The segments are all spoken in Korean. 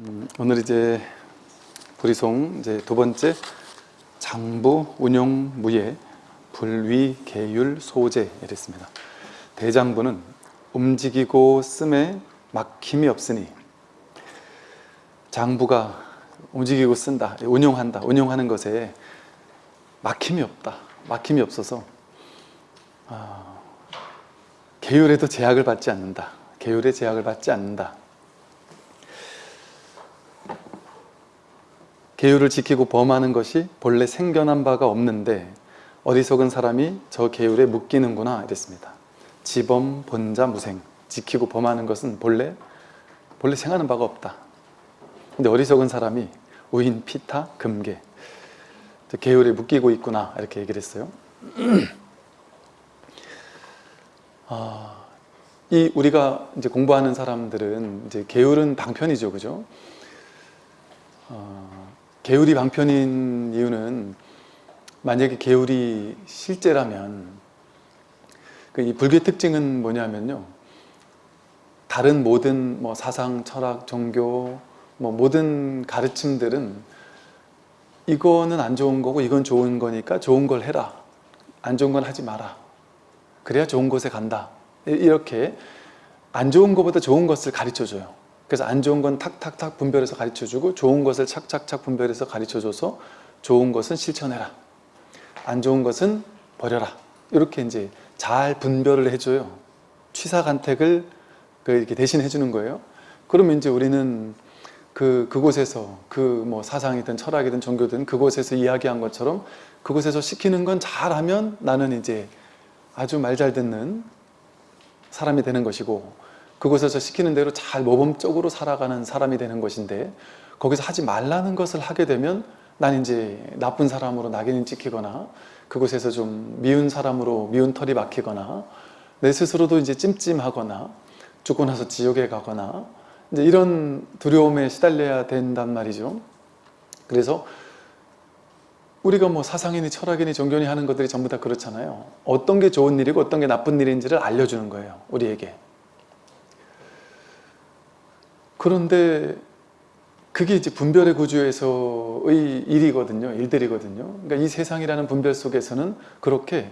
음, 오늘 이제 불이송 이제 두 번째 장부 운용 무예 불위 계율 소재 이랬습니다. 대장부는 움직이고 씀에 막힘이 없으니 장부가 움직이고 쓴다, 운용한다, 운용하는 것에 막힘이 없다, 막힘이 없어서 아, 계율에도 제약을 받지 않는다, 계율에 제약을 받지 않는다. 계율을 지키고 범하는 것이 본래 생겨난 바가 없는데 어리석은 사람이 저 계율에 묶이는구나 이랬습니다. 지범, 본자, 무생 지키고 범하는 것은 본래 본래 생하는 바가 없다. 근데 어리석은 사람이 우인, 피타, 금계 계율에 묶이고 있구나 이렇게 얘기를 했어요. 아, 이 우리가 이제 공부하는 사람들은 이제 계율은 방편이죠, 그죠? 어, 계율이 방편인 이유는 만약에 계율이 실제라면 그 이 불교의 특징은 뭐냐면요. 다른 모든 뭐 사상, 철학, 종교 뭐 모든 가르침들은 이거는 안 좋은 거고 이건 좋은 거니까 좋은 걸 해라. 안 좋은 건 하지 마라. 그래야 좋은 곳에 간다. 이렇게 안 좋은 것보다 좋은 것을 가르쳐 줘요. 그래서 안 좋은 건 탁탁탁 분별해서 가르쳐주고 좋은 것을 착착착 분별해서 가르쳐줘서 좋은 것은 실천해라. 안 좋은 것은 버려라. 이렇게 이제 잘 분별을 해줘요. 취사간택을 그 이렇게 대신 해주는 거예요. 그러면 이제 우리는 그, 그곳에서 그 뭐 사상이든 철학이든 종교든 그곳에서 이야기한 것처럼 그곳에서 시키는 건 잘하면 나는 이제 아주 말 잘 듣는 사람이 되는 것이고 그곳에서 시키는 대로 잘 모범적으로 살아가는 사람이 되는 것인데 거기서 하지 말라는 것을 하게 되면 난 이제 나쁜 사람으로 낙인이 찍히거나 그곳에서 좀 미운 사람으로 미운 털이 막히거나 내 스스로도 이제 찜찜하거나 죽고 나서 지옥에 가거나 이제 이런 두려움에 시달려야 된단 말이죠. 그래서 우리가 뭐 사상이니 철학이니 종교니 하는 것들이 전부 다 그렇잖아요. 어떤 게 좋은 일이고 어떤 게 나쁜 일인지를 알려주는 거예요. 우리에게. 그런데 그게 이제 분별의 구조에서의 일이거든요. 일들이거든요. 그러니까 이 세상이라는 분별 속에서는 그렇게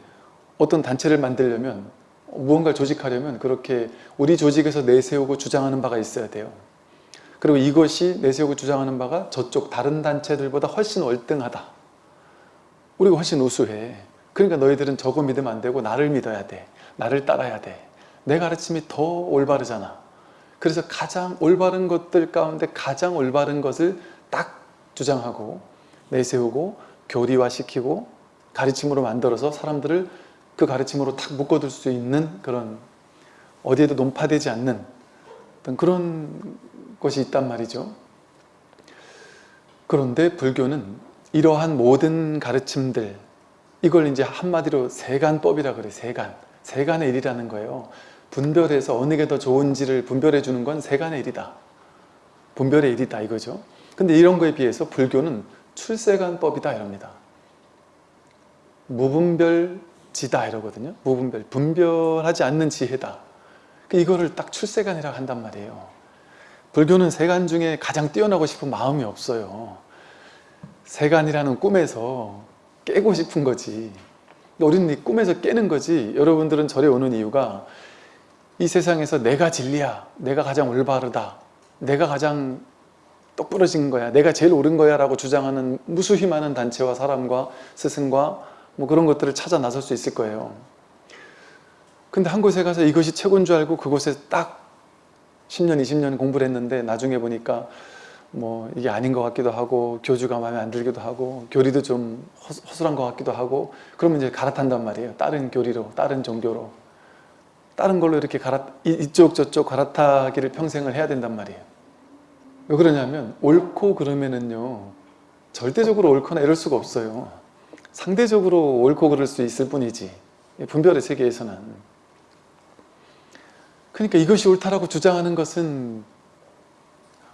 어떤 단체를 만들려면 무언가를 조직하려면 그렇게 우리 조직에서 내세우고 주장하는 바가 있어야 돼요. 그리고 이것이 내세우고 주장하는 바가 저쪽 다른 단체들보다 훨씬 월등하다. 우리가 훨씬 우수해. 그러니까 너희들은 저거 믿으면 안 되고 나를 믿어야 돼. 나를 따라야 돼. 내 가르침이 더 올바르잖아. 그래서 가장 올바른 것들 가운데 가장 올바른 것을 딱 주장하고 내세우고 교리화시키고 가르침으로 만들어서 사람들을 그 가르침으로 탁 묶어둘 수 있는 그런 어디에도 논파되지 않는 어떤 그런 것이 있단 말이죠. 그런데 불교는 이러한 모든 가르침들 이걸 이제 한마디로 세간법이라 그래 세간 세간의 일이라는 거예요. 분별해서 어느 게 더 좋은지를 분별해 주는 건 세간의 일이다. 분별의 일이다 이거죠. 근데 이런 거에 비해서 불교는 출세간법이다 이럽니다. 무분별지다 이러거든요. 무분별, 분별하지 않는 지혜다. 이거를 딱 출세간이라고 한단 말이에요. 불교는 세간 중에 가장 뛰어나고 싶은 마음이 없어요. 세간이라는 꿈에서 깨고 싶은 거지. 우리는 이 꿈에서 깨는 거지. 여러분들은 절에 오는 이유가 이 세상에서 내가 진리야 내가 가장 올바르다 내가 가장 똑부러진 거야 내가 제일 옳은 거야 라고 주장하는 무수히 많은 단체와 사람과 스승과 뭐 그런 것들을 찾아 나설 수 있을 거예요. 근데 한 곳에 가서 이것이 최고인 줄 알고 그곳에 딱 10년 20년 공부를 했는데 나중에 보니까 뭐 이게 아닌 것 같기도 하고 교주가 마음에 안 들기도 하고 교리도 좀 허술한 것 같기도 하고 그러면 이제 갈아탄단 말이에요. 다른 교리로 다른 종교로 다른 걸로 이렇게 갈아, 이쪽 저쪽 갈아타기를 평생을 해야 된단 말이에요. 왜 그러냐면 옳고 그러면은요 절대적으로 옳거나 이럴 수가 없어요. 상대적으로 옳고 그럴 수 있을 뿐이지 분별의 세계에서는 그러니까 이것이 옳다라고 주장하는 것은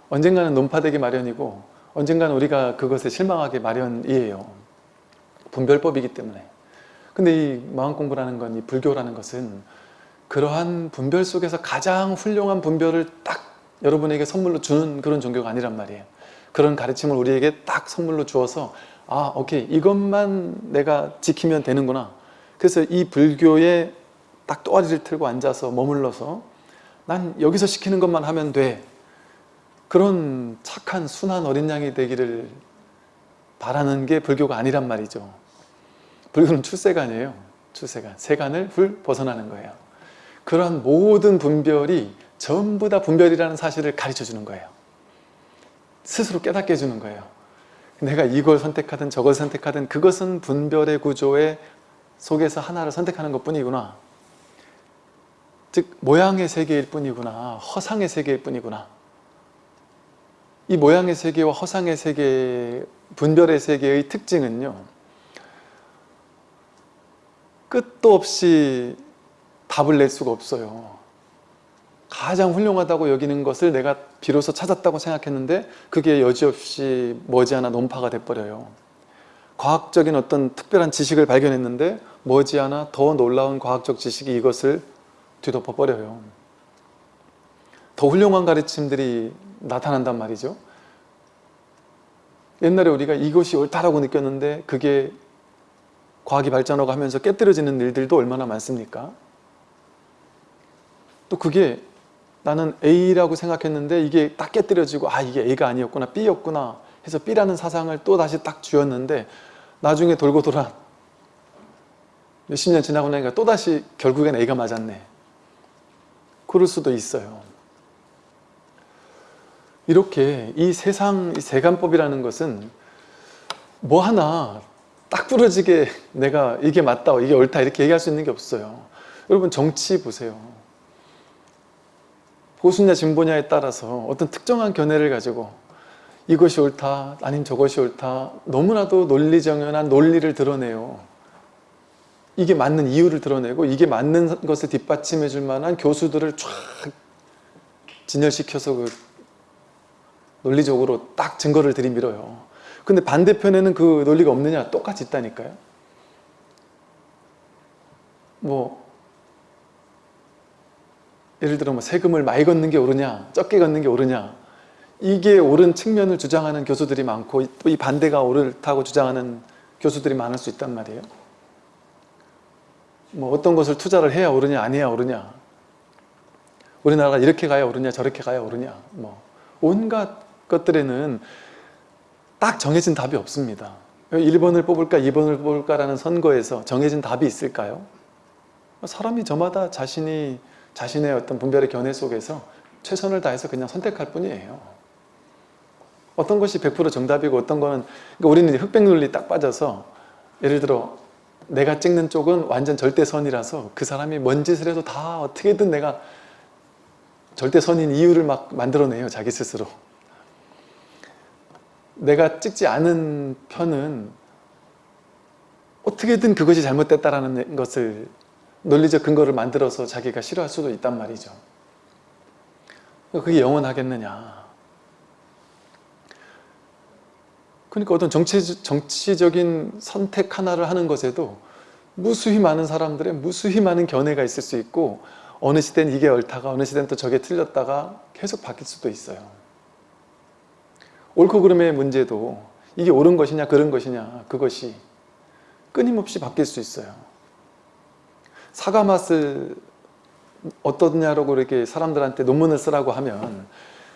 언젠가는 논파되기 마련이고 언젠가는 우리가 그것에 실망하기 마련이에요. 분별법이기 때문에 근데 이 마음공부라는 건, 이 불교라는 것은 그러한 분별 속에서 가장 훌륭한 분별을 딱 여러분에게 선물로 주는 그런 종교가 아니란 말이에요. 그런 가르침을 우리에게 딱 선물로 주어서 아 오케이 이것만 내가 지키면 되는구나. 그래서 이 불교에 딱 또아리를 틀고 앉아서 머물러서 난 여기서 시키는 것만 하면 돼. 그런 착한 순한 어린 양이 되기를 바라는 게 불교가 아니란 말이죠. 불교는 출세관이에요. 출세관. 세간을 훌 벗어나는 거예요. 그러한 모든 분별이 전부 다 분별이라는 사실을 가르쳐 주는 거예요. 스스로 깨닫게 해주는 거예요. 내가 이걸 선택하든 저걸 선택하든 그것은 분별의 구조의 속에서 하나를 선택하는 것 뿐이구나. 즉 모양의 세계일 뿐이구나. 허상의 세계일 뿐이구나. 이 모양의 세계와 허상의 세계, 분별의 세계의 특징은요. 끝도 없이 답을 낼 수가 없어요. 가장 훌륭하다고 여기는 것을 내가 비로소 찾았다고 생각했는데 그게 여지없이 머지않아 논파가 돼버려요. 과학적인 어떤 특별한 지식을 발견했는데 머지않아 더 놀라운 과학적 지식이 이것을 뒤덮어버려요. 더 훌륭한 가르침들이 나타난단 말이죠. 옛날에 우리가 이것이 옳다라고 느꼈는데 그게 과학이 발전하고 하면서 깨뜨려지는 일들도 얼마나 많습니까? 또 그게 나는 A라고 생각했는데 이게 딱 깨뜨려지고 아 이게 A가 아니었구나 B였구나 해서 B라는 사상을 또 다시 딱 쥐었는데 나중에 돌고 돌아 몇십 년 지나고 나니까 또다시 결국엔 A가 맞았네. 그럴 수도 있어요. 이렇게 이 세상 이 세간법이라는 것은 뭐 하나 딱 부러지게 내가 이게 맞다 이게 옳다 이렇게 얘기할 수 있는 게 없어요. 여러분 정치 보세요 보수냐 진보냐에 따라서 어떤 특정한 견해를 가지고 이것이 옳다 아니면 저것이 옳다 너무나도 논리정연한 논리를 드러내요. 이게 맞는 이유를 드러내고 이게 맞는 것을 뒷받침해 줄 만한 교수들을 쫙 진열시켜서 그 논리적으로 딱 증거를 들이밀어요. 근데 반대편에는 그 논리가 없느냐? 똑같이 있다니까요. 뭐 예를 들어 뭐 세금을 많이 걷는 게 옳으냐 적게 걷는 게 옳으냐 이게 옳은 측면을 주장하는 교수들이 많고 또 이 반대가 옳다고 주장하는 교수들이 많을 수 있단 말이에요 뭐 어떤 것을 투자를 해야 옳으냐 안 해야 옳으냐 우리나라가 이렇게 가야 옳으냐 저렇게 가야 옳으냐 뭐 온갖 것들에는 딱 정해진 답이 없습니다 1번을 뽑을까 2번을 뽑을까라는 선거에서 정해진 답이 있을까요? 사람이 저마다 자신이 자신의 어떤 분별의 견해 속에서 최선을 다해서 그냥 선택할 뿐이에요. 어떤 것이 100% 정답이고 어떤 거는 그러니까 우리는 흑백 논리 딱 빠져서 예를 들어 내가 찍는 쪽은 완전 절대선이라서 그 사람이 뭔 짓을 해도 다 어떻게든 내가 절대선인 이유를 막 만들어내요 자기 스스로. 내가 찍지 않은 편은 어떻게든 그것이 잘못됐다라는 것을 논리적 근거를 만들어서 자기가 싫어할 수도 있단 말이죠. 그게 영원하겠느냐. 그러니까 어떤 정치, 정치적인 선택 하나를 하는 것에도 무수히 많은 사람들의 무수히 많은 견해가 있을 수 있고 어느 시대는 이게 옳다가 어느 시대는 또 저게 틀렸다가 계속 바뀔 수도 있어요. 옳고 그름의 문제도 이게 옳은 것이냐 그른 것이냐 그것이 끊임없이 바뀔 수 있어요. 사과 맛을 어떠냐라고 이렇게 사람들한테 논문을 쓰라고 하면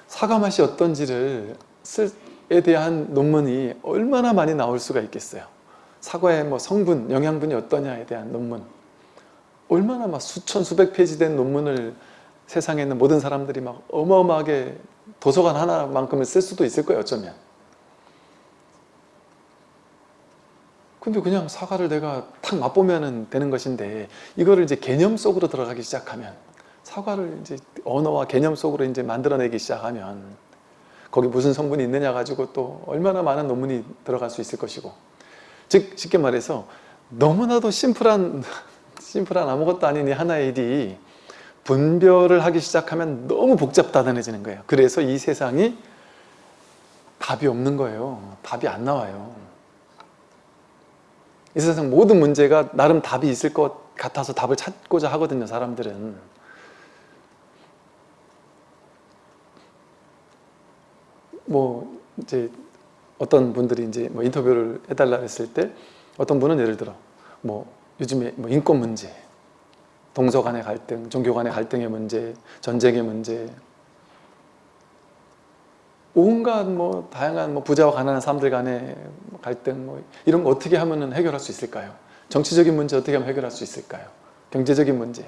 사과 맛이 어떤지를 쓸에 대한 논문이 얼마나 많이 나올 수가 있겠어요. 사과의 뭐 성분, 영양분이 어떠냐에 대한 논문 얼마나 막 수천 수백 페이지 된 논문을 세상에 있는 모든 사람들이 막 어마어마하게 도서관 하나만큼을 쓸 수도 있을 거예요 어쩌면 근데 그냥 사과를 내가 탁 맛보면 되는 것인데 이거를 이제 개념 속으로 들어가기 시작하면 사과를 이제 언어와 개념 속으로 이제 만들어내기 시작하면 거기 무슨 성분이 있느냐 가지고 또 얼마나 많은 논문이 들어갈 수 있을 것이고. 즉 쉽게 말해서 너무나도 심플한 심플한 아무것도 아닌 이 하나의 일이 분별을 하기 시작하면 너무 복잡다단해지는 거예요. 그래서 이 세상이 답이 없는 거예요. 답이 안 나와요 이 세상 모든 문제가 나름 답이 있을 것 같아서 답을 찾고자 하거든요 사람들은. 뭐 이제 어떤 분들이 이제 뭐 인터뷰를 해달라 했을 때 어떤 분은 예를 들어 뭐 요즘에 뭐 인권 문제, 동서 간의 갈등, 종교 간의 갈등의 문제, 전쟁의 문제, 온갖 뭐 다양한 뭐 부자와 가난한 사람들 간의 갈등 뭐 이런 거 어떻게 하면 해결할 수 있을까요? 정치적인 문제 어떻게 하면 해결할 수 있을까요? 경제적인 문제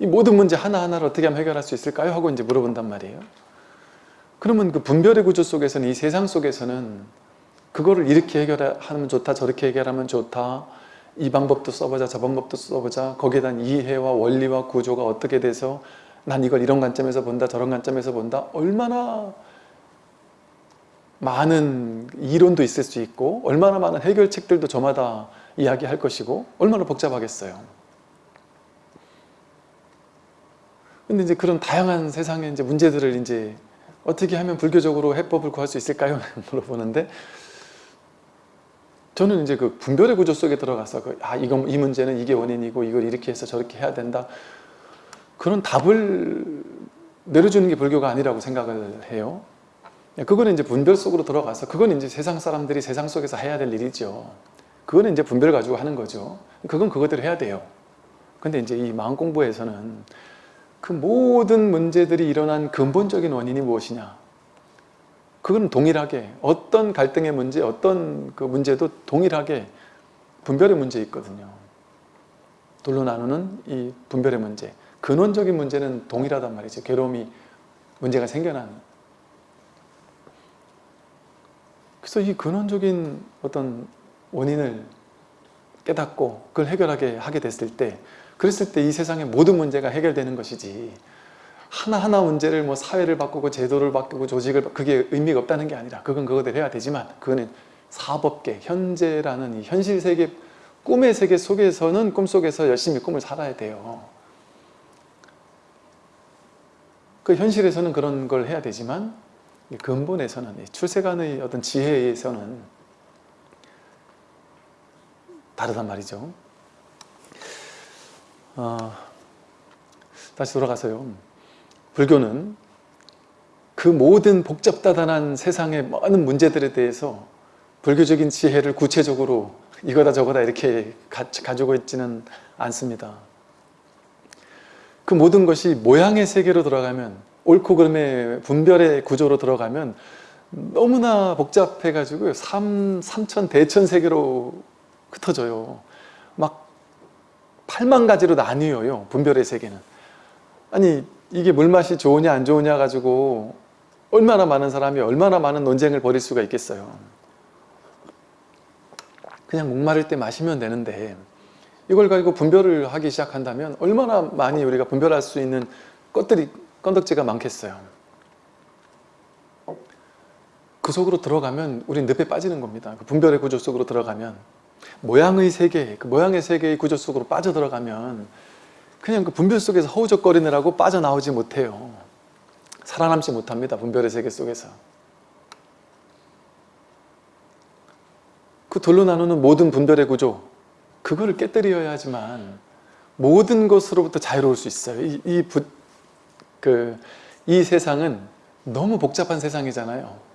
이 모든 문제 하나하나를 어떻게 하면 해결할 수 있을까요? 하고 이제 물어본단 말이에요. 그러면 그 분별의 구조 속에서는 이 세상 속에서는 그거를 이렇게 해결하면 좋다 저렇게 해결하면 좋다 이 방법도 써보자 저 방법도 써보자 거기에 대한 이해와 원리와 구조가 어떻게 돼서 난 이걸 이런 관점에서 본다 저런 관점에서 본다 얼마나 많은 이론도 있을 수 있고 얼마나 많은 해결책들도 저마다 이야기할 것이고 얼마나 복잡하겠어요. 근데 이제 그런 다양한 세상의 이제 문제들을 이제 어떻게 하면 불교적으로 해법을 구할 수 있을까요? 물어보는데 저는 이제 그 분별의 구조 속에 들어가서 그, 아 이건 이 문제는 이게 원인이고 이걸 이렇게 해서 저렇게 해야 된다 그런 답을 내려주는 게 불교가 아니라고 생각을 해요. 그거는 이제 분별 속으로 들어가서 그건 이제 세상 사람들이 세상 속에서 해야 될 일이죠. 그거는 이제 분별 가지고 하는 거죠. 그건 그것대로 해야 돼요. 근데 이제 이 마음 공부에서는 그 모든 문제들이 일어난 근본적인 원인이 무엇이냐 그건 동일하게 어떤 갈등의 문제 어떤 그 문제도 동일하게 분별의 문제 있거든요 둘로 나누는 이 분별의 문제 근원적인 문제는 동일하단 말이죠 괴로움이 문제가 생겨난 그래서 이 근원적인 어떤 원인을 깨닫고 그걸 해결하게 하게 됐을 때 그랬을 때 이 세상의 모든 문제가 해결되는 것이지 하나하나 문제를 뭐 사회를 바꾸고 제도를 바꾸고 조직을 바- 그게 의미가 없다는 게 아니라 그건 그거대로 해야 되지만 그거는 사법계, 현재라는 이 현실 세계 꿈의 세계 속에서는 꿈속에서 열심히 꿈을 살아야 돼요. 그 현실에서는 그런 걸 해야 되지만 이 근본에서는 이 출세간의 어떤 지혜에서는 다르단 말이죠. 어, 다시 돌아가서요. 불교는 그 모든 복잡다단한 세상의 많은 문제들에 대해서 불교적인 지혜를 구체적으로 이거다 저거다 이렇게 가, 가지고 있지는 않습니다. 그 모든 것이 모양의 세계로 들어가면 옳고 그름의 분별의 구조로 들어가면 너무나 복잡해가지고 삼, 삼천 대천 세계로 흩어져요. 막 8만 가지로 나뉘어요. 분별의 세계는. 아니 이게 물맛이 좋으냐 안 좋으냐 가지고 얼마나 많은 사람이 얼마나 많은 논쟁을 벌일 수가 있겠어요. 그냥 목마를 때 마시면 되는데 이걸 가지고 분별을 하기 시작한다면 얼마나 많이 우리가 분별할 수 있는 것들이 건덕지가 많겠어요. 그 속으로 들어가면 우린 늪에 빠지는 겁니다. 그 분별의 구조 속으로 들어가면 모양의 세계, 그 모양의 세계의 구조 속으로 빠져들어가면 그냥 그 분별 속에서 허우적거리느라고 빠져나오지 못해요. 살아남지 못합니다. 분별의 세계 속에서. 그 둘로 나누는 모든 분별의 구조 그거를 깨뜨려야지만 모든 것으로부터 자유로울 수 있어요. 이, 이, 부, 그, 이 세상은 너무 복잡한 세상이잖아요.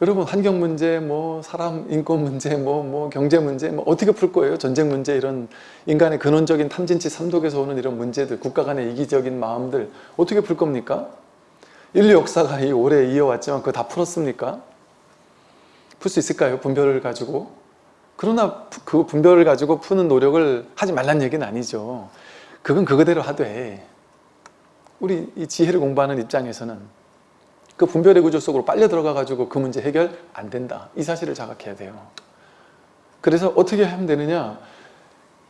여러분 환경 문제, 뭐 사람 인권 문제, 뭐, 뭐 경제 문제, 뭐 어떻게 풀 거예요? 전쟁 문제 이런 인간의 근원적인 탐진치 삼독에서 오는 이런 문제들, 국가 간의 이기적인 마음들 어떻게 풀 겁니까? 인류 역사가 이 오래 이어왔지만 그거 다 풀었습니까? 풀 수 있을까요? 분별을 가지고? 그러나 그 분별을 가지고 푸는 노력을 하지 말란 얘기는 아니죠. 그건 그거대로 하되 우리 이 지혜를 공부하는 입장에서는 그 분별의 구조 속으로 빨려 들어가 가지고 그 문제 해결 안 된다. 이 사실을 자각해야 돼요. 그래서 어떻게 하면 되느냐?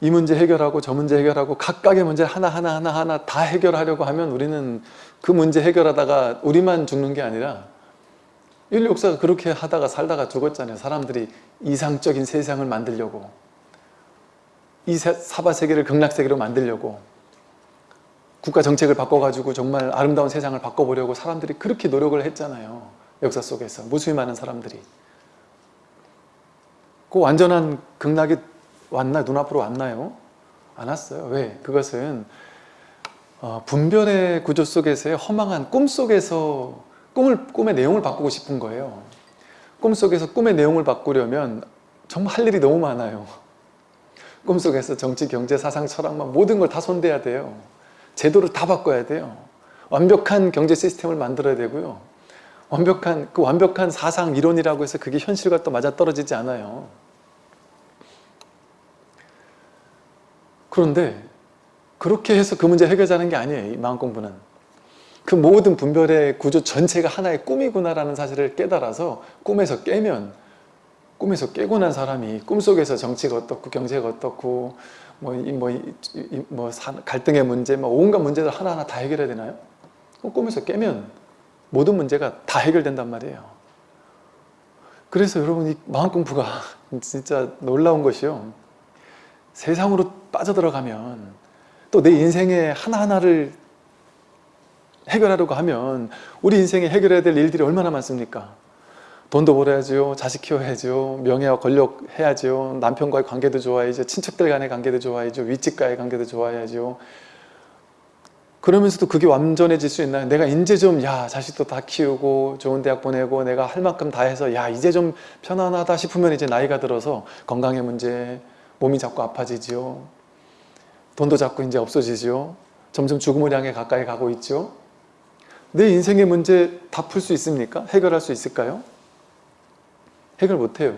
이 문제 해결하고 저 문제 해결하고 각각의 문제 하나하나 하나하나 다 해결하려고 하면 우리는 그 문제 해결하다가 우리만 죽는 게 아니라 인류 역사가 그렇게 하다가 살다가 죽었잖아요. 사람들이 이상적인 세상을 만들려고 이 사바세계를 극락세계로 만들려고 국가 정책을 바꿔가지고 정말 아름다운 세상을 바꿔보려고 사람들이 그렇게 노력을 했잖아요. 역사 속에서 무수히 많은 사람들이 그 완전한 극락이 왔나 눈앞으로 왔나요? 안 왔어요. 왜? 그것은 어, 분별의 구조 속에서의 허망한 꿈 속에서 꿈을, 꿈의 내용을 바꾸고 싶은 거예요. 꿈 속에서 꿈의 내용을 바꾸려면 정말 할 일이 너무 많아요. 꿈속에서 정치, 경제, 사상, 철학만 모든 걸 다 손대야 돼요. 제도를 다 바꿔야 돼요. 완벽한 경제 시스템을 만들어야 되고요. 완벽한 그 완벽한 사상 이론이라고 해서 그게 현실과 또 맞아 떨어지지 않아요. 그런데 그렇게 해서 그 문제 해결하는 게 아니에요. 이 마음 공부는. 그 모든 분별의 구조 전체가 하나의 꿈이구나라는 사실을 깨달아서 꿈에서 깨면 꿈에서 깨고 난 사람이 꿈속에서 정치가 어떻고 경제가 어떻고 뭐, 이, 뭐, 이, 이, 뭐 사- 갈등의 문제, 뭐 온갖 문제들 하나하나 다 해결해야 되나요? 꿈에서 깨면 모든 문제가 다 해결된단 말이에요. 그래서 여러분 이 마음 공부가 진짜 놀라운 것이요. 세상으로 빠져들어가면 또 내 인생의 하나하나를 해결하려고 하면 우리 인생에 해결해야 될 일들이 얼마나 많습니까? 돈도 벌어야죠. 자식 키워야죠. 명예와 권력 해야죠. 남편과의 관계도 좋아야죠. 친척들 간의 관계도 좋아야죠. 윗집과의 관계도 좋아야죠. 그러면서도 그게 완전해질 수 있나요? 내가 이제 좀, 야, 자식도 다 키우고, 좋은 대학 보내고, 내가 할 만큼 다 해서, 야, 이제 좀 편안하다 싶으면 이제 나이가 들어서 건강의 문제, 몸이 자꾸 아파지지요. 돈도 자꾸 이제 없어지지요. 점점 죽음을 향해 가까이 가고 있죠. 내 인생의 문제 다 풀 수 있습니까? 해결할 수 있을까요? 해결 못해요.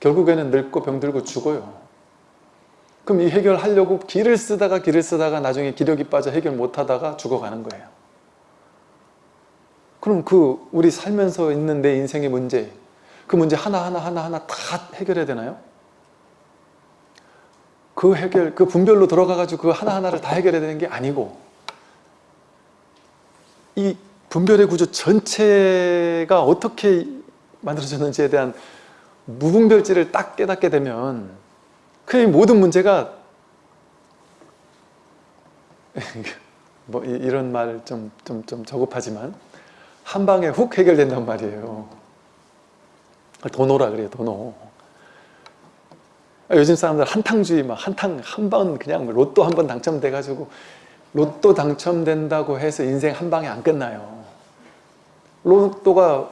결국에는 늙고 병들고 죽어요. 그럼 이 해결하려고 길을 쓰다가 길을 쓰다가 나중에 기력이 빠져 해결 못하다가 죽어가는 거예요. 그럼 그 우리 살면서 있는 내 인생의 문제 그 문제 하나하나 하나하나 다 해결해야 되나요? 그 해결, 그 분별로 들어가가지고 그 하나하나를 다 해결해야 되는 게 아니고 이 분별의 구조 전체가 어떻게 만들어졌는지에 대한 무분별지를 딱 깨닫게 되면 그 모든 문제가 뭐 이- 이런 말 좀 좀 좀 저급하지만 한 방에 훅 해결된단 말이에요. 도노라 그래요, 도노. 요즘 사람들 한탕주의 막 한탕 한 번 그냥 로또 한 번 당첨돼 가지고 로또 당첨된다고 해서 인생 한 방에 안 끝나요. 로또가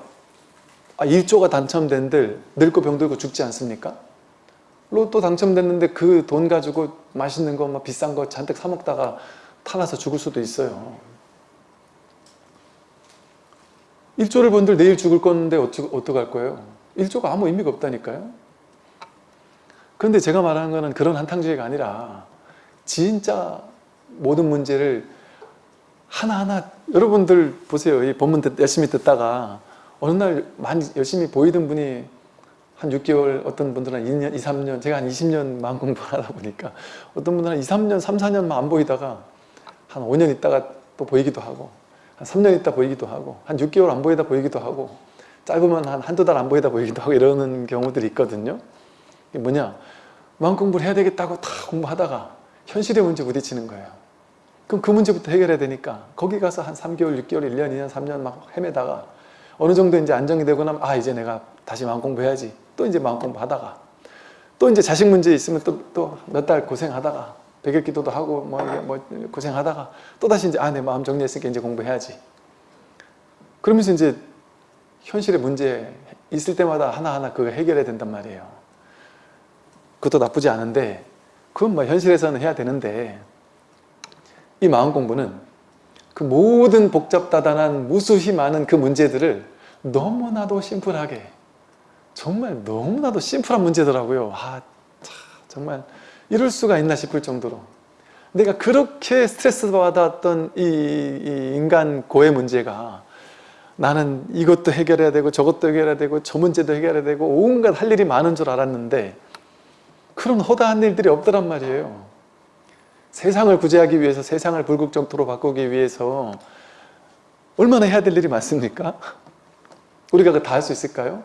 아, 1조가 당첨된들 늙고 병들고 죽지 않습니까? 로또 당첨됐는데 그 돈 가지고 맛있는 거 막 비싼 거 잔뜩 사 먹다가 타나서 죽을 수도 있어요. 1조를 번들 내일 죽을 건데 어떡할 거예요? 1조가 아무 의미가 없다니까요. 그런데 제가 말하는 거는 그런 한탕주의가 아니라 진짜 모든 문제를 하나하나 여러분들 보세요. 이 본문 듣- 열심히 듣다가 어느 날 많이 열심히 보이던 분이 한 6개월 어떤 분들은 2년, 2, 3년 제가 한 20년 마음 공부를 하다 보니까 어떤 분들은 2, 3년, 3, 4년만 안 보이다가 한 5년 있다가 또 보이기도 하고 한 3년 있다 보이기도 하고 한 6개월 안 보이다 보이기도 하고 짧으면 한 한두 달 안 보이다 보이기도 하고 이러는 경우들이 있거든요. 이게 뭐냐? 마음 공부를 해야 되겠다고 다 공부하다가 현실의 문제 부딪히는 거예요. 그럼 그 문제부터 해결해야 되니까 거기 가서 한 3개월, 6개월, 1년, 2년, 3년 막 헤매다가 어느 정도 이제 안정이 되고 나면 아 이제 내가 다시 마음 공부해야지. 또 이제 마음 공부하다가. 또 이제 자식 문제 있으면 또 또 몇 달 고생하다가 백일 기도도 하고 뭐, 뭐 고생하다가 또 다시 이제 아 내 마음 정리했으니까 이제 공부해야지. 그러면서 이제 현실의 문제 있을 때마다 하나하나 그거 해결해야 된단 말이에요. 그것도 나쁘지 않은데 그건 뭐 현실에서는 해야 되는데 이 마음 공부는 그 모든 복잡다단한 무수히 많은 그 문제들을 너무나도 심플하게 정말 너무나도 심플한 문제더라고요. 아, 참, 정말 이럴 수가 있나 싶을 정도로 내가 그렇게 스트레스 받았던 이, 이 인간 고의 문제가 나는 이것도 해결해야 되고 저것도 해결해야 되고 저 문제도 해결해야 되고 온갖 할 일이 많은 줄 알았는데 그런 허다한 일들이 없더란 말이에요. 세상을 구제하기 위해서 세상을 불국정토로 바꾸기 위해서 얼마나 해야 될 일이 많습니까? 우리가 그 다 할 수 있을까요?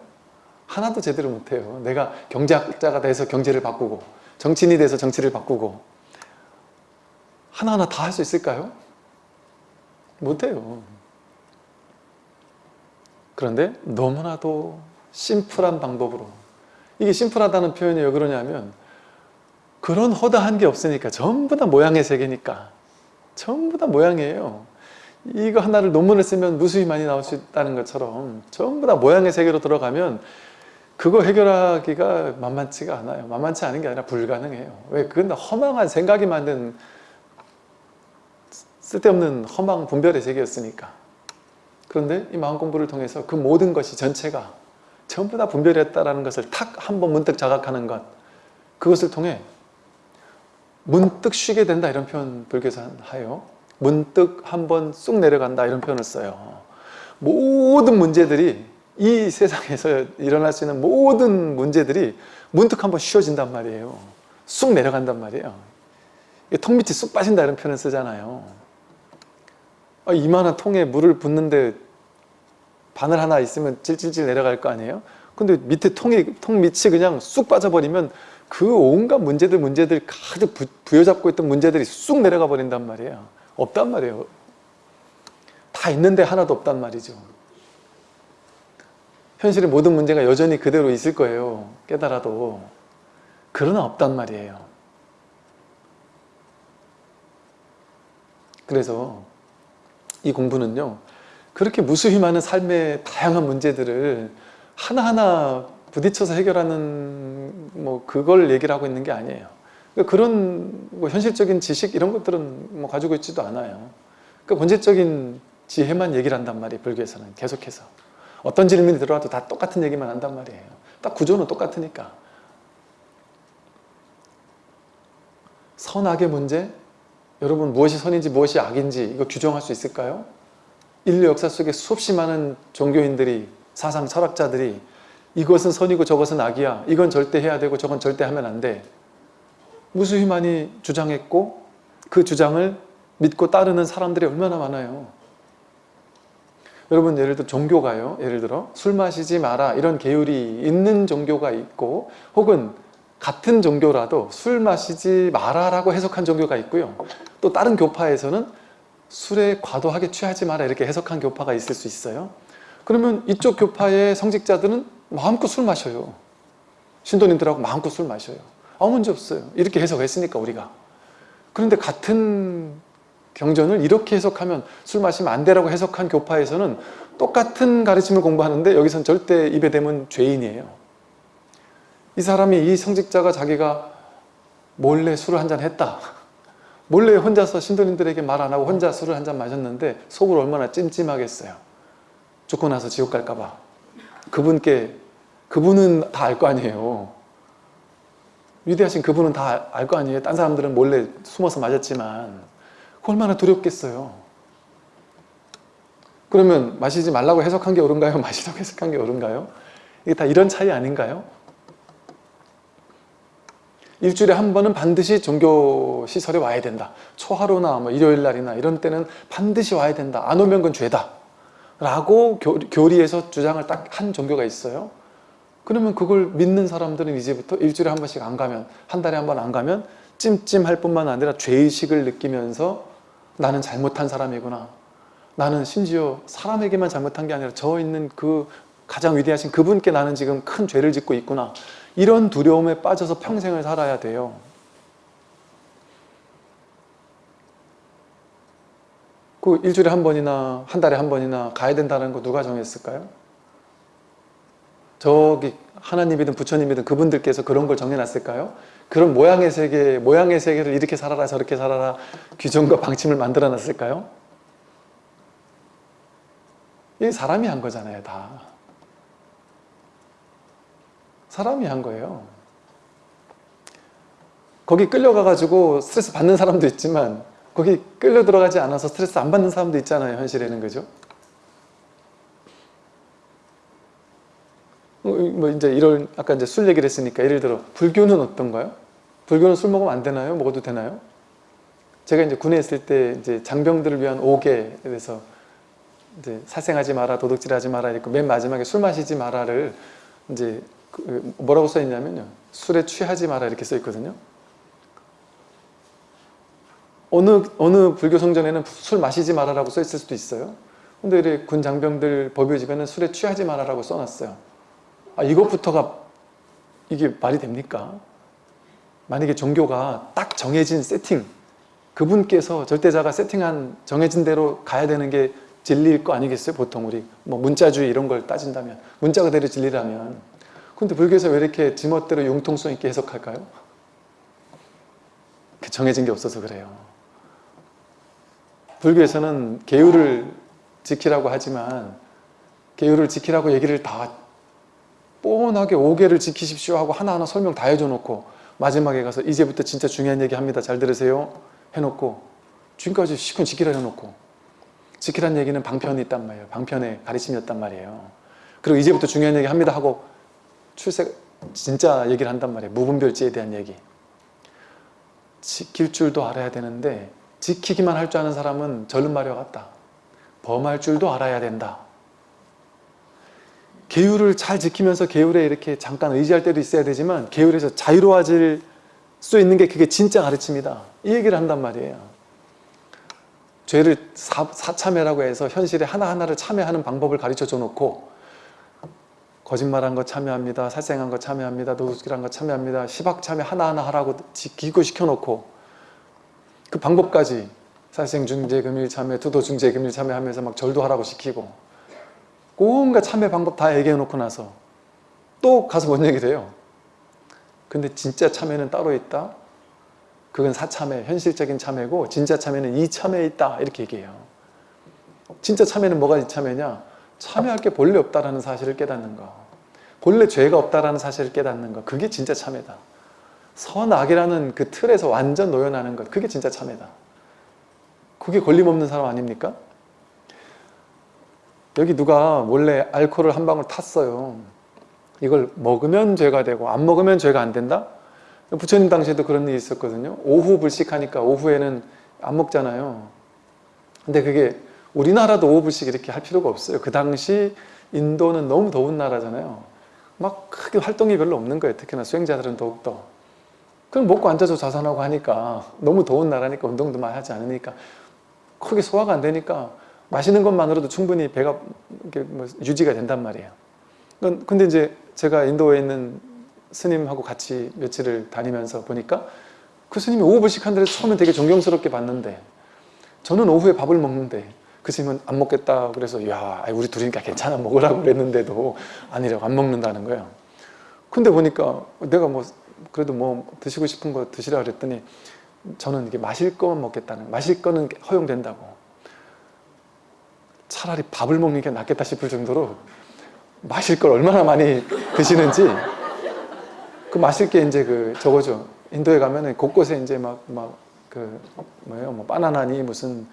하나도 제대로 못해요. 내가 경제학자가 돼서 경제를 바꾸고 정치인이 돼서 정치를 바꾸고 하나하나 다 할 수 있을까요? 못해요. 그런데 너무나도 심플한 방법으로 이게 심플하다는 표현이 왜 그러냐면 그런 허다한 게 없으니까 전부 다 모양의 세계니까 전부 다 모양이에요 이거 하나를 논문을 쓰면 무수히 많이 나올 수 있다는 것처럼 전부 다 모양의 세계로 들어가면 그거 해결하기가 만만치가 않아요. 만만치 않은 게 아니라 불가능해요. 왜? 그건 다 허망한 생각이 만든 쓸데없는 허망 분별의 세계였으니까. 그런데 이 마음 공부를 통해서 그 모든 것이 전체가 전부 다 분별이었다는 것을 탁 한 번 문득 자각하는 것 그것을 통해 문득 쉬게 된다 이런 표현 불교에서 하요 문득 한번 쑥 내려간다 이런 표현을 써요. 모든 문제들이 이 세상에서 일어날 수 있는 모든 문제들이 문득 한번 쉬어진단 말이에요. 쑥 내려간단 말이에요. 통 밑이 쑥 빠진다 이런 표현을 쓰잖아요. 아, 이만한 통에 물을 붓는데 바늘 하나 있으면 찔찔찔 내려갈 거 아니에요? 근데 밑에 통이, 통 밑이 그냥 쑥 빠져버리면 그 온갖 문제들 문제들 가득 부, 부여잡고 있던 문제들이 쑥 내려가 버린단 말이에요. 없단 말이에요. 다 있는데 하나도 없단 말이죠. 현실의 모든 문제가 여전히 그대로 있을 거예요. 깨달아도. 그러나 없단 말이에요. 그래서 이 공부는요 그렇게 무수히 많은 삶의 다양한 문제들을 하나하나 부딪혀서 해결하는 뭐 그걸 얘기를 하고 있는 게 아니에요. 그러니까 그런 뭐 현실적인 지식 이런 것들은 뭐 가지고 있지도 않아요. 그러니까 본질적인 지혜만 얘기를 한단 말이에요. 불교에서는 계속해서. 어떤 질문이 들어와도 다 똑같은 얘기만 한단 말이에요. 딱 구조는 똑같으니까. 선악의 문제? 여러분 무엇이 선인지 무엇이 악인지 이거 규정할 수 있을까요? 인류 역사 속에 수없이 많은 종교인들이 사상 철학자들이 이것은 선이고 저것은 악이야. 이건 절대 해야 되고 저건 절대 하면 안 돼. 무수히 많이 주장했고 그 주장을 믿고 따르는 사람들이 얼마나 많아요. 여러분 예를 들어 종교가요. 예를 들어 술 마시지 마라 이런 계율이 있는 종교가 있고 혹은 같은 종교라도 술 마시지 마라 라고 해석한 종교가 있고요. 또 다른 교파에서는 술에 과도하게 취하지 마라 이렇게 해석한 교파가 있을 수 있어요. 그러면 이쪽 교파의 성직자들은 마음껏 술 마셔요. 신도님들하고 마음껏 술 마셔요. 아무 문제 없어요. 이렇게 해석했으니까 우리가. 그런데 같은 경전을 이렇게 해석하면 술 마시면 안 되라고 해석한 교파에서는 똑같은 가르침을 공부하는데 여기선 절대 입에 대면 죄인이에요. 이 사람이 이 성직자가 자기가 몰래 술을 한 잔 했다. 몰래 혼자서 신도님들에게 말 안 하고 혼자 술을 한 잔 마셨는데 속으로 얼마나 찜찜하겠어요. 죽고 나서 지옥 갈까 봐. 그분께 그분은 다 알 거 아니에요 위대하신 그분은 다 알 거 아니에요 딴 사람들은 몰래 숨어서 그 얼마나 두렵겠어요 그러면 마시지 말라고 해석한 게 옳은가요? 마시라고 해석한 게 옳은가요? 이게 다 이런 차이 아닌가요? 일주일에 한 번은 반드시 종교 시설에 와야 된다. 초하루나 뭐 일요일 날이나 이런 때는 반드시 와야 된다. 안 오면 그건 죄다. 라고 교, 교리에서 주장을 딱 한 종교가 있어요. 그러면 그걸 믿는 사람들은 이제부터 일주일에 한 번씩 안 가면 한 달에 한 번 안 가면 찜찜할 뿐만 아니라 죄의식을 느끼면서 나는 잘못한 사람이구나. 나는 심지어 사람에게만 잘못한 게 아니라 저 있는 그 가장 위대하신 그분께 나는 지금 큰 죄를 짓고 있구나. 이런 두려움에 빠져서 평생을 살아야 돼요. 그 일주일에 한 번이나 한 달에 한 번이나 가야 된다는 거 누가 정했을까요? 저기 하나님이든 부처님이든 그분들께서 그런 걸 정해놨을까요? 그런 모양의 세계, 모양의 세계를 이렇게 살아라 저렇게 살아라 규정과 방침을 만들어 놨을까요? 이게 사람이 한 거잖아요 다 사람이 한 거예요 거기 끌려가가지고 스트레스 받는 사람도 있지만 거기 끌려 들어가지 않아서 스트레스 안 받는 사람도 있잖아요 현실에는 그죠? 뭐 이제 이런 아까 이제 술 얘기를 했으니까 예를 들어 불교는 어떤가요? 불교는 술 먹으면 안 되나요? 먹어도 되나요? 제가 이제 군에 있을 때 이제 장병들을 위한 오계에 대해서 이제 사생하지 마라, 도둑질하지 마라 이렇게 맨 마지막에 술 마시지 마라를 이제 그 뭐라고 써 있냐면요. 술에 취하지 마라 이렇게 써 있거든요. 어느 어느 불교 성전에는 술 마시지 마라라고 써 있을 수도 있어요. 근데 군 장병들 법요 집에는 술에 취하지 마라라고 써놨어요. 아 이것부터가 이게 말이 됩니까? 만약에 종교가 딱 정해진 세팅 그분께서 절대자가 세팅한 정해진 대로 가야 되는 게 진리일 거 아니겠어요? 보통 우리 뭐 문자주의 이런 걸 따진다면 문자 그대로 진리라면 근데 불교에서 왜 이렇게 지멋대로 융통성 있게 해석할까요? 그 정해진 게 없어서 그래요. 불교에서는 계율을 지키라고 하지만 계율을 지키라고 얘기를 다 뻔하게 5개를 지키십시오 하고 하나하나 설명 다 해줘 놓고 마지막에 가서 이제부터 진짜 중요한 얘기 합니다. 잘 들으세요. 해놓고 지금까지 시군 지키라 해놓고 지키란 얘기는 방편이 있단 말이에요. 방편의 가르침이었단 말이에요. 그리고 이제부터 중요한 얘기 합니다 하고 출세 진짜 얘기를 한단 말이에요. 무분별지에 대한 얘기. 지킬 줄도 알아야 되는데 지키기만 할 줄 아는 사람은 절름 마려 같다. 범할 줄도 알아야 된다. 계율을 잘 지키면서 계율에 이렇게 잠깐 의지할 때도 있어야 되지만 계율에서 자유로워질 수 있는 게 그게 진짜 가르침이다. 이 얘기를 한단 말이에요. 죄를 사, 사참회라고 해서 현실에 하나하나를 참회하는 방법을 가르쳐 줘 놓고 거짓말한 거 참여합니다. 살생한 거 참여합니다. 노숙이란 거 참여합니다. 시박 참여 하나하나 하라고 기고시켜 놓고 그 방법까지 살생 중재 금일 참여, 투도 중재 금일 참여하면서 막 절도 하라고 시키고 온갖 참여 방법 다 얘기해 놓고 나서 또 가서 뭔 얘기를 해요. 근데 진짜 참여는 따로 있다. 그건 사참회, 현실적인 참여고 진짜 참여는 이 참여에 있다. 이렇게 얘기해요. 진짜 참여는 뭐가 이 참여냐? 참여할 게 본래 없다라는 사실을 깨닫는 거. 본래 죄가 없다라는 사실을 깨닫는 거. 그게 진짜 참여다. 선악이라는 그 틀에서 완전 노연하는 것. 그게 진짜 참여다. 그게 걸림없는 사람 아닙니까? 여기 누가 몰래 알코올을 한 방울 탔어요. 이걸 먹으면 죄가 되고 안 먹으면 죄가 안 된다? 부처님 당시에도 그런 일이 있었거든요. 오후 불식하니까 오후에는 안 먹잖아요. 근데 그게 우리나라도 오후 불식 이렇게 할 필요가 없어요. 그 당시 인도는 너무 더운 나라잖아요. 막 크게 활동이 별로 없는 거예요. 특히나 수행자들은 더욱더. 그럼 먹고 앉아서 자산하고 하니까 너무 더운 나라니까 운동도 많이 하지 않으니까 크게 소화가 안 되니까 마시는 것만으로도 충분히 배가 뭐 유지가 된단 말이에요. 근데 이제 제가 인도에 있는 스님하고 같이 며칠을 다니면서 보니까 그 스님이 오후 불식한 데를 처음엔 되게 존경스럽게 봤는데 저는 오후에 밥을 먹는데 그 스님은 안 먹겠다 그래서 야 우리 둘이니까 괜찮아 먹으라고 그랬는데도 아니라고 안 먹는다는 거예요. 근데 보니까 내가 뭐 그래도 뭐 드시고 싶은 거 드시라 그랬더니 저는 이게 마실 거만 먹겠다는 마실 거는 허용된다고 차라리 밥을 먹는 게 낫겠다 싶을 정도로 마실 걸 얼마나 많이 드시는지. 그 마실 게 이제 그 저거죠. 인도에 가면은 곳곳에 이제 막 막 그 뭐예요? 뭐 바나나니 무슨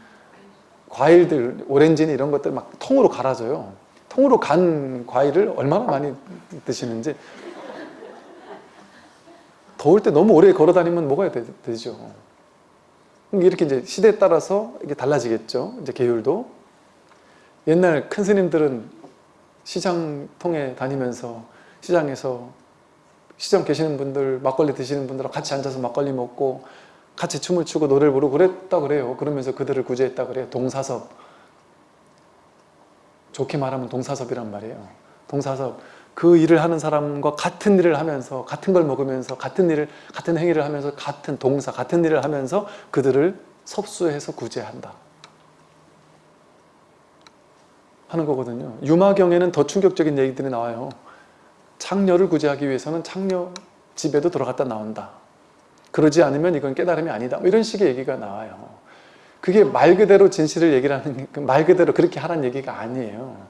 과일들 오렌지니 이런 것들 막 통으로 갈아줘요. 통으로 간 과일을 얼마나 많이 드시는지. 더울 때 너무 오래 걸어 다니면 먹어야 되, 죠? 이렇게 이제 시대에 따라서 이게 달라지겠죠? 이제 계율도 옛날 큰 스님들은 시장 통에 다니면서 시장에서 시장 계시는 분들 막걸리 드시는 분들하고 같이 앉아서 막걸리 먹고 같이 춤을 추고 노래를 부르고 그랬다 그래요. 그러면서 그들을 구제했다 그래요. 동사섭. 좋게 말하면 동사섭이란 말이에요. 동사섭. 그 일을 하는 사람과 같은 일을 하면서 같은 걸 먹으면서 같은 일을 같은 행위를 하면서 같은 동사 같은 일을 하면서 그들을 섭수해서 구제한다 하는 거거든요 유마경에는 더 충격적인 얘기들이 나와요 창녀를 구제하기 위해서는 창녀 집에도 들어갔다 나온다. 그러지 않으면 이건 깨달음이 아니다. 뭐 이런 식의 얘기가 나와요. 그게 말 그대로 진실을 얘기를 하는 말 그대로 그렇게 하라는 얘기가 아니에요.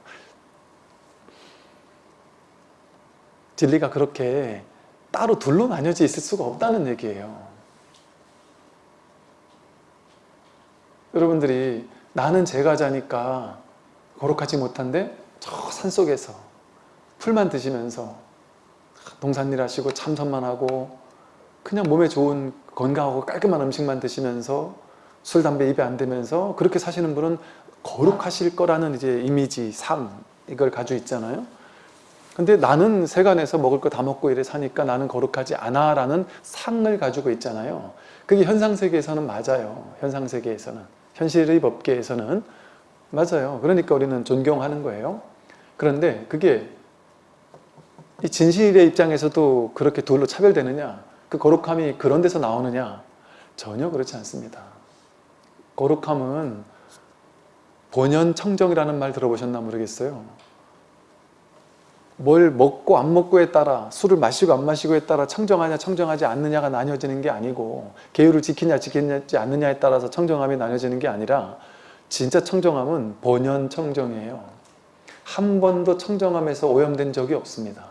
진리가 그렇게 따로 둘로 나뉘어져 있을 수가 없다는 얘기예요. 여러분들이 나는 제가자니까 거룩하지 못한데 저 산속에서 풀만 드시면서 동산일 하시고 참선만 하고 그냥 몸에 좋은 건강하고 깔끔한 음식만 드시면서 술, 담배 입에 안 대면서 그렇게 사시는 분은 거룩하실 거라는 이제 이미지, 상 이걸 가지고 있잖아요. 근데 나는 세간에서 먹을 거 다 먹고 이래 사니까 나는 거룩하지 않아 라는 상을 가지고 있잖아요. 그게 현상세계에서는 맞아요. 현상세계에서는. 현실의 법계에서는 맞아요. 그러니까 우리는 존경하는 거예요. 그런데 그게 이 진실의 입장에서도 그렇게 둘로 차별되느냐 그 거룩함이 그런 데서 나오느냐 전혀 그렇지 않습니다 거룩함은 본연 청정이라는 말 들어보셨나 모르겠어요. 뭘 먹고 안 먹고에 따라 술을 마시고 안 마시고에 따라 청정하냐 청정하지 않느냐가 나뉘어지는 게 아니고 계율을 지키냐 지키지 않느냐에 따라서 청정함이 나뉘어지는 게 아니라 진짜 청정함은 본연 청정이에요. 한 번도 청정함에서 오염된 적이 없습니다.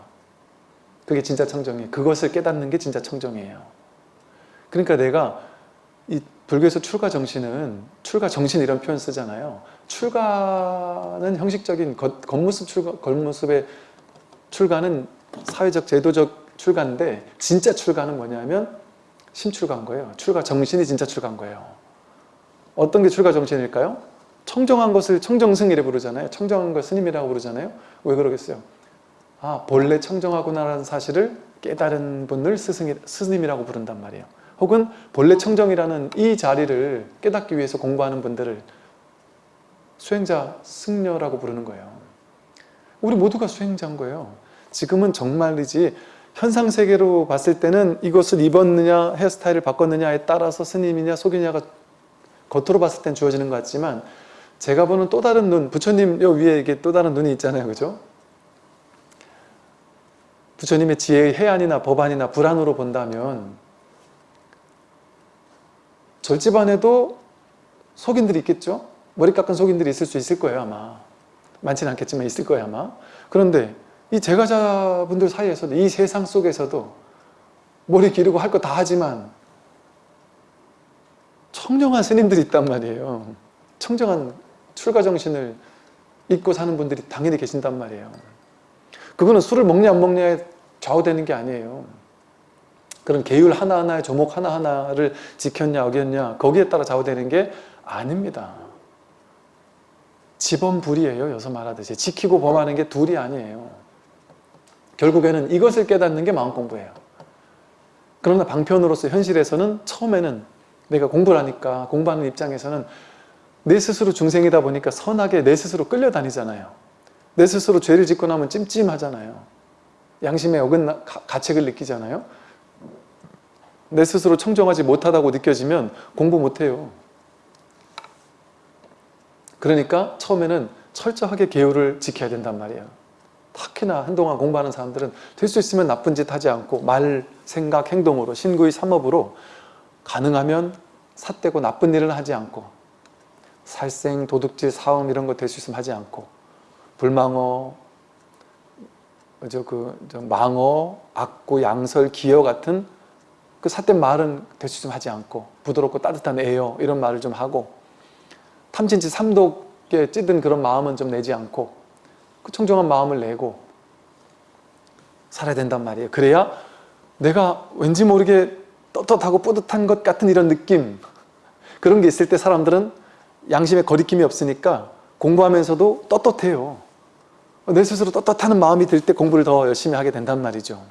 그게 진짜 청정이에요. 그것을 깨닫는 게 진짜 청정이에요. 그러니까 내가 이 불교에서 출가 정신은 출가 정신 이런 표현 쓰잖아요. 출가는 형식적인 겉, 겉모습 출가, 겉모습의 출가는 사회적 제도적 출가인데 진짜 출가는 뭐냐면 심출가인 거예요. 출가 정신이 진짜 출가인 거예요. 어떤 게 출가 정신일까요? 청정한 것을 청정승이라 부르잖아요. 청정한 걸 스님이라고 부르잖아요. 왜 그러겠어요? 아 본래 청정하구나라는 사실을 깨달은 분을 스승이, 스님이라고 부른단 말이에요. 혹은 본래 청정이라는 이 자리를 깨닫기 위해서 공부하는 분들을 수행자, 승려라고 부르는 거예요. 우리 모두가 수행자인 거예요. 지금은 정말이지 현상세계로 봤을 때는 이것을 입었느냐 헤어스타일을 바꿨느냐에 따라서 스님이냐 속이냐가 겉으로 봤을 땐 주어지는 것 같지만 제가 보는 또 다른 눈, 부처님 요 위에 이게 또 다른 눈이 있잖아요. 그죠? 부처님의 지혜의 해안이나 법안이나 불안으로 본다면 절집 안에도 속인들이 있겠죠? 머리 깎은 속인들이 있을 수 있을 거예요 아마 많지는 않겠지만 있을 거예요 아마 그런데 이 제가자분들 사이에서도 이 세상 속에서도 머리 기르고 할 거 다 하지만 청정한 스님들이 있단 말이에요 청정한 출가 정신을 잊고 사는 분들이 당연히 계신단 말이에요. 그거는 술을 먹냐 안 먹냐에 좌우되는 게 아니에요. 그런 계율 하나하나의 조목 하나하나를 지켰냐 어겼냐 거기에 따라 좌우되는 게 아닙니다. 지범불이에요 여기서 말하듯이. 지키고 범하는 게 둘이 아니에요. 결국에는 이것을 깨닫는 게 마음 공부예요. 그러나 방편으로서 현실에서는 처음에는 내가 공부를 하니까 공부하는 입장에서는 내 스스로 중생이다 보니까 선하게 내 스스로 끌려다니잖아요. 내 스스로 죄를 짓고 나면 찜찜하잖아요. 양심에 어긋나 가책을 느끼잖아요. 내 스스로 청정하지 못하다고 느껴지면 공부 못해요. 그러니까 처음에는 철저하게 계율을 지켜야 된단 말이에요. 특히나 한동안 공부하는 사람들은 될 수 있으면 나쁜 짓 하지 않고 말, 생각, 행동으로 신구의 삼업으로 가능하면 삿되고 나쁜 일을 하지 않고 살생, 도둑질, 사음 이런 거 될 수 있으면 하지 않고 불망어, 저 그, 저 망어, 악구, 양설, 기어 같은 그 삿된 말은 될 수 있으면 하지 않고 부드럽고 따뜻한 애여 이런 말을 좀 하고 탐진치 삼독에 찌든 그런 마음은 좀 내지 않고 그 청정한 마음을 내고 살아야 된단 말이에요. 그래야 내가 왠지 모르게 떳떳하고 뿌듯한 것 같은 이런 느낌 그런 게 있을 때 사람들은 양심에 거리낌이 없으니까 공부하면서도 떳떳해요. 내 스스로 떳떳하는 마음이 들 때 공부를 더 열심히 하게 된단 말이죠.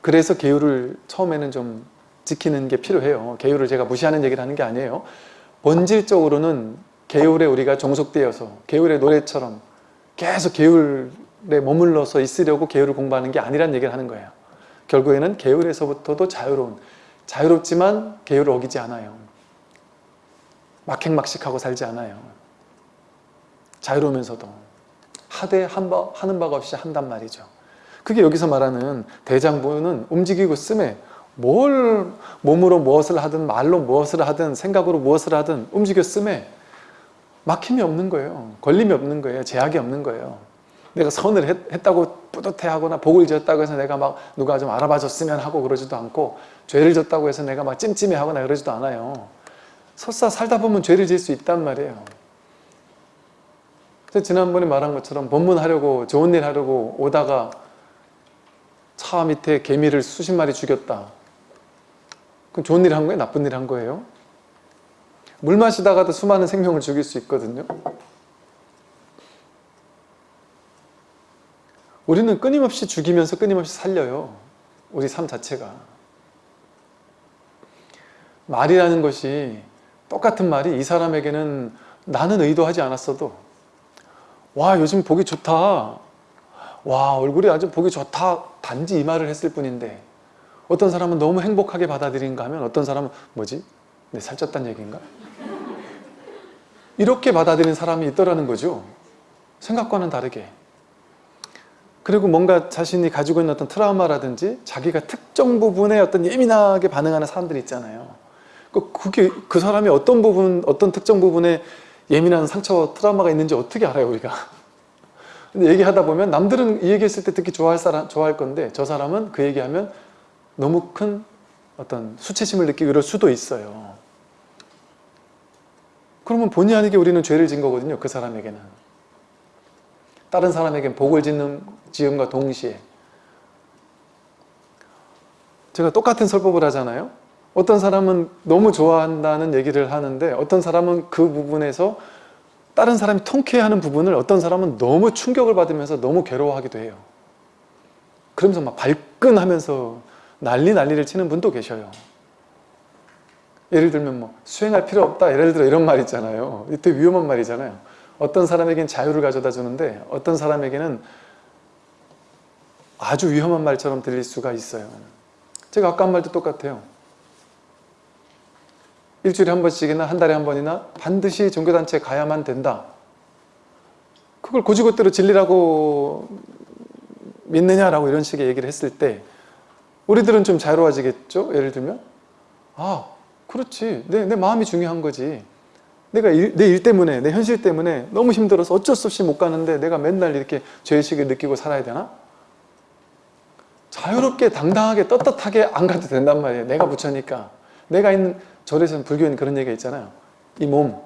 그래서 계율을 처음에는 좀 지키는 게 필요해요. 계율을 제가 무시하는 얘기를 하는 게 아니에요. 본질적으로는 계율에 우리가 종속되어서 계율의 노래처럼 계속 계율에 머물러서 있으려고 계율을 공부하는 게 아니란 얘기를 하는 거예요. 결국에는 계율에서부터도 자유로운 자유롭지만 계율을 어기지 않아요. 막행막식하고 살지 않아요. 자유로우면서도 하되 한 바, 하는 바가 없이 한단 말이죠. 그게 여기서 말하는 대장부는 움직이고 쓰매 뭘 몸으로 무엇을 하든 말로 무엇을 하든 생각으로 무엇을 하든 움직여 쓰매 막힘이 없는 거예요. 걸림이 없는 거예요. 제약이 없는 거예요. 내가 선을 했, 다고 뿌듯해하거나 복을 지었다고 해서 내가 막 누가 좀 알아봐 줬으면 하고 그러지도 않고 죄를 졌다고 해서 내가 막 찜찜해하거나 그러지도 않아요. 설사 살다 보면 죄를 지을 수 있단 말이에요. 그래서 지난번에 말한 것처럼 법문하려고 좋은 일 하려고 오다가 차 밑에 개미를 수십 마리 죽였다. 그럼 좋은 일 한 거예요? 나쁜 일 한 거예요? 물 마시다가도 수많은 생명을 죽일 수 있거든요. 우리는 끊임없이 죽이면서 끊임없이 살려요. 우리 삶 자체가. 말이라는 것이 똑같은 말이 이 사람에게는 나는 의도하지 않았어도 와 요즘 보기 좋다 와 얼굴이 아주 보기 좋다 단지 이 말을 했을 뿐인데 어떤 사람은 너무 행복하게 받아들인가 하면 어떤 사람은 뭐지 내 살쪘다는 얘기인가? 이렇게 받아들이는 사람이 있더라는 거죠. 생각과는 다르게. 그리고 뭔가 자신이 가지고 있는 어떤 트라우마라든지 자기가 특정 부분에 어떤 예민하게 반응하는 사람들이 있잖아요. 그- 그게 그 사람이 어떤 부분, 어떤 특정 부분에 예민한 상처, 트라우마가 있는지 어떻게 알아요, 우리가? 근데 얘기하다 보면 남들은 이 얘기했을 때 듣기 좋아할 사람, 좋아할 건데 저 사람은 그 얘기하면 너무 큰 어떤 수치심을 느끼고 이럴 수도 있어요. 그러면 본의 아니게 우리는 죄를 진 거거든요. 그 사람에게는. 다른 사람에겐 복을 짓는 지음과 동시에 제가 똑같은 설법을 하잖아요. 어떤 사람은 너무 좋아한다는 얘기를 하는데 어떤 사람은 그 부분에서 다른 사람이 통쾌해하는 부분을 어떤 사람은 너무 충격을 받으면서 너무 괴로워하기도 해요. 그러면서 막 발끈하면서 난리 난리를 치는 분도 계셔요. 예를 들면 뭐 수행할 필요 없다 예를 들어 이런 말 있잖아요 되게 위험한 말이잖아요 어떤 사람에겐 자유를 가져다 주는데 어떤 사람에게는 아주 위험한 말처럼 들릴 수가 있어요 제가 아까 한 말도 똑같아요 일주일에 한 번씩이나 한 달에 한 번이나 반드시 종교단체에 가야만 된다 그걸 고지고대로 진리라고 믿느냐라고 이런 식의 얘기를 했을 때 우리들은 좀 자유로워지겠죠 예를 들면 아 그렇지. 내, 내 마음이 중요한 거지. 내가 내 일 때문에, 내 현실 때문에 너무 힘들어서 어쩔 수 없이 못 가는데 내가 맨날 이렇게 죄의식을 느끼고 살아야 되나? 자유롭게, 당당하게, 떳떳하게 안 가도 된단 말이에요. 내가 부처니까. 내가 있는, 절에서는 불교는 그런 얘기가 있잖아요. 이 몸.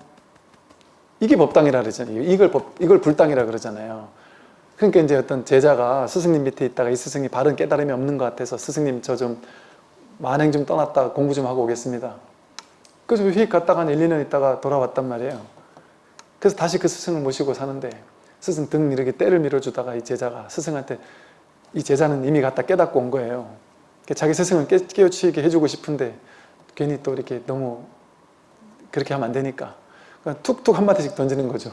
이게 법당이라 그러잖아요. 이걸 법, 이걸 불당이라 그러잖아요. 그러니까 이제 어떤 제자가 스승님 밑에 있다가 이 스승이 바른 깨달음이 없는 것 같아서 스승님 저 좀 만행 좀 떠났다 공부 좀 하고 오겠습니다. 그래서 휙 갔다가 한 1, 2년 있다가 돌아왔단 말이에요. 그래서 다시 그 스승을 모시고 사는데 스승 등 이렇게 때를 밀어주다가 이 제자가 스승한테 이 제자는 이미 갔다 깨닫고 온 거예요. 자기 스승을 깨, 깨우치게 해주고 싶은데 괜히 또 이렇게 너무 그렇게 하면 안 되니까 툭툭 한마디씩 던지는 거죠.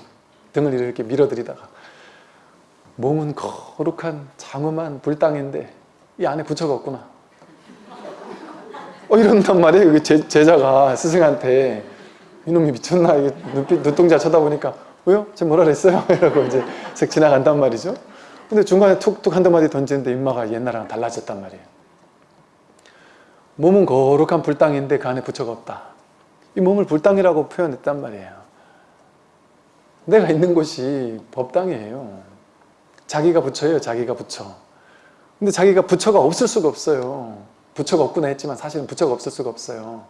등을 이렇게 밀어들이다가 몸은 거룩한 장엄한 불당인데 이 안에 부처가 없구나. 어 이런단 말이에요. 그 제, 제자가 스승한테 이놈이 미쳤나 눈빛 눈동자 쳐다보니까 왜요? 제가 뭐라 그랬어요? 이러고 이제 슥 지나간단 말이죠. 근데 중간에 툭툭 한두 마디 던지는데 인마가 옛날랑 달라졌단 말이에요. 몸은 거룩한 불당인데 그 안에 부처가 없다. 이 몸을 불당이라고 표현했단 말이에요. 내가 있는 곳이 법당이에요. 자기가 부처예요. 자기가 부처. 근데 자기가 부처가 없을 수가 없어요. 부처가 없구나 했지만 사실은 부처가 없을 수가 없어요.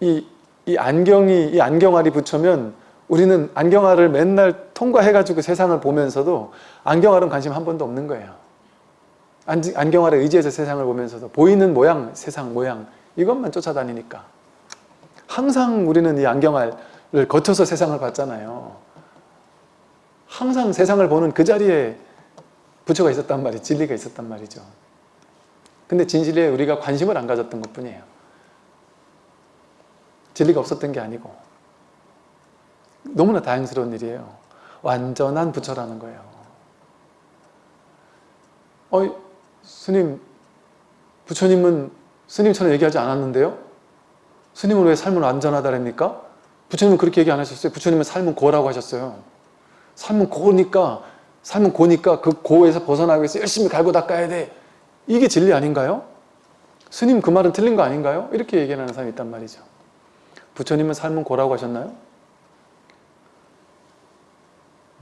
이, 이 안경이, 이 안경알이 부처면 우리는 안경알을 맨날 통과해가지고 세상을 보면서도 안경알은 관심 한 번도 없는 거예요. 안, 안경알에 의지해서 세상을 보면서도 보이는 모양, 세상 모양 이것만 쫓아다니니까 항상 우리는 이 안경알을 거쳐서 세상을 봤잖아요. 항상 세상을 보는 그 자리에 부처가 있었단 말이 진리가 있었단 말이죠. 근데 진실에 우리가 관심을 안 가졌던 것 뿐이에요. 진리가 없었던 게 아니고 너무나 다행스러운 일이에요. 완전한 부처라는 거예요. 어이, 스님, 부처님은 스님처럼 얘기하지 않았는데요? 스님은 왜 삶은 완전하다랍니까? 부처님은 그렇게 얘기 안 하셨어요. 부처님은 삶은 고라고 하셨어요. 삶은 고니까, 삶은 고니까 그 고에서 벗어나기 위해서 열심히 갈고 닦아야 돼. 이게 진리 아닌가요? 스님 그 말은 틀린 거 아닌가요? 이렇게 얘기하는 사람이 있단 말이죠. 부처님은 삶은 고라고 하셨나요?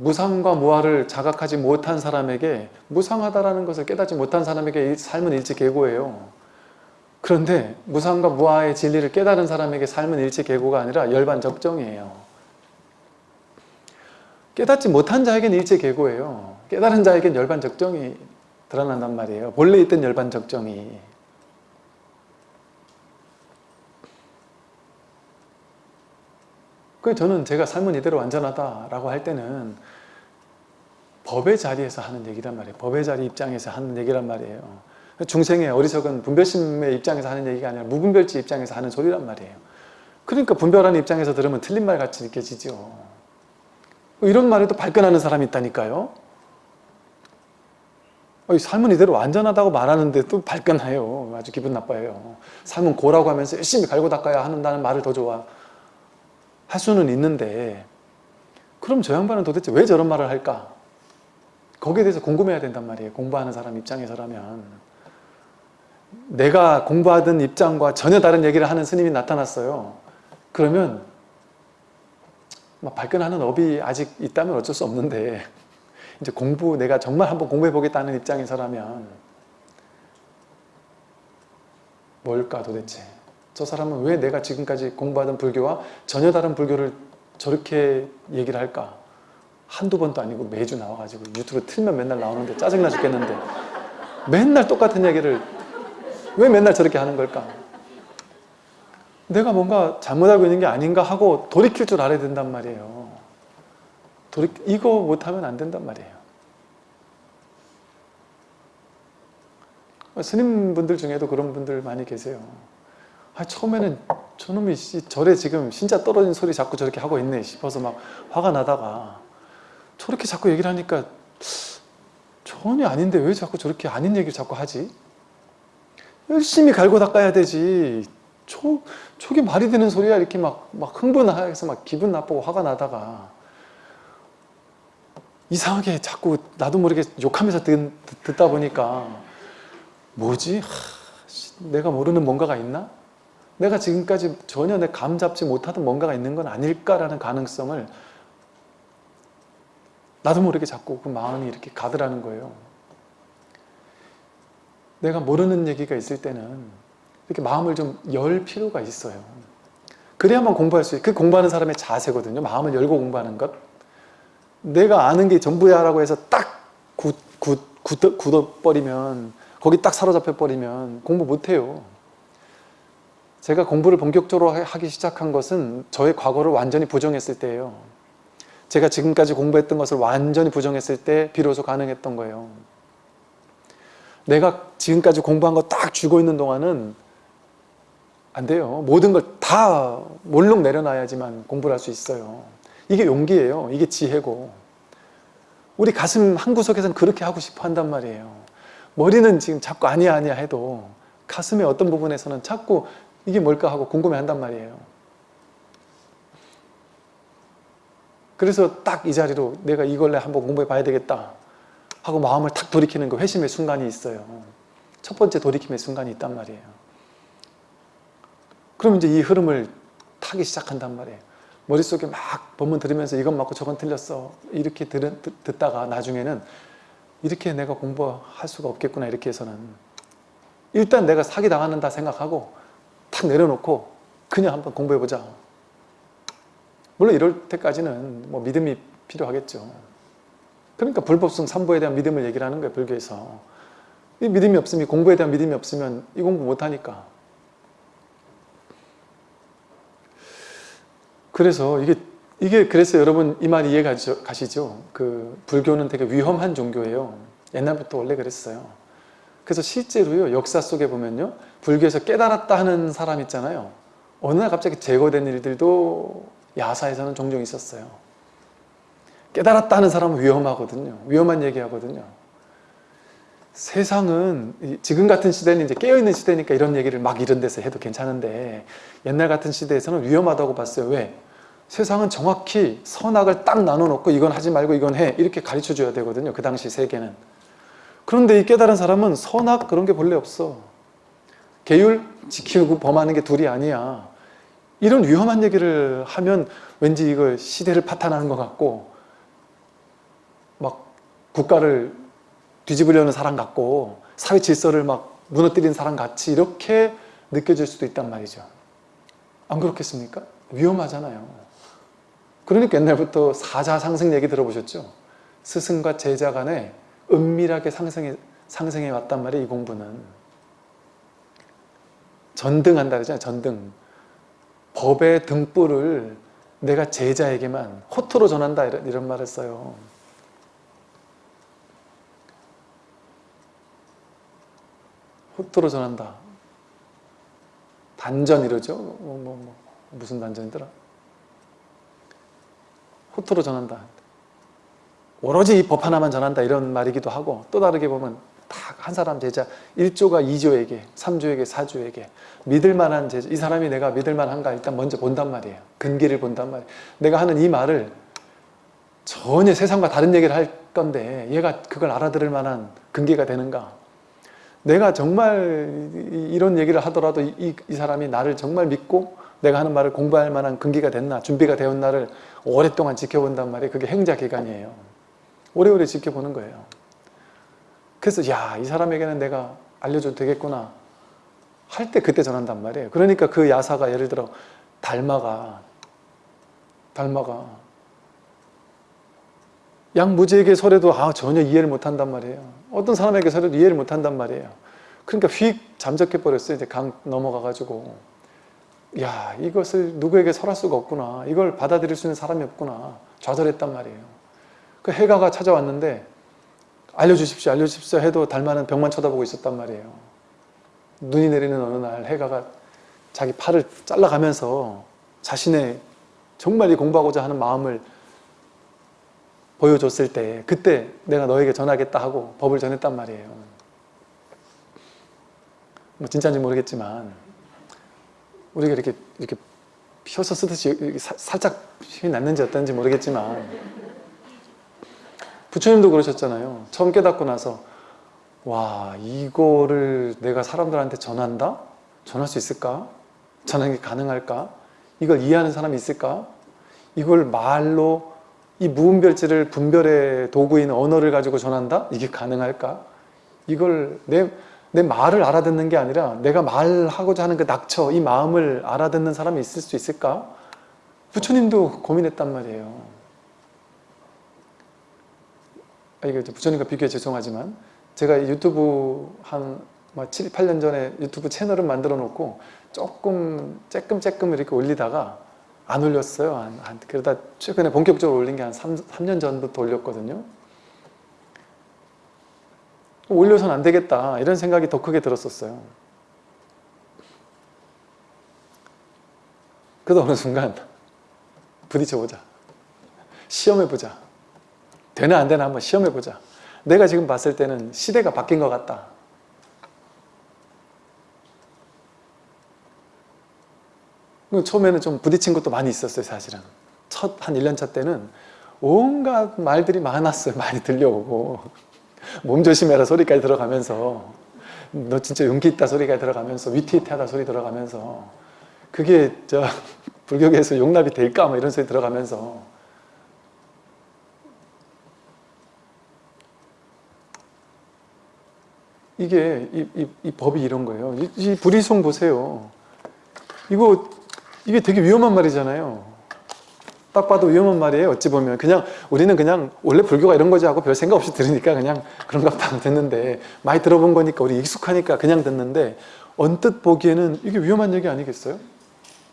무상과 무아를 자각하지 못한 사람에게 무상하다라는 것을 깨닫지 못한 사람에게 삶은 일체계고예요. 그런데 무상과 무아의 진리를 깨달은 사람에게 삶은 일체계고가 아니라 열반적정이에요. 깨닫지 못한 자에게는 일체계고예요. 깨달은 자에게는 열반적정이 드러난단 말이에요. 본래 있던 열반적정이. 그 저는 제가 삶은 이대로 완전하다라고 할 때는 법의 자리에서 하는 얘기란 말이에요. 법의 자리 입장에서 하는 얘기란 말이에요. 중생의 어리석은 분별심의 입장에서 하는 얘기가 아니라 무분별지 입장에서 하는 소리란 말이에요. 그러니까 분별하는 입장에서 들으면 틀린 말 같이 느껴지죠. 이런 말에도 발끈하는 사람이 있다니까요. 삶은 이대로 완전하다고 말하는데 또 발끈해요. 아주 기분 나빠요. 삶은 고라고 하면서 열심히 갈고 닦아야 한다는 말을 더 좋아 할 수는 있는데 그럼 저 양반은 도대체 왜 저런 말을 할까? 거기에 대해서 궁금해야 된단 말이에요. 공부하는 사람 입장에서라면 내가 공부하던 입장과 전혀 다른 얘기를 하는 스님이 나타났어요. 그러면 막 발끈하는 업이 아직 있다면 어쩔 수 없는데 이제 공부 내가 정말 한번 공부해 보겠다는 입장에서라면 뭘까 도대체 저 사람은 왜 내가 지금까지 공부하던 불교와 전혀 다른 불교를 저렇게 얘기를 할까 한두 번도 아니고 매주 나와가지고 유튜브 틀면 맨날 나오는데 짜증나 죽겠는데 맨날 똑같은 얘기를 왜 맨날 저렇게 하는 걸까? 내가 뭔가 잘못 알고 있는 게 아닌가 하고 돌이킬 줄 알아야 된단 말이에요. 돌이, 이거 못하면 안 된단 말이에요. 스님분들 중에도 그런 분들 많이 계세요. 아, 처음에는 저놈이 씨, 절에 지금 신자 떨어진 소리 자꾸 저렇게 하고 있네 싶어서 막 화가 나다가 저렇게 자꾸 얘기를 하니까 전혀 아닌데 왜 자꾸 저렇게 아닌 얘기를 자꾸 하지? 열심히 갈고 닦아야 되지 저, 저게 말이 되는 소리야 이렇게 막, 막 흥분해서 막 기분 나쁘고 화가 나다가 이상하게 자꾸 나도 모르게 욕하면서 듣, 듣다 보니까 뭐지? 하, 씨, 내가 모르는 뭔가가 있나? 내가 지금까지 전혀 내 감 잡지 못하던 뭔가가 있는 건 아닐까라는 가능성을 나도 모르게 자꾸 그 마음이 이렇게 가더라는 거예요. 내가 모르는 얘기가 있을 때는 이렇게 마음을 좀 열 필요가 있어요. 그래야만 공부할 수 있어요. 그 공부하는 사람의 자세거든요. 마음을 열고 공부하는 것. 내가 아는 게 전부야 라고 해서 딱 굳, 굳, 굳, 굳어버리면 거기 딱 사로잡혀 버리면 공부 못해요. 제가 공부를 본격적으로 하기 시작한 것은 저의 과거를 완전히 부정했을 때예요. 제가 지금까지 공부했던 것을 완전히 부정했을 때 비로소 가능했던 거예요. 내가 지금까지 공부한 거 딱 쥐고 있는 동안은 안 돼요. 모든 걸 다 몰록 내려놔야지만 공부를 할 수 있어요. 이게 용기예요. 이게 지혜고. 우리 가슴 한구석에서는 그렇게 하고 싶어 한단 말이에요. 머리는 지금 자꾸 아니야 아니야 해도 가슴의 어떤 부분에서는 자꾸 이게 뭘까 하고 궁금해 한단 말이에요. 그래서 딱 이 자리로 내가 이걸로 한번 공부해 봐야 되겠다 하고 마음을 탁 돌이키는 그 회심의 순간이 있어요. 첫 번째 돌이킴의 순간이 있단 말이에요. 그럼 이제 이 흐름을 타기 시작한단 말이에요. 머릿속에 막 본문 들으면서 이건 맞고 저건 틀렸어. 이렇게 들, 듣다가 나중에는 이렇게 내가 공부할 수가 없겠구나 이렇게 해서는 일단 내가 사기당하는다 생각하고 탁 내려놓고 그냥 한번 공부해보자. 물론 이럴 때까지는 뭐 믿음이 필요하겠죠. 그러니까 불법성 삼보에 대한 믿음을 얘기를 하는 거예요, 불교에서. 이 믿음이 없으면, 공부에 대한 믿음이 없으면 이 공부 못하니까. 그래서 이게, 이게 그래서 여러분 이 말 이해 가시죠? 그 불교는 되게 위험한 종교예요. 옛날부터 원래 그랬어요. 그래서 실제로요, 역사 속에 보면요, 불교에서 깨달았다 하는 사람 있잖아요. 어느 날 갑자기 제거된 일들도 야사에서는 종종 있었어요. 깨달았다 하는 사람은 위험하거든요. 위험한 얘기하거든요. 세상은 지금 같은 시대는 이제 깨어있는 시대니까 이런 얘기를 막 이런 데서 해도 괜찮은데 옛날 같은 시대에서는 위험하다고 봤어요. 왜? 세상은 정확히 선악을 딱 나눠놓고 이건 하지 말고 이건 해 이렇게 가르쳐 줘야 되거든요. 그 당시 세계는. 그런데 이 깨달은 사람은 선악 그런 게 본래 없어. 계율 지키고 범하는 게 둘이 아니야. 이런 위험한 얘기를 하면 왠지 이걸 시대를 파탄하는 것 같고 막 국가를 뒤집으려는 사람 같고 사회 질서를 막 무너뜨리는 사람 같이 이렇게 느껴질 수도 있단 말이죠. 안 그렇겠습니까? 위험하잖아요. 그러니까 옛날부터 사자 상승 얘기 들어보셨죠? 스승과 제자 간에 은밀하게 상승해, 상승해 왔단 말이에요, 이 공부는. 전등한다 그러잖아요, 전등. 법의 등불을 내가 제자에게만 호토로 전한다 이런, 이런 말을 써요. 호토로 전한다. 단전 이러죠? 뭐, 뭐, 뭐, 무슨 단전이더라? 호토로 전한다. 오로지 이 법 하나만 전한다 이런 말이기도 하고 또 다르게 보면 다한 사람 제자 1조가 2조에게 3조에게 4조에게 믿을 만한 제자 이 사람이 내가 믿을 만한가 일단 먼저 본단 말이에요. 근기를 본단 말이에요. 내가 하는 이 말을 전혀 세상과 다른 얘기를 할 건데 얘가 그걸 알아들을 만한 근기가 되는가? 내가 정말 이- 이런 얘기를 하더라도 이, 이- 이 사람이 나를 정말 믿고 내가 하는 말을 공부할 만한 근기가 됐나 준비가 되었나를 오랫동안 지켜본단 말이에요. 그게 행자 기간이에요. 오래오래 지켜보는 거예요 그래서 야 이 사람에게는 내가 알려줘도 되겠구나 할 때 그때 전한단 말이에요. 그러니까 그 야사가 예를 들어 달마가 달마가 양무지에게 설해도 아, 전혀 이해를 못한단 말이에요. 어떤 사람에게 설해도 이해를 못한단 말이에요. 그러니까 휙 잠적해 버렸어요. 이제 강 넘어가 가지고. 야 이것을 누구에게 설할 수가 없구나. 이걸 받아들일 수 있는 사람이 없구나. 좌절했단 말이에요. 그 해가가 찾아왔는데 알려주십시오 알려주십시오 해도 달마는 벽만 쳐다보고 있었단 말이에요. 눈이 내리는 어느 날 해가가 자기 팔을 잘라가면서 자신의 정말 이 공부하고자 하는 마음을 보여줬을 때 그때 내가 너에게 전하겠다 하고 법을 전했단 말이에요. 뭐 진짜인지 모르겠지만 우리가 이렇게 이렇게 펴서 쓰듯이 살짝 힘이 났는지 어떤지 모르겠지만 부처님도 그러셨잖아요. 처음 깨닫고 나서 와 이거를 내가 사람들한테 전한다? 전할 수 있을까? 전하는 게 가능할까? 이걸 이해하는 사람이 있을까? 이걸 말로 이 무분별지를 분별의 도구인 언어를 가지고 전한다? 이게 가능할까? 이걸 내, 내 말을 알아듣는 게 아니라 내가 말하고자 하는 그 낙처, 이 마음을 알아듣는 사람이 있을 수 있을까? 부처님도 고민했단 말이에요. 아, 이제 부처님과 비교해 죄송하지만 제가 이 유튜브 한 7, 8년 전에 유튜브 채널을 만들어 놓고 조금 쬐끔쬐끔 이렇게 올리다가 안 올렸어요. 한, 한- 그러다 최근에 본격적으로 올린 게 한 3, 3년 전부터 올렸거든요. 올려서는 안 되겠다 이런 생각이 더 크게 들었었어요. 그러다 어느 순간 부딪혀보자. 시험해보자. 되나 안 되나 한번 시험해보자. 내가 지금 봤을 때는 시대가 바뀐 것 같다. 그 처음에는 좀 부딪힌 것도 많이 있었어요 사실은. 첫 한 1년차 때는 온갖 말들이 많았어요. 많이 들려오고 몸 조심해라 소리까지 들어가면서 너 진짜 용기 있다 소리가 들어가면서 위태위태하다 소리 들어가면서 그게 저 불교계에서 용납이 될까 뭐 이런 소리 들어가면서 이게 이, 이, 이 법이 이런 거예요. 이, 이 불이송 보세요. 이거 이게 되게 위험한 말이잖아요. 딱 봐도 위험한 말이에요. 어찌 보면 그냥 우리는 그냥 원래 불교가 이런 거지 하고 별 생각 없이 들으니까 그냥 그런가 보다 듣는데 많이 들어본 거니까 우리 익숙하니까 그냥 듣는데 언뜻 보기에는 이게 위험한 얘기 아니겠어요?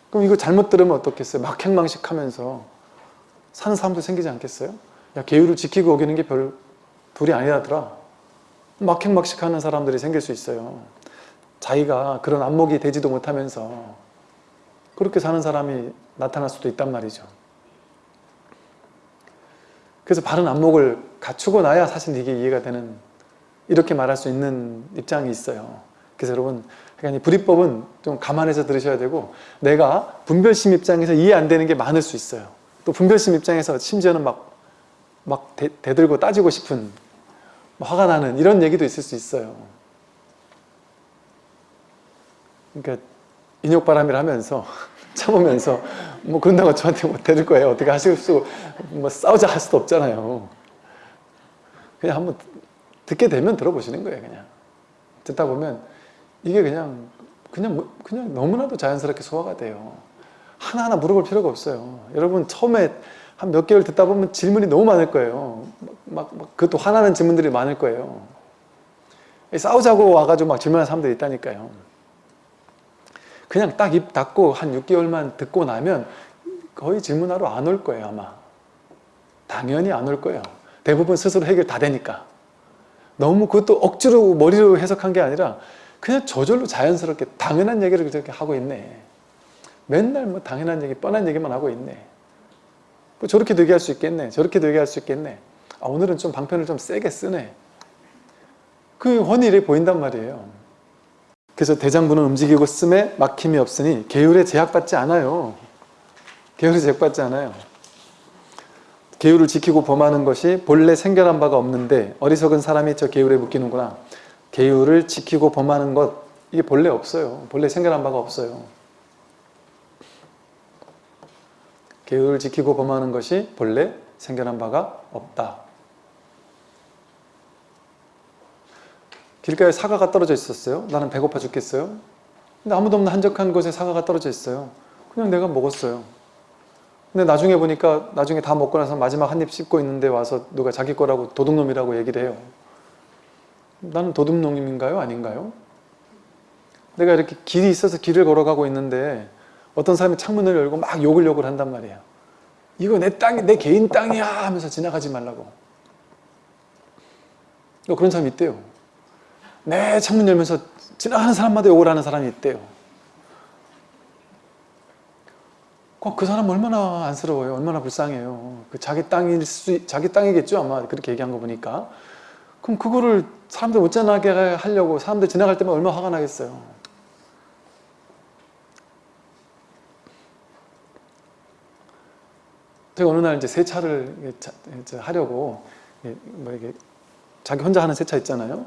그럼 이거 잘못 들으면 어떻겠어요? 막행망식 하면서 사는 사람도 생기지 않겠어요? 야 계율을 지키고 오기는 게 별 둘이 아니라더라. 막행막식 하는 사람들이 생길 수 있어요. 자기가 그런 안목이 되지도 못하면서 그렇게 사는 사람이 나타날 수도 있단 말이죠. 그래서 바른 안목을 갖추고 나야 사실 이게 이해가 되는 이렇게 말할 수 있는 입장이 있어요. 그래서 여러분 그러니까 이 불이법은 좀 감안해서 들으셔야 되고 내가 분별심 입장에서 이해 안 되는 게 많을 수 있어요. 또 분별심 입장에서 심지어는 막, 막 대, 대들고 따지고 싶은 화가 나는 이런 얘기도 있을 수 있어요. 그러니까 인욕바람이라 하면서 참으면서 뭐 그런다고 저한테 뭐 대들 거예요. 어떻게 하실 수, 뭐 싸우자 할 수도 없잖아요. 그냥 한번 듣게 되면 들어보시는 거예요. 그냥 듣다 보면 이게 그냥 그냥 뭐- 그냥 너무나도 자연스럽게 소화가 돼요. 하나하나 물어볼 필요가 없어요. 여러분 처음에 한 몇 개월 듣다 보면 질문이 너무 많을 거예요. 막, 막 그것도 화나는 질문들이 많을 거예요. 싸우자고 와가지고 막 질문하는 사람들이 있다니까요. 그냥 딱 입 닫고 한 6개월만 듣고 나면 거의 질문하러 안 올 거예요 아마. 당연히 안 올 거예요. 대부분 스스로 해결 다 되니까. 너무 그것도 억지로 머리로 해석한 게 아니라 그냥 저절로 자연스럽게 당연한 얘기를 그렇게 하고 있네. 맨날 뭐 당연한 얘기, 뻔한 얘기만 하고 있네. 뭐 저렇게도 얘기할 수 있겠네. 저렇게도 얘기할 수 있겠네. 아, 오늘은 좀 방편을 좀 세게 쓰네. 그 훤히 보인단 말이에요. 그래서 대장부는 움직이고 씀에 막힘이 없으니 계율에 제약받지 않아요. 계율에 제약받지 않아요. 계율을 지키고 범하는 것이 본래 생겨난 바가 없는데 어리석은 사람이 저 계율에 묶이는구나. 계율을 지키고 범하는 것 이게 본래 없어요. 본래 생겨난 바가 없어요. 계율을 지키고 범하는 것이 본래 생겨난 바가 없다. 길가에 사과가 떨어져 있었어요. 나는 배고파 죽겠어요. 근데 아무도 없는 한적한 곳에 사과가 떨어져 있어요. 그냥 내가 먹었어요. 근데 나중에 보니까 나중에 다 먹고 나서 마지막 한 입 씹고 있는데 와서 누가 자기 거라고 도둑놈이라고 얘기를 해요. 나는 도둑놈인가요? 아닌가요? 내가 이렇게 길이 있어서 길을 걸어가고 있는데 어떤 사람이 창문을 열고 막 욕을 욕을 한단 말이에요. 이거 내 땅이 내 개인 땅이야 하면서 지나가지 말라고. 또 그런 사람이 있대요. 내 창문 열면서 지나가는 사람마다 욕을 하는 사람이 있대요. 그- 그 사람 얼마나 안쓰러워요. 얼마나 불쌍해요. 그 자기 땅일 수, 자기 땅이겠죠. 아마 그렇게 얘기한 거 보니까. 그럼 그거를 사람들 못 지나게 하려고 사람들 지나갈 때만 얼마나 화가 나겠어요. 제가 어느 날 이제 세차를 하려고 뭐 이게 자기 혼자 하는 세차 있잖아요.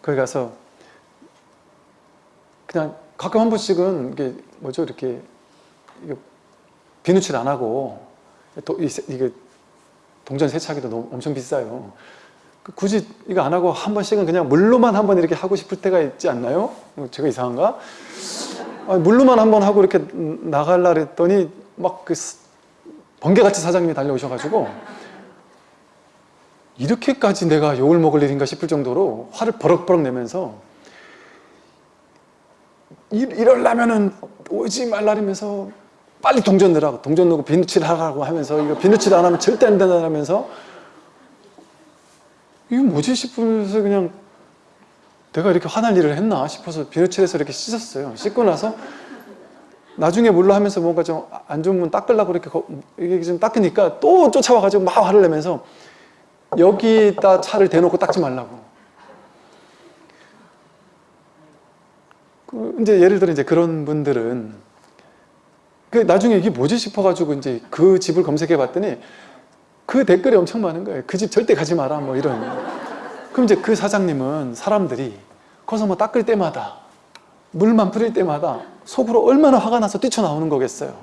거기 가서 그냥 가끔 한 번씩은 이게 뭐죠 이렇게 비누칠 안 하고 또이 세- 이게 동전 세차기도 너무 엄청 비싸요. 그 굳이 이거 안 하고 한 번씩은 그냥 물로만 한 번 이렇게 하고 싶을 때가 있지 않나요? 어, 제가 이상한가? 물로만 한 번 하고 이렇게 나갈라 그랬더니 막 그 번개같이 사장님이 달려오셔가지고 이렇게까지 내가 욕을 먹을 일인가 싶을 정도로 화를 버럭버럭 내면서 이- 이럴라면은 오지 말라면서 빨리 동전 넣으라고 동전 넣고 비누칠 하라고 하면서 이거 비누칠 안 하면 절대 안 된다면서 이거 뭐지 싶으면서 그냥 내가 이렇게 화날 일을 했나 싶어서 비누칠해서 이렇게 씻었어요. 씻고 나서 나중에 물로 하면서 뭔가 좀 안 좋은 문 닦으려고 이렇게 거- 이게 좀 닦으니까 또 쫓아와가지고 막 화를 내면서 여기다 차를 대놓고 닦지 말라고. 그 이제 예를 들어 이제 그런 분들은 그 나중에 이게 뭐지 싶어가지고 이제 그 집을 검색해 봤더니 그 댓글이 엄청 많은 거예요. 그 집 절대 가지 마라 뭐 이런. 그럼 이제 그 사장님은 사람들이 거기서 뭐 닦을 때마다 물만 뿌릴 때마다 속으로 얼마나 화가 나서 뛰쳐나오는 거겠어요.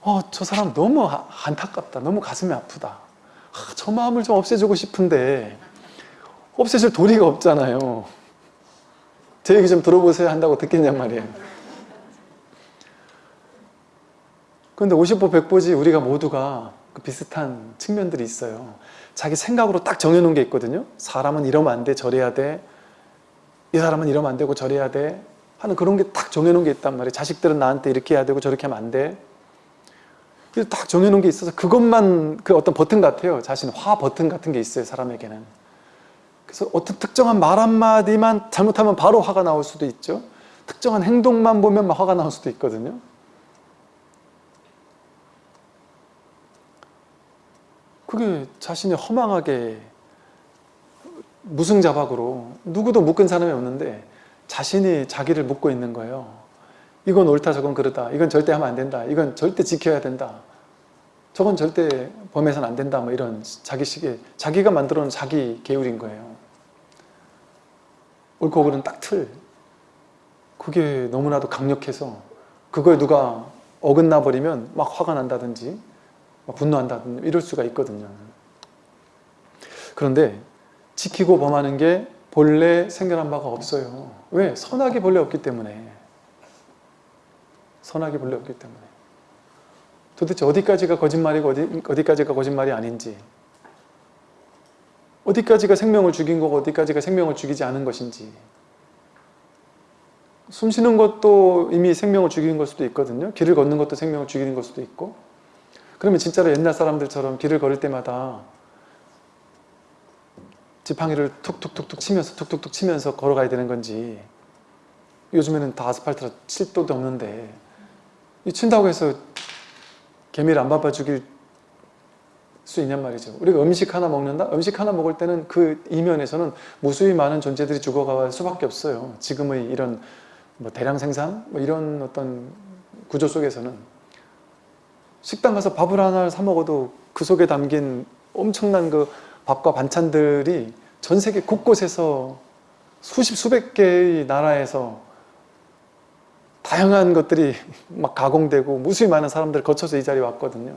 어, 저 사람 너무 아- 안타깝다. 너무 가슴이 아프다. 아, 저 마음을 좀 없애주고 싶은데 없애줄 도리가 없잖아요. 제 얘기 좀 들어보세요 한다고 듣겠냔 말이에요. 그런데 50보 100보지 우리가 모두가 그 비슷한 측면들이 있어요. 자기 생각으로 딱 정해놓은 게 있거든요. 사람은 이러면 안 돼, 저래야 돼. 이 사람은 이러면 안 되고 저래야 돼. 하는 그런 게 딱 정해놓은 게 있단 말이에요. 자식들은 나한테 이렇게 해야 되고 저렇게 하면 안 돼. 그래서 딱 정해놓은 게 있어서 그것만 그 어떤 버튼 같아요. 자신 화 버튼 같은 게 있어요. 사람에게는. 그래서 어떤 특정한 말 한마디만 잘못하면 바로 화가 나올 수도 있죠. 특정한 행동만 보면 막 화가 나올 수도 있거든요. 그게 자신이 허망하게 무승자박으로 누구도 묶은 사람이 없는데 자신이 자기를 묶고 있는 거예요. 이건 옳다 저건 그르다. 이건 절대 하면 안 된다. 이건 절대 지켜야 된다. 저건 절대 범해서는 안 된다. 뭐 이런 자기식의 자기가 만들어 놓은 자기 계율인 거예요. 옳고 그른 딱 틀. 그게 너무나도 강력해서 그거에 누가 어긋나 버리면 막 화가 난다든지 막 분노한다든지 이럴 수가 있거든요. 그런데 지키고 범하는 게 본래 생겨난 바가 없어요. 왜? 선악이 본래 없기 때문에. 선악이 본래 없기 때문에. 도대체 어디까지가 거짓말이고 어디, 어디까지가 거짓말이 아닌지. 어디까지가 생명을 죽인 거고 어디까지가 생명을 죽이지 않은 것인지. 숨 쉬는 것도 이미 생명을 죽이는 걸 수도 있거든요. 길을 걷는 것도 생명을 죽이는 걸 수도 있고. 그러면 진짜로 옛날 사람들처럼 길을 걸을 때마다 지팡이를 툭툭툭툭 치면서 툭툭툭 치면서 걸어가야 되는 건지 요즘에는 다 아스팔트라 칠 도도 없는데 이 친다고 해서 개미를 안 밟아 죽일 수 있냔 말이죠. 우리가 음식 하나 먹는다? 음식 하나 먹을 때는 그 이면에서는 무수히 많은 존재들이 죽어갈 수밖에 없어요. 지금의 이런 뭐 대량 생산? 뭐 이런 어떤 구조 속에서는 식당 가서 밥을 하나 사 먹어도 그 속에 담긴 엄청난 그 밥과 반찬들이 전 세계 곳곳에서 수십 수백 개의 나라에서 다양한 것들이 막 가공되고 무수히 많은 사람들 거쳐서 이 자리에 왔거든요.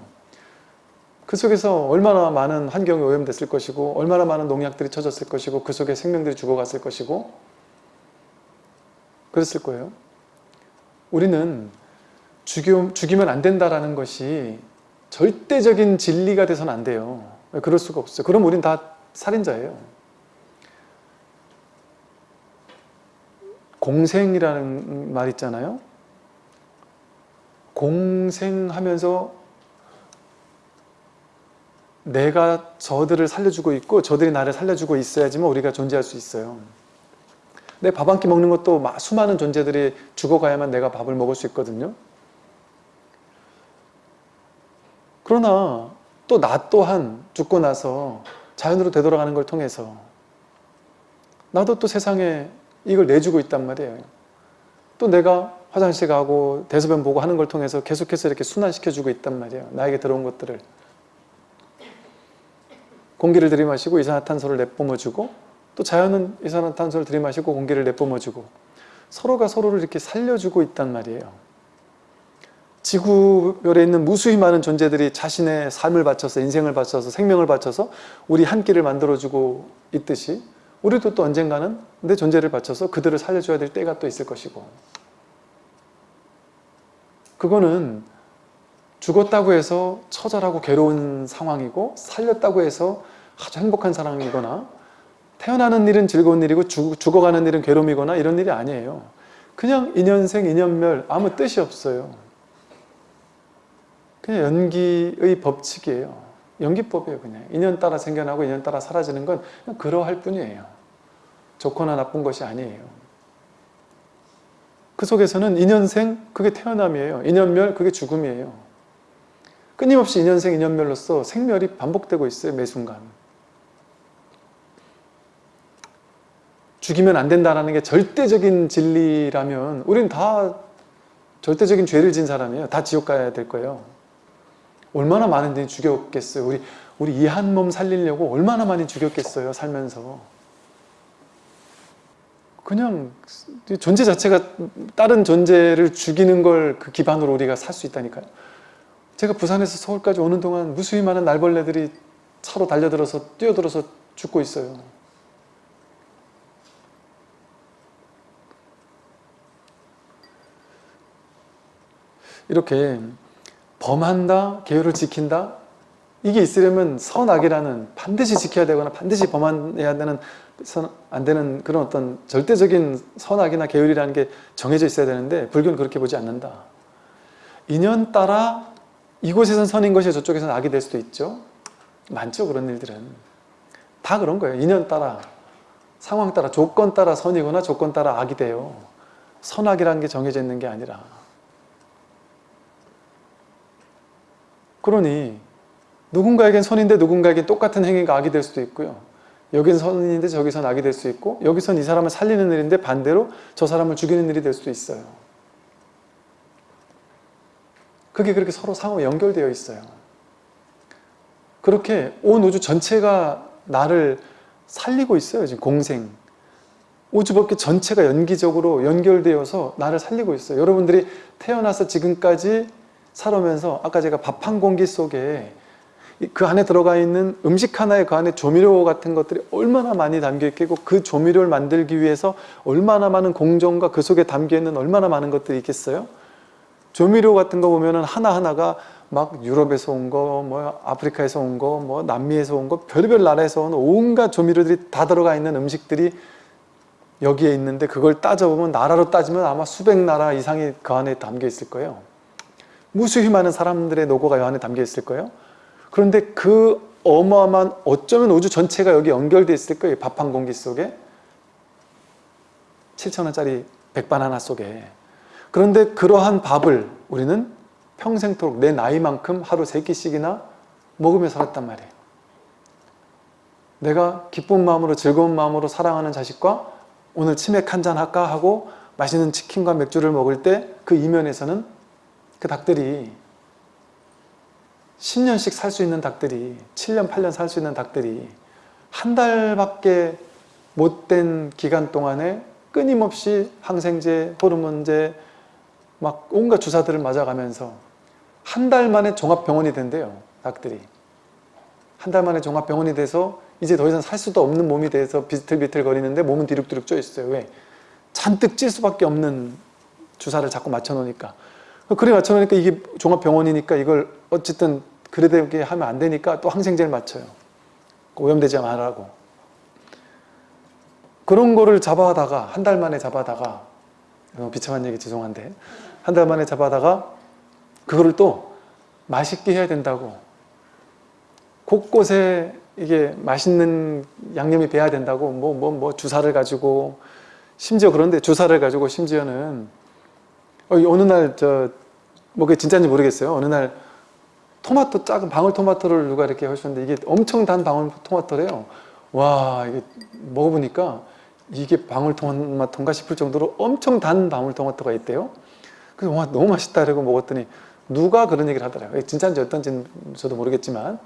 그 속에서 얼마나 많은 환경이 오염됐을 것이고 얼마나 많은 농약들이 쳐졌을 것이고 그 속에 생명들이 죽어갔을 것이고 그랬을 거예요. 우리는 죽이면 안 된다라는 것이 절대적인 진리가 돼서는 안 돼요. 그럴 수가 없어요. 그럼 우린 다 살인자예요. 공생이라는 말 있잖아요. 공생하면서 내가 저들을 살려주고 있고 저들이 나를 살려주고 있어야지만 우리가 존재할 수 있어요. 내 밥 한 끼 먹는 것도 마- 수많은 존재들이 죽어가야만 내가 밥을 먹을 수 있거든요. 그러나 또 나 또한 죽고 나서 자연으로 되돌아가는 걸 통해서 나도 또 세상에 이걸 내주고 있단 말이에요. 또 내가 화장실 가고 대소변 보고 하는 걸 통해서 계속해서 이렇게 순환시켜주고 있단 말이에요. 나에게 들어온 것들을. 공기를 들이마시고 이산화탄소를 내뿜어주고 또 자연은 이산화탄소를 들이마시고 공기를 내뿜어주고 서로가 서로를 이렇게 살려주고 있단 말이에요. 지구별에 있는 무수히 많은 존재들이 자신의 삶을 바쳐서 인생을 바쳐서 생명을 바쳐서 우리 한 끼를 만들어주고 있듯이 우리도 또 언젠가는 내 존재를 바쳐서 그들을 살려줘야 될 때가 또 있을 것이고 그거는 죽었다고 해서 처절하고 괴로운 상황이고 살렸다고 해서 아주 행복한 상황이거나 태어나는 일은 즐거운 일이고 죽, 죽어가는 일은 괴로움이거나 이런 일이 아니에요. 그냥 인연생, 인연멸 아무 뜻이 없어요. 그냥 연기의 법칙이에요. 연기법이에요 그냥. 인연 따라 생겨나고 인연 따라 사라지는 건 그러할 뿐이에요. 좋거나 나쁜 것이 아니에요. 그 속에서는 인연생 그게 태어남이에요. 인연멸 그게 죽음이에요. 끊임없이 인연생 인연멸로서 생멸이 반복되고 있어요. 매 순간. 죽이면 안 된다는 게 절대적인 진리라면 우리는 다 절대적인 죄를 진 사람이에요. 다 지옥 가야 될 거예요. 얼마나 많은 데 죽였겠어요. 우리 우리 이 한 몸 살리려고 얼마나 많이 죽였겠어요. 살면서. 그냥 존재 자체가 다른 존재를 죽이는 걸 그 기반으로 우리가 살 수 있다니까요. 제가 부산에서 서울까지 오는 동안 무수히 많은 날벌레들이 차로 달려들어서 뛰어들어서 죽고 있어요. 이렇게 범한다, 계율을 지킨다 이게 있으려면 선악이라는 반드시 지켜야 되거나 반드시 범해야 되는 선, 안 되는 그런 어떤 절대적인 선악이나 계율이라는 게 정해져 있어야 되는데 불교는 그렇게 보지 않는다. 인연 따라 이곳에선 선인 것이 저쪽에서는 악이 될 수도 있죠. 많죠 그런 일들은. 다 그런 거예요. 인연 따라 상황 따라 조건 따라 선이거나 조건 따라 악이 돼요. 선악이라는 게 정해져 있는 게 아니라 그러니 누군가에겐 선인데 누군가에겐 똑같은 행위가 악이 될 수도 있고요. 여긴 선인데 저기선 악이 될 수 있고 여기선 이 사람을 살리는 일인데 반대로 저 사람을 죽이는 일이 될 수도 있어요. 그게 그렇게 서로 상호 연결되어 있어요. 그렇게 온 우주 전체가 나를 살리고 있어요. 지금 공생. 우주법계 전체가 연기적으로 연결되어서 나를 살리고 있어요. 여러분들이 태어나서 지금까지 살아오면서 아까 제가 밥 한 공기 속에 그 안에 들어가 있는 음식 하나에 그 안에 조미료 같은 것들이 얼마나 많이 담겨 있겠고 그 조미료를 만들기 위해서 얼마나 많은 공정과 그 속에 담겨 있는 얼마나 많은 것들이 있겠어요? 조미료 같은 거 보면은 하나하나가 막 유럽에서 온 거, 뭐 아프리카에서 온 거, 뭐 남미에서 온 거, 별별 나라에서 온 온갖 조미료들이 다 들어가 있는 음식들이 여기에 있는데 그걸 따져보면 나라로 따지면 아마 수백 나라 이상이 그 안에 담겨 있을 거예요. 무수히 많은 사람들의 노고가 이 안에 담겨 있을 거예요. 그런데 그 어마어마한 어쩌면 우주 전체가 여기 연결되어 있을 거예요. 밥 한 공기 속에 7천원짜리 백반 하나 속에 그런데 그러한 밥을 우리는 평생토록 내 나이만큼 하루 세 끼씩이나 먹으며 살았단 말이에요. 내가 기쁜 마음으로 즐거운 마음으로 사랑하는 자식과 오늘 치맥 한 잔 할까 하고 맛있는 치킨과 맥주를 먹을 때 그 이면에서는 그 닭들이 10년씩 살 수 있는 닭들이 7년 8년 살 수 있는 닭들이 한 달밖에 못된 기간 동안에 끊임없이 항생제, 호르몬제 막 온갖 주사들을 맞아가면서 한 달 만에 종합병원이 된대요 닭들이. 한 달 만에 종합병원이 돼서 이제 더 이상 살 수도 없는 몸이 돼서 비틀비틀 거리는데 몸은 뒤룩뒤룩 쪼 있어요. 왜? 잔뜩 찔 수밖에 없는 주사를 자꾸 맞춰 놓으니까 그래 맞춰 놓으니까 이게 종합병원이니까 이걸 어쨌든 그래되게 하면 안 되니까 또 항생제를 맞춰요. 오염되지 말라고. 그런 거를 잡아다가 한 달 만에 잡아다가 너무 비참한 얘기 죄송한데 한 달 만에 잡아다가 그거를 또 맛있게 해야 된다고. 곳곳에 이게 맛있는 양념이 배야 된다고. 뭐 뭐 뭐 주사를 가지고 심지어 그런데 주사를 가지고 심지어는 어, 어느 날 저 뭐 그게 진짜인지 모르겠어요. 어느 날 토마토 작은 방울토마토를 누가 이렇게 하셨는데 이게 엄청 단 방울토마토래요. 와 이게 먹어보니까 이게 방울토마토인가 싶을 정도로 엄청 단 방울토마토가 있대요. 그래서 와 너무 맛있다 이러고 먹었더니 누가 그런 얘기를 하더라고요. 진짜인지 어떤지는 저도 모르겠지만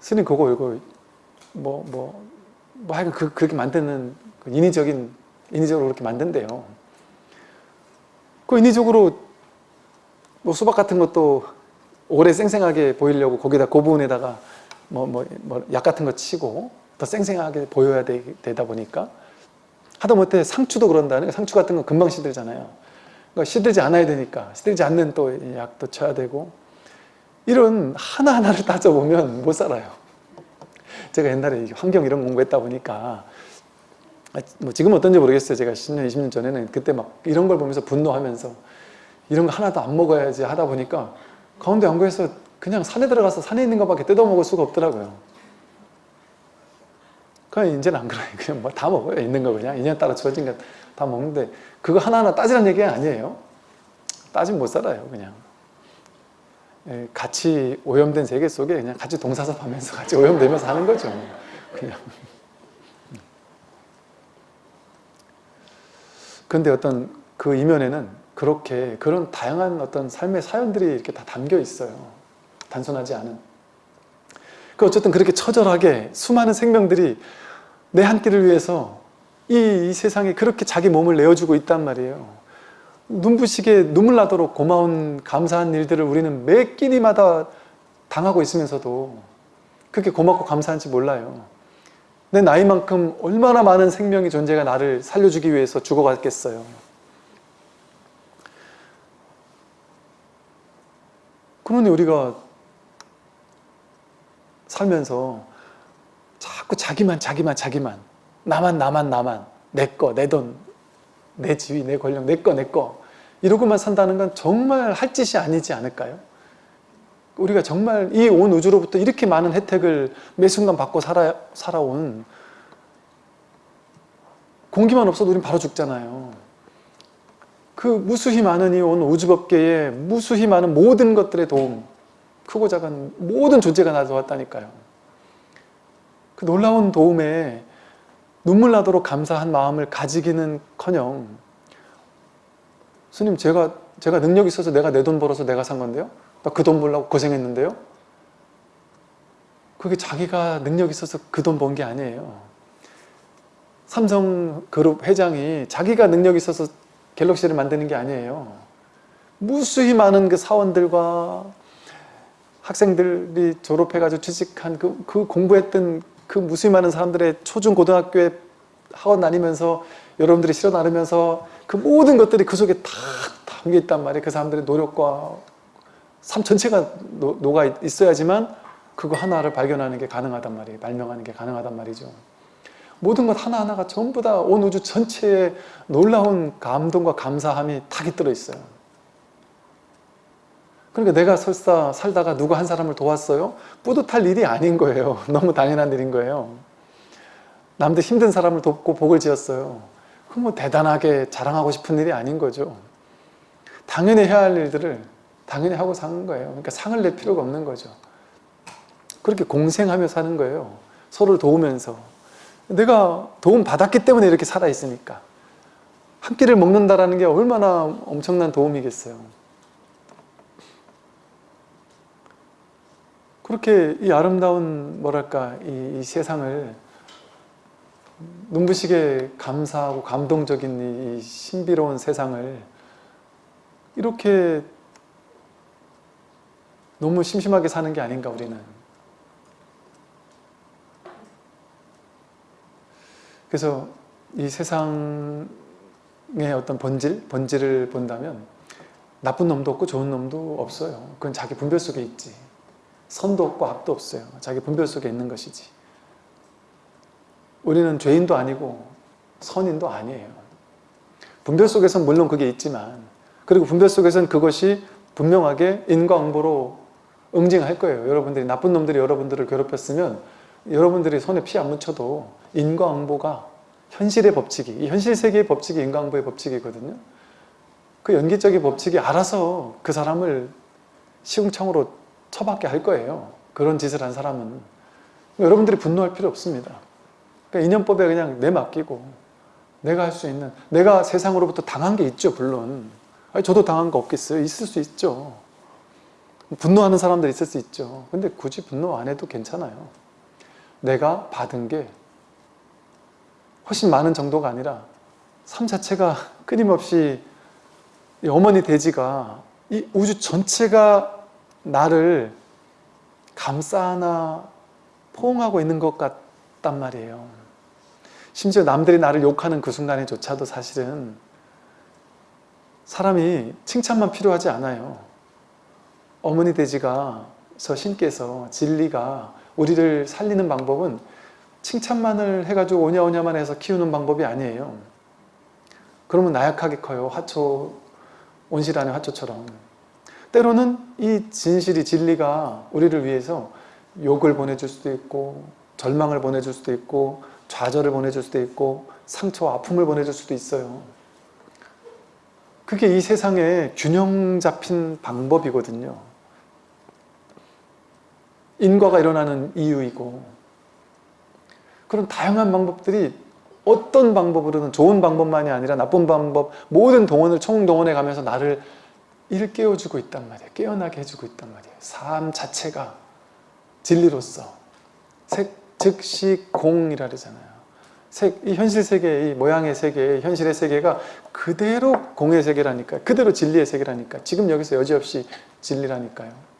스님 그거 이거 뭐뭐뭐 하여간 그, 그렇게 만드는 그 인위적인 인위적으로 그렇게 만든대요. 그 인위적으로 뭐 수박 같은 것도 오래 쌩쌩하게 보이려고 거기다 그 부분에다가 뭐약 같은 거 치고 더 쌩쌩하게 보여야 되, 다 보니까 하다못해 상추도 그런다는 상추 같은 건 금방 시들잖아요. 그러니까 시들지 않아야 되니까 시들지 않는 또 약도 쳐야 되고 이런 하나하나를 따져보면 못 살아요. 제가 옛날에 환경 이런 공부했다 보니까 뭐 지금 어떤지 모르겠어요. 제가 10년 20년 전에는 그때 막 이런 걸 보면서 분노하면서 이런 거 하나도 안 먹어야지 하다 보니까 가운데 연구에서 그냥 산에 들어가서 산에 있는 것밖에 뜯어 먹을 수가 없더라고요. 그냥 이제는 안 그래요. 그냥 뭐 다 먹어요. 있는 거 그냥 인연 따라 주어진 거 다 먹는데 그거 하나하나 따지라는 얘기가 아니에요. 따지면 못 살아요. 그냥. 예, 같이 오염된 세계 속에 그냥 같이 동사섭하면서 같이 오염되면서 하는 거죠. 그냥. 근데 어떤 그 이면에는 그렇게 그런 다양한 어떤 삶의 사연들이 이렇게 다 담겨 있어요. 단순하지 않은. 그 어쨌든 그렇게 처절하게 수많은 생명들이 내 한 끼를 위해서 이, 이 세상에 그렇게 자기 몸을 내어주고 있단 말이에요. 눈부시게 눈물 나도록 고마운 감사한 일들을 우리는 매 끼니마다 당하고 있으면서도 그렇게 고맙고 감사한지 몰라요. 내 나이만큼 얼마나 많은 생명의 존재가 나를 살려주기 위해서 죽어갔겠어요. 그러니 우리가 살면서 자꾸 자기만 자기만 자기만 나만 나만 나만 내 거, 내 돈, 내 지위, 내 권력, 내 거, 내 거 이러고만 산다는 건 정말 할 짓이 아니지 않을까요? 우리가 정말 이 온 우주로부터 이렇게 많은 혜택을 매 순간 받고 살아, 살아온 공기만 없어도 우린 바로 죽잖아요. 그 무수히 많은 이 온 우주법계에 무수히 많은 모든 것들의 도움 크고 작은 모든 존재가 나서왔다니까요. 그 놀라운 도움에 눈물 나도록 감사한 마음을 가지기는 커녕 스님 제가 제가 능력 있어서 내가 내 돈 벌어서 내가 산 건데요? 나 그 돈 벌려고 고생했는데요? 그게 자기가 능력 있어서 그 돈 번 게 아니에요. 삼성그룹 회장이 자기가 능력 있어서 갤럭시를 만드는 게 아니에요. 무수히 많은 그 사원들과 학생들이 졸업해가지고 취직한 그, 그 공부했던 그 무수히 많은 사람들의 초중 고등학교에 학원 다니면서 여러분들이 실어 나르면서 그 모든 것들이 그 속에 다 담겨 있단 말이에요. 그 사람들의 노력과 삶 전체가 노, 녹아 있어야지만 그거 하나를 발견하는 게 가능하단 말이에요. 발명하는 게 가능하단 말이죠. 모든 것 하나하나가 전부 다 온 우주 전체에 놀라운 감동과 감사함이 다 깃들어 있어요. 그러니까 내가 설사 살다가 누구 한 사람을 도왔어요? 뿌듯할 일이 아닌 거예요. 너무 당연한 일인 거예요. 남들 힘든 사람을 돕고 복을 지었어요. 그뭐 대단하게 자랑하고 싶은 일이 아닌 거죠. 당연히 해야 할 일들을 당연히 하고 사는 거예요. 그러니까 상을 낼 필요가 없는 거죠. 그렇게 공생하며 사는 거예요. 서로를 도우면서. 내가 도움 받았기 때문에 이렇게 살아있으니까. 한 끼를 먹는다라는 게 얼마나 엄청난 도움이겠어요. 그렇게 이 아름다운 뭐랄까 이, 이 세상을 눈부시게 감사하고 감동적인 이, 이 신비로운 세상을 이렇게 너무 심심하게 사는 게 아닌가 우리는 그래서 이 세상의 어떤 본질, 본질을 본다면 나쁜 놈도 없고 좋은 놈도 없어요. 그건 자기 분별 속에 있지. 선도 없고 악도 없어요. 자기 분별 속에 있는 것이지. 우리는 죄인도 아니고 선인도 아니에요. 분별 속에서는 물론 그게 있지만 그리고 분별 속에서는 그것이 분명하게 인과응보로 응징할 거예요. 여러분들이 나쁜 놈들이 여러분들을 괴롭혔으면 여러분들이 손에 피 안 묻혀도 인과응보가 현실의 법칙이 이 현실 세계의 법칙이 인과응보의 법칙이거든요. 그 연기적인 법칙이 알아서 그 사람을 시궁창으로 처박게 할 거예요. 그런 짓을 한 사람은 여러분들이 분노할 필요 없습니다. 그러니까 인연법에 그냥 내맡기고 내가 할 수 있는 내가 세상으로부터 당한 게 있죠 물론 아니, 저도 당한 거 없겠어요? 있을 수 있죠. 분노하는 사람들 있을 수 있죠. 근데 굳이 분노 안 해도 괜찮아요. 내가 받은 게 훨씬 많은 정도가 아니라 삶 자체가 끊임없이 이 어머니 돼지가 이 우주 전체가 나를 감싸나 포옹하고 있는 것 같단 말이에요. 심지어 남들이 나를 욕하는 그 순간에조차도 사실은 사람이 칭찬만 필요하지 않아요. 어머니 돼지가 저 신께서 진리가 우리를 살리는 방법은 칭찬만을 해가지고 오냐오냐만 해서 키우는 방법이 아니에요. 그러면 나약하게 커요. 화초, 온실 안의 화초처럼. 때로는 이 진실이 진리가 우리를 위해서 욕을 보내줄 수도 있고 절망을 보내줄 수도 있고 좌절을 보내줄 수도 있고 상처와 아픔을 보내줄 수도 있어요. 그게 이 세상의 균형 잡힌 방법이거든요. 인과가 일어나는 이유이고 그런 다양한 방법들이 어떤 방법으로든 좋은 방법만이 아니라 나쁜 방법 모든 동원을 총동원해 가면서 나를 일깨워주고 있단 말이에요. 깨어나게 해주고 있단 말이에요. 삶 자체가 진리로서 색, 즉시 공이라 그러잖아요. 색, 이 현실 세계, 이 모양의 세계, 현실의 세계가 그대로 공의 세계라니까요. 그대로 진리의 세계라니까. 지금 여기서 여지없이 진리라니까요.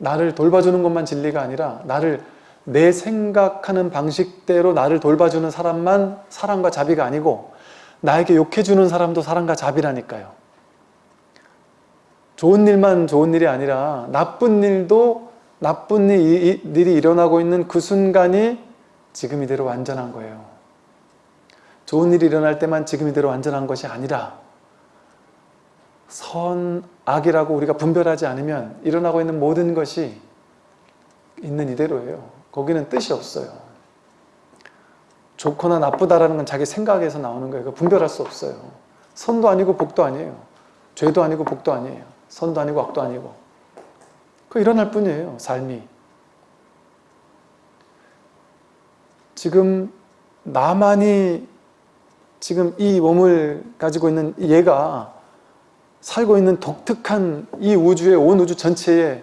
나를 돌봐주는 것만 진리가 아니라 나를 내 생각하는 방식대로 나를 돌봐주는 사람만 사랑과 자비가 아니고 나에게 욕해주는 사람도 사랑과 자비라니까요. 좋은 일만 좋은 일이 아니라 나쁜 일도 나쁜 일이 일어나고 있는 그 순간이 지금 이대로 완전한 거예요. 좋은 일이 일어날 때만 지금 이대로 완전한 것이 아니라 선, 악이라고 우리가 분별하지 않으면 일어나고 있는 모든 것이 있는 이대로예요. 거기는 뜻이 없어요. 좋거나 나쁘다라는 건 자기 생각에서 나오는 거예요. 분별할 수 없어요. 선도 아니고 복도 아니에요. 죄도 아니고 복도 아니에요. 선도 아니고 악도 아니고. 그 일어날 뿐이에요. 삶이. 지금 나만이 지금 이 몸을 가지고 있는 얘가 살고 있는 독특한 이 우주의 온 우주 전체에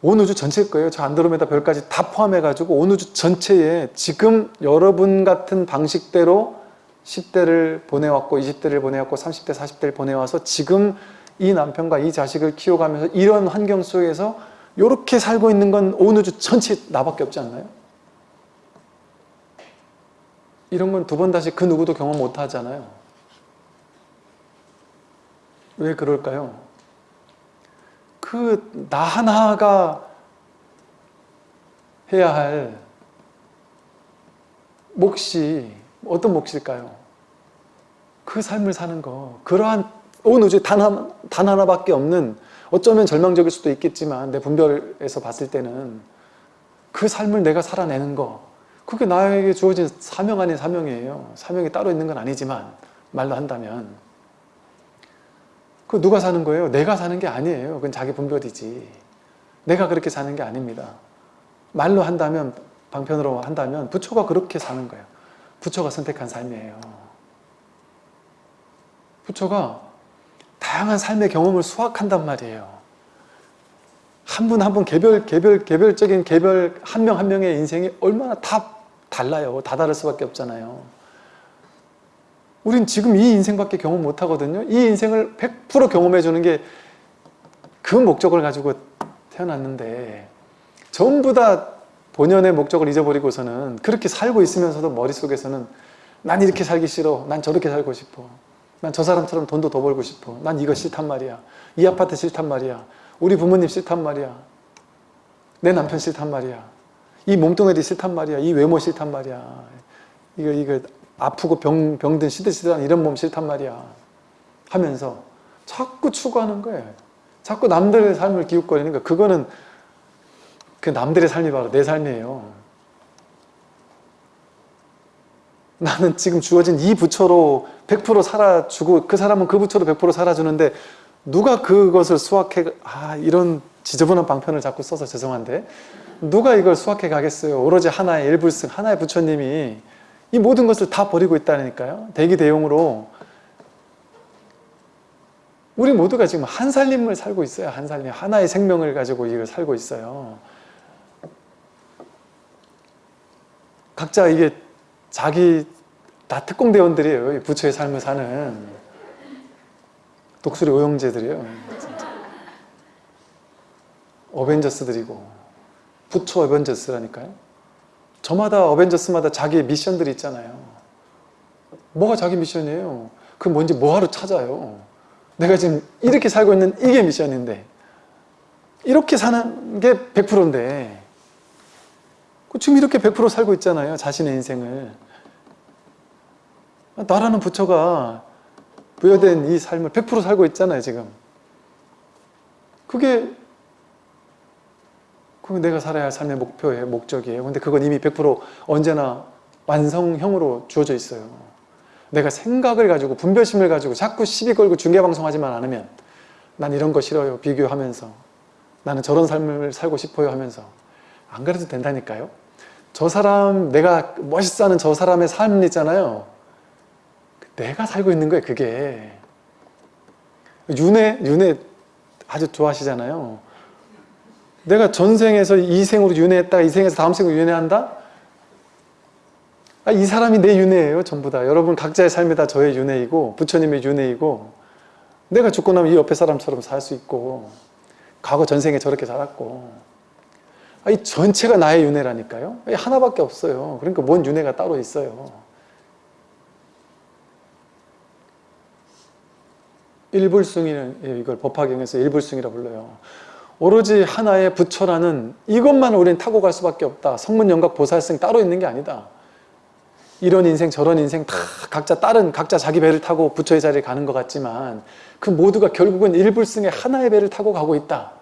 온 우주 전체일 거예요. 저 안드로메다 별까지 다 포함해 가지고 온 우주 전체에 지금 여러분 같은 방식대로 10대를 보내왔고 20대를 보내왔고 30대 40대를 보내와서 지금 이 남편과 이 자식을 키워가면서 이런 환경 속에서 이렇게 살고 있는 건 온 우주 전체 나밖에 없지 않나요? 이런 건 두 번 다시 그 누구도 경험 못 하잖아요. 왜 그럴까요? 그 나 하나가 해야 할 몫이 어떤 몫일까요? 그 삶을 사는 거 그러한 온 우주에 단, 하나, 단 하나밖에 없는 어쩌면 절망적일 수도 있겠지만 내 분별에서 봤을 때는 그 삶을 내가 살아내는 거 그게 나에게 주어진 사명 아닌 사명이에요. 사명이 따로 있는 건 아니지만 말로 한다면 그 누가 사는 거예요? 내가 사는 게 아니에요. 그건 자기 분별이지. 내가 그렇게 사는 게 아닙니다. 말로 한다면 방편으로 한다면 부처가 그렇게 사는 거예요. 부처가 선택한 삶이에요. 부처가 다양한 삶의 경험을 수확한단 말이에요. 한 분 한 분 개별 개별 개별적인 개별 한 명 한 명의 인생이 얼마나 다 달라요. 다 다를 수밖에 없잖아요. 우린 지금 이 인생밖에 경험 못 하거든요. 이 인생을 100% 경험해 주는 게 그 목적을 가지고 태어났는데 전부 다 본연의 목적을 잊어버리고서는 그렇게 살고 있으면서도 머릿속에서는 난 이렇게 살기 싫어. 난 저렇게 살고 싶어. 난 저 사람처럼 돈도 더 벌고 싶어. 난 이거 싫단 말이야. 이 아파트 싫단 말이야. 우리 부모님 싫단 말이야. 내 남편 싫단 말이야. 이 몸뚱아리 싫단 말이야. 이 외모 싫단 말이야. 이거 이거 아프고 병, 병든 시들시들한 이런 몸 싫단 말이야. 하면서 자꾸 추구하는 거예요. 자꾸 남들의 삶을 기웃거리는 거 그거는 그 남들의 삶이 바로 내 삶이에요. 나는 지금 주어진 이 부처로 100% 살아주고 그 사람은 그 부처로 100% 살아주는데 누가 그것을 수확해 아 이런 지저분한 방편을 자꾸 써서 죄송한데 누가 이걸 수확해 가겠어요 오로지 하나의 일불승 하나의 부처님이 이 모든 것을 다 버리고 있다니까요 대기 대용으로 우리 모두가 지금 한 살림을 살고 있어요 한 살림 하나의 생명을 가지고 이걸 살고 있어요 각자 이게 자기 다 특공대원들이에요. 이 부처의 삶을 사는 독수리 오영재들이에요. 진짜. 어벤져스들이고 부처 어벤져스라니까요. 저마다 어벤져스마다 자기 미션들이 있잖아요. 뭐가 자기 미션이에요? 그 뭔지 뭐하러 찾아요? 내가 지금 이렇게 살고 있는 이게 미션인데 이렇게 사는 게 100%인데 지금 이렇게 100% 살고 있잖아요. 자신의 인생을. 나라는 부처가 부여된 이 삶을 100% 살고 있잖아요. 지금. 그게 그게 내가 살아야 할 삶의 목표예요. 목적이에요. 근데 그건 이미 100% 언제나 완성형으로 주어져 있어요. 내가 생각을 가지고 분별심을 가지고 자꾸 시비 걸고 중계방송하지만 않으면 난 이런 거 싫어요. 비교하면서 나는 저런 삶을 살고 싶어요 하면서 안 그래도 된다니까요. 저 사람, 내가 멋있어 하는 저 사람의 삶 있잖아요. 내가 살고 있는 거예요, 그게. 윤회, 윤회 아주 좋아하시잖아요. 내가 전생에서 이 생으로 윤회했다가 이 생에서 다음 생으로 윤회한다? 아, 이 사람이 내 윤회예요, 전부 다. 여러분 각자의 삶이 다 저의 윤회이고 부처님의 윤회이고 내가 죽고 나면 이 옆에 사람처럼 살 수 있고 과거 전생에 저렇게 살았고 이 전체가 나의 윤회라니까요. 하나밖에 없어요. 그러니까 뭔 윤회가 따로 있어요. 일불승이는 이걸 법화경에서 일불승이라 불러요. 오로지 하나의 부처라는 이것만 우리는 타고 갈 수밖에 없다. 성문영각 보살승 따로 있는 게 아니다. 이런 인생 저런 인생 다 각자 다른 각자 자기 배를 타고 부처의 자리에 가는 것 같지만 그 모두가 결국은 일불승의 하나의 배를 타고 가고 있다.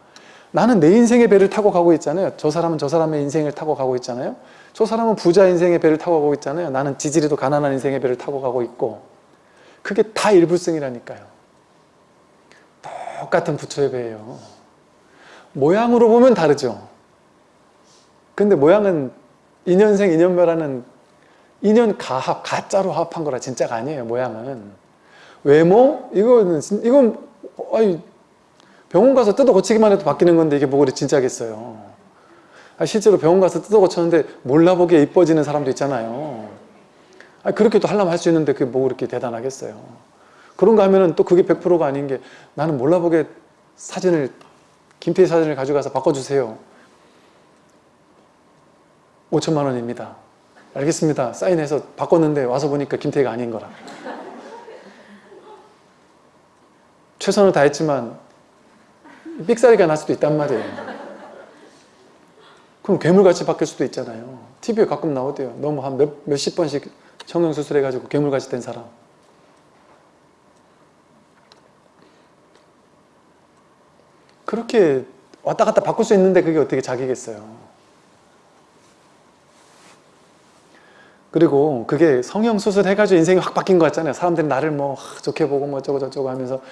나는 내 인생의 배를 타고 가고 있잖아요. 저 사람은 저 사람의 인생을 타고 가고 있잖아요. 저 사람은 부자 인생의 배를 타고 가고 있잖아요. 나는 지지리도 가난한 인생의 배를 타고 가고 있고 그게 다 일불승이라니까요. 똑같은 부처의 배예요. 모양으로 보면 다르죠. 근데 모양은 인연생 인연멸하는 인연 가합, 가짜로 합한 거라 진짜가 아니에요. 모양은. 외모? 이거는 이건 아니 병원 가서 뜯어 고치기만 해도 바뀌는 건데 이게 뭐 그리 진짜겠어요. 아, 실제로 병원 가서 뜯어 고쳤는데 몰라보기에 이뻐지는 사람도 있잖아요. 아, 그렇게도 하려면 할 수 있는데 그게 뭐 그렇게 대단하겠어요. 그런가 하면은 또 그게 100%가 아닌 게 나는 몰라보게 사진을 김태희 사진을 가져가서 바꿔주세요. 5천만 원입니다. 알겠습니다. 사인해서 바꿨는데 와서 보니까 김태희가 아닌 거라. 최선을 다했지만 삑사리가 날 수도 있단 말이에요. 그럼 괴물같이 바뀔 수도 있잖아요. TV에 가끔 나오대요. 너무 한 몇, 몇십 번씩 성형수술 해가지고 괴물같이 된 사람. 그렇게 왔다 갔다 바꿀 수 있는데 그게 어떻게 자기겠어요. 그리고 그게 성형 수술 해가지고 인생이 확 바뀐 것 같잖아요. 사람들이 나를 뭐 좋게 보고 뭐 어쩌고 저쩌고 하면서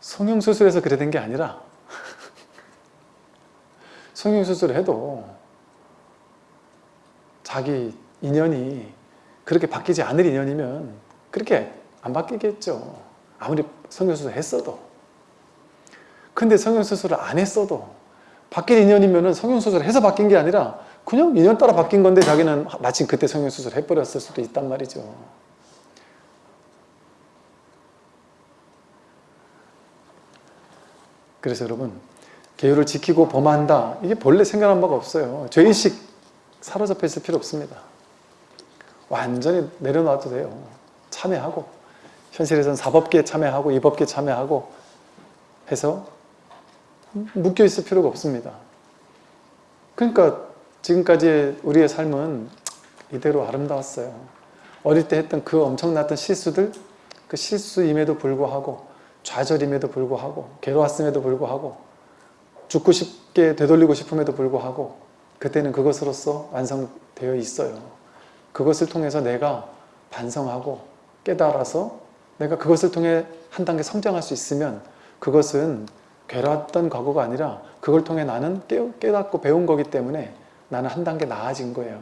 성형 수술해서 그래 된 게 아니라 성형 수술을 해도 자기 인연이 그렇게 바뀌지 않을 인연이면 그렇게 안 바뀌겠죠. 아무리 성형수술 했어도. 근데 성형수술을 안 했어도 바뀔 인연이면 성형수술을 해서 바뀐 게 아니라 그냥 인연 따라 바뀐 건데 자기는 마침 그때 성형수술 해버렸을 수도 있단 말이죠. 그래서 여러분 계율을 지키고 범한다. 이게 본래 생각한 바가 없어요. 죄의식 사로잡혀 있을 필요 없습니다. 완전히 내려놔도 돼요. 참여하고 현실에서는 사법계에 참여하고 이법계에 참여하고 해서 묶여 있을 필요가 없습니다 그러니까 지금까지 우리의 삶은 이대로 아름다웠어요 어릴 때 했던 그 엄청났던 실수들 그 실수임에도 불구하고 좌절임에도 불구하고 괴로웠음에도 불구하고 죽고 싶게 되돌리고 싶음에도 불구하고 그때는 그것으로서 완성되어 있어요. 그것을 통해서 내가 반성하고 깨달아서 내가 그것을 통해 한 단계 성장할 수 있으면 그것은 괴로웠던 과거가 아니라 그걸 통해 나는 깨닫고 배운 거기 때문에 나는 한 단계 나아진 거예요.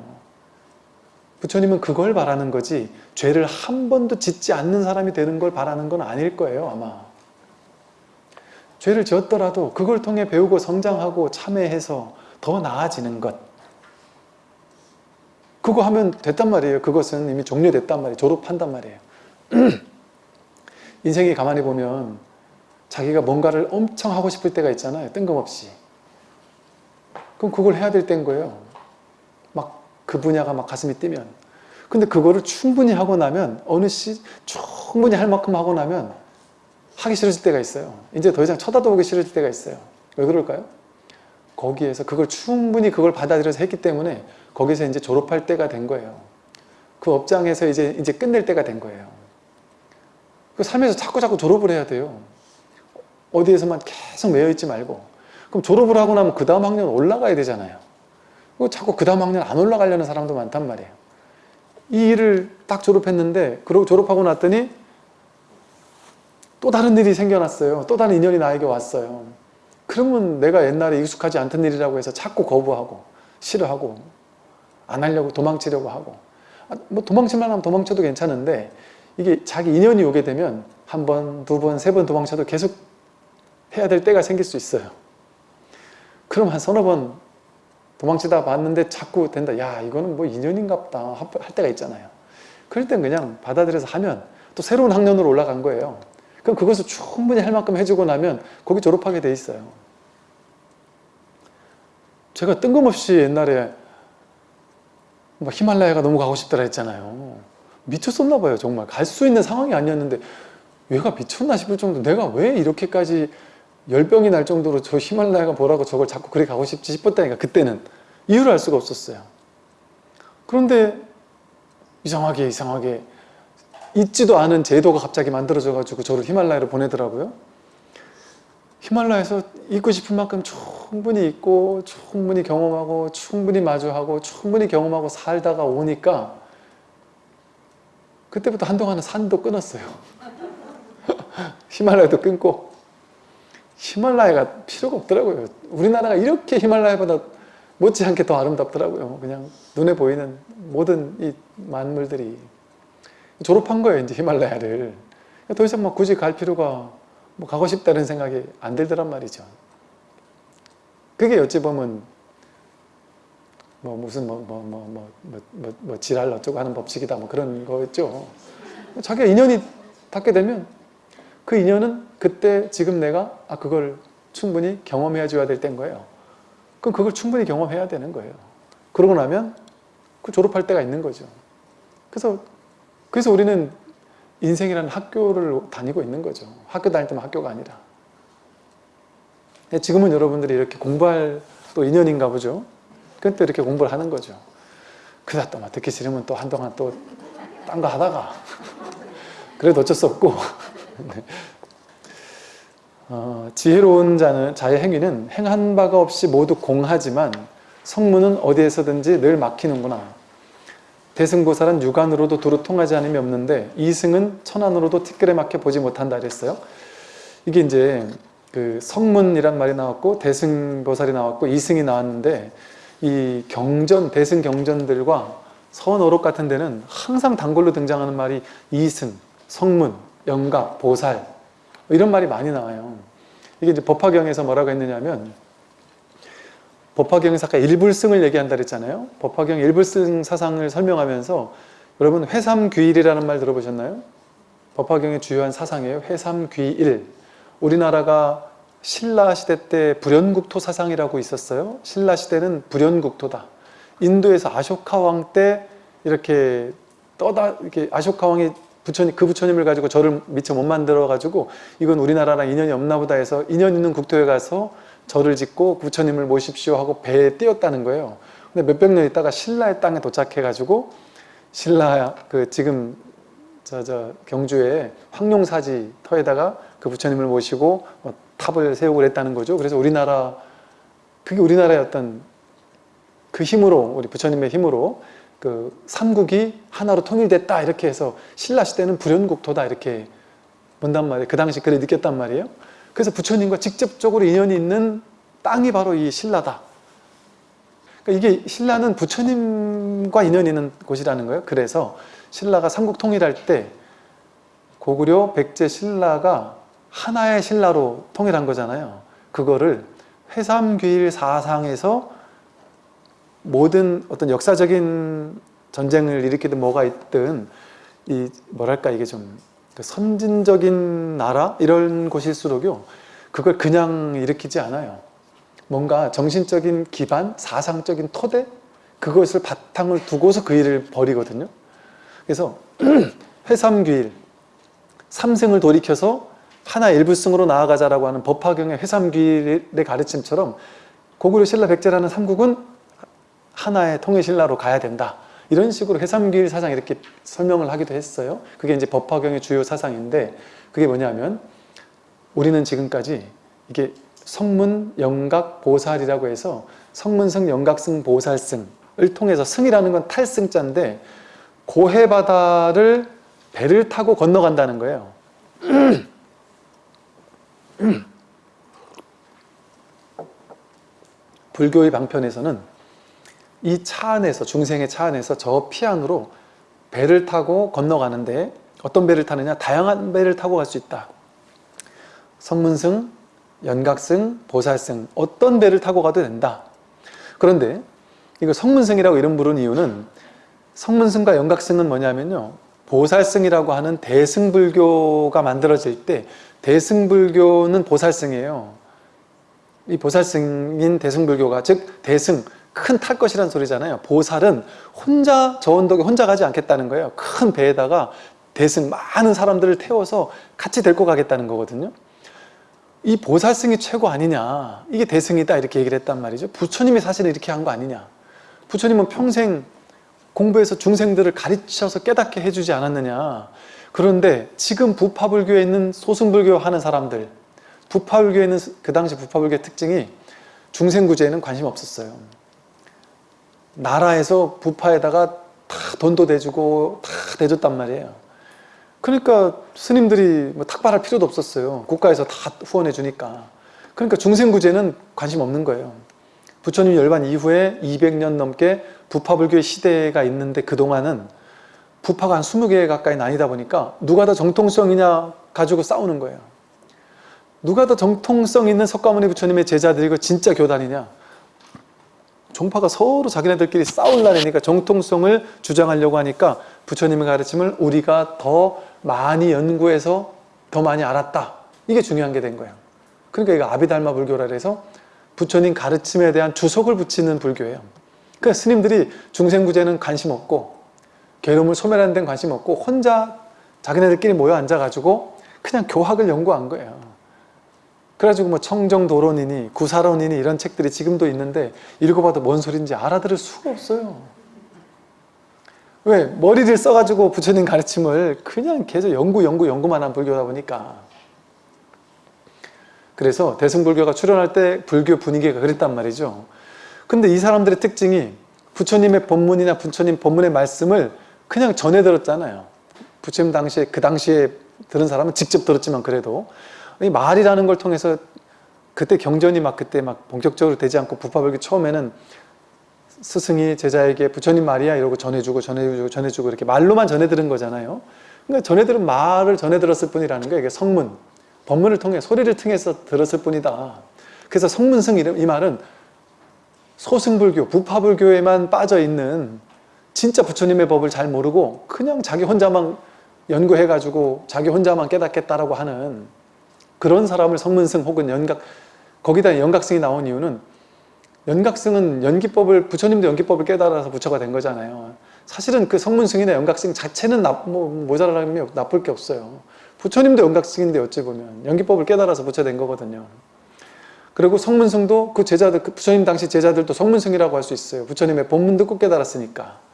부처님은 그걸 바라는 거지 죄를 한 번도 짓지 않는 사람이 되는 걸 바라는 건 아닐 거예요 아마. 죄를 지었더라도 그걸 통해 배우고 성장하고 참회해서 더 나아지는 것 그거 하면 됐단 말이에요 그것은 이미 종료됐단 말이에요 졸업한단 말이에요 인생이 가만히 보면 자기가 뭔가를 엄청 하고 싶을 때가 있잖아요 뜬금없이 그럼 그걸 해야 될 때인 거예요 막 그 분야가 막 가슴이 뛰면 근데 그거를 충분히 하고 나면 어느 시 충분히 할 만큼 하고 나면 하기 싫어질 때가 있어요. 이제 더 이상 쳐다도 보기 싫어질 때가 있어요. 왜 그럴까요? 거기에서 그걸 충분히 그걸 받아들여서 했기 때문에 거기서 이제 졸업할 때가 된 거예요. 그 업장에서 이제 이제 끝낼 때가 된 거예요. 그 삶에서 자꾸 자꾸 졸업을 해야 돼요. 어디에서만 계속 매여 있지 말고. 그럼 졸업을 하고 나면 그 다음 학년 올라가야 되잖아요. 그 자꾸 그 다음 학년 안 올라가려는 사람도 많단 말이에요. 이 일을 딱 졸업했는데 그러고 졸업하고 났더니 또 다른 일이 생겨났어요. 또 다른 인연이 나에게 왔어요. 그러면 내가 옛날에 익숙하지 않던 일이라고 해서 자꾸 거부하고 싫어하고 안 하려고 도망치려고 하고 아, 뭐 도망칠만 하면 도망쳐도 괜찮은데 이게 자기 인연이 오게 되면 한 번, 두 번, 세 번 도망쳐도 계속 해야 될 때가 생길 수 있어요. 그럼 한 서너 번 도망치다 봤는데 자꾸 된다. 야 이거는 뭐 인연인가 보다 할 때가 있잖아요. 그럴 땐 그냥 받아들여서 하면 또 새로운 학년으로 올라간 거예요. 그럼 그것을 충분히 할 만큼 해주고 나면 거기 졸업하게 돼 있어요. 제가 뜬금없이 옛날에 뭐 히말라야가 너무 가고 싶더라 했잖아요. 미쳤었나 봐요 정말. 갈 수 있는 상황이 아니었는데 얘가 미쳤나 싶을 정도 내가 왜 이렇게까지 열병이 날 정도로 저 히말라야가 뭐라고 저걸 자꾸 그래 가고 싶지 싶었다니까 그때는 이유를 알 수가 없었어요. 그런데 이상하게 이상하게 있지도 않은 제도가 갑자기 만들어져 가지고 저를 히말라야로 보내더라고요. 히말라야에서 있고 싶은 만큼 충분히 있고 충분히 경험하고 충분히 마주하고 충분히 경험하고 살다가 오니까 그때부터 한동안은 산도 끊었어요. 히말라야도 끊고 히말라야가 필요가 없더라고요. 우리나라가 이렇게 히말라야보다 못지않게 더 아름답더라고요. 그냥 눈에 보이는 모든 이 만물들이 졸업한 거예요 이제 히말라야를 더 이상 뭐 굳이 갈 필요가 뭐 가고 싶다는 생각이 안 들더란 말이죠 그게 어찌 보면 뭐 무슨 뭐 뭐 뭐 뭐 뭐 뭐, 뭐, 지랄 어쩌고 하는 법칙이다 뭐 그런 거였죠 자기가 인연이 닿게 되면 그 인연은 그때 지금 내가 아 그걸 충분히 경험해 줘야 될 때인 거예요 그럼 그걸 충분히 경험해야 되는 거예요 그러고 나면 그 졸업할 때가 있는 거죠 그래서 그래서 우리는 인생이라는 학교를 다니고 있는 거죠. 학교 다닐 때만 학교가 아니라. 지금은 여러분들이 이렇게 공부할 또 인연인가 보죠. 그때 이렇게 공부를 하는 거죠. 그러다 또막 듣기 싫으면 또 한동안 또 딴 거 하다가 그래도 어쩔 수 없고 네. 어, 지혜로운 자는 자의 행위는 행한 바가 없이 모두 공하지만 성문은 어디에서든지 늘 막히는구나. 대승보살은 육안으로도 두루 통하지 않음이 없는데 이승은 천안으로도 티끌에 막혀 보지 못한다 그랬어요. 이게 이제 그 성문이란 말이 나왔고 대승보살이 나왔고 이승이 나왔는데 이 경전 대승 경전들과 서원어록 같은 데는 항상 단골로 등장하는 말이 이승, 성문, 영각, 보살 이런 말이 많이 나와요. 이게 이제 법화경에서 뭐라고 했느냐면 법화경에서 아까 일불승을 얘기한다 그랬잖아요. 법화경 일불승 사상을 설명하면서 여러분 회삼귀일이라는 말 들어보셨나요? 법화경의 주요한 사상이에요. 회삼귀일. 우리나라가 신라 시대 때 불연국토 사상이라고 있었어요. 신라 시대는 불연국토다. 인도에서 아쇼카 왕 때 이렇게 떠다 이렇게 아쇼카 왕이 부처님 그 부처님을 가지고 절을 미처 못 만들어 가지고 이건 우리나라랑 인연이 없나 보다 해서 인연 있는 국토에 가서 절을 짓고 부처님을 모십시오 하고 배에 띄었다는 거예요. 근데 몇백 년 있다가 신라의 땅에 도착해 가지고 신라 그 지금 저, 저 경주에 황룡사지 터에다가 그 부처님을 모시고 어, 탑을 세우고 그랬다는 거죠. 그래서 우리나라 그게 우리나라의 어떤 그 힘으로 우리 부처님의 힘으로 그 삼국이 하나로 통일됐다 이렇게 해서 신라 시대는 불연국토다 이렇게 본단 말이에요. 그 당시 그래 느꼈단 말이에요. 그래서 부처님과 직접적으로 인연이 있는 땅이 바로 이 신라다. 그러니까 이게 신라는 부처님과 인연이 있는 곳이라는 거예요. 그래서 신라가 삼국 통일할 때 고구려 백제 신라가 하나의 신라로 통일한 거잖아요. 그거를 회삼귀일 사상에서 모든 어떤 역사적인 전쟁을 일으키든 뭐가 있든 이 뭐랄까 이게 좀그 선진적인 나라 이런 곳일수록요 그걸 그냥 일으키지 않아요. 뭔가 정신적인 기반, 사상적인 토대 그것을 바탕을 두고서 그 일을 벌이거든요. 그래서 회삼귀일, 삼승을 돌이켜서 하나 일부승으로 나아가자라고 하는 법화경의 회삼귀일의 가르침처럼 고구려 신라 백제라는 삼국은 하나의 통일신라로 가야 된다. 이런 식으로 해삼길 사상 이렇게 설명을 하기도 했어요. 그게 이제 법화경의 주요 사상인데 그게 뭐냐면 우리는 지금까지 이게 성문, 영각, 보살이라고 해서 성문승, 영각승, 보살승을 통해서 승이라는 건 탈승자인데 고해바다를 배를 타고 건너간다는 거예요. 불교의 방편에서는 이 차 안에서 중생의 차 안에서 저 피안으로 배를 타고 건너가는데 어떤 배를 타느냐? 다양한 배를 타고 갈 수 있다. 성문승, 연각승, 보살승 어떤 배를 타고 가도 된다. 그런데 이거 성문승이라고 이름 부른 이유는 성문승과 연각승은 뭐냐면요. 보살승이라고 하는 대승불교가 만들어질 때 대승불교는 보살승이에요 이 보살승인 대승불교가 즉 대승 큰 탈 것이란 소리잖아요. 보살은 혼자 저 언덕에 혼자 가지 않겠다는 거예요. 큰 배에다가 대승 많은 사람들을 태워서 같이 데리고 가겠다는 거거든요. 이 보살승이 최고 아니냐 이게 대승이다 이렇게 얘기를 했단 말이죠. 부처님이 사실 이렇게 한 거 아니냐. 부처님은 평생 공부해서 중생들을 가르쳐서 깨닫게 해주지 않았느냐. 그런데 지금 부파불교에 있는 소승불교 하는 사람들 부파불교에 있는 그 당시 부파불교의 특징이 중생구제에는 관심 없었어요. 나라에서 부파에다가 다 돈도 대주고 다 대줬단 말이에요. 그러니까 스님들이 뭐 탁발할 필요도 없었어요. 국가에서 다 후원해 주니까. 그러니까 중생구제는 관심 없는 거예요. 부처님 열반 이후에 200년 넘게 부파불교의 시대가 있는데 그동안은 부파가 한 20개 가까이 나뉘다 보니까 누가 더 정통성이냐 가지고 싸우는 거예요. 누가 더 정통성 있는 석가모니 부처님의 제자들이고 진짜 교단이냐 종파가 서로 자기네들끼리 싸울라니까 정통성을 주장하려고 하니까 부처님의 가르침을 우리가 더 많이 연구해서 더 많이 알았다. 이게 중요한 게 된 거예요. 그러니까 이거 아비달마 불교라 해서 부처님 가르침에 대한 주석을 붙이는 불교예요. 그러니까 스님들이 중생구제는 관심 없고 괴로움을 소멸하는 데는 관심 없고 혼자 자기네들끼리 모여 앉아가지고 그냥 교학을 연구한 거예요. 그래가지고 뭐 청정도론이니 구사론이니 이런 책들이 지금도 있는데 읽어봐도 뭔 소린지 알아들을 수가 없어요. 왜? 머리를 써가지고 부처님 가르침을 그냥 계속 연구 연구 연구만 한 불교다 보니까 그래서 대승불교가 출현할 때 불교 분위기가 그랬단 말이죠. 근데 이 사람들의 특징이 부처님의 법문이나 부처님 법문의 말씀을 그냥 전해 들었잖아요. 부처님 당시에 그 당시에 들은 사람은 직접 들었지만 그래도 이 말이라는 걸 통해서 그때 경전이 막 그때 막 본격적으로 되지 않고 부파불교 처음에는 스승이 제자에게 부처님 말이야 이러고 전해주고 전해주고 전해주고 이렇게 말로만 전해 들은 거잖아요. 그러니까 전해 들은 말을 전해 들었을 뿐이라는 거예요. 이게 성문, 법문을 통해 소리를 통해서 들었을 뿐이다. 그래서 성문승 이름 이 말은 소승불교, 부파불교에만 빠져 있는 진짜 부처님의 법을 잘 모르고 그냥 자기 혼자만 연구해가지고 자기 혼자만 깨닫겠다라고 하는 그런 사람을 성문승 혹은 연각 거기다 연각승이 나온 이유는 연각승은 연기법을 부처님도 연기법을 깨달아서 부처가 된 거잖아요. 사실은 그 성문승이나 연각승 자체는 나, 뭐, 모자라면 나쁠 게 없어요. 부처님도 연각승인데 어찌 보면 연기법을 깨달아서 부처 된 거거든요. 그리고 성문승도 그 제자들, 그 부처님 당시 제자들도 성문승이라고 할 수 있어요. 부처님의 본문 듣고 깨달았으니까.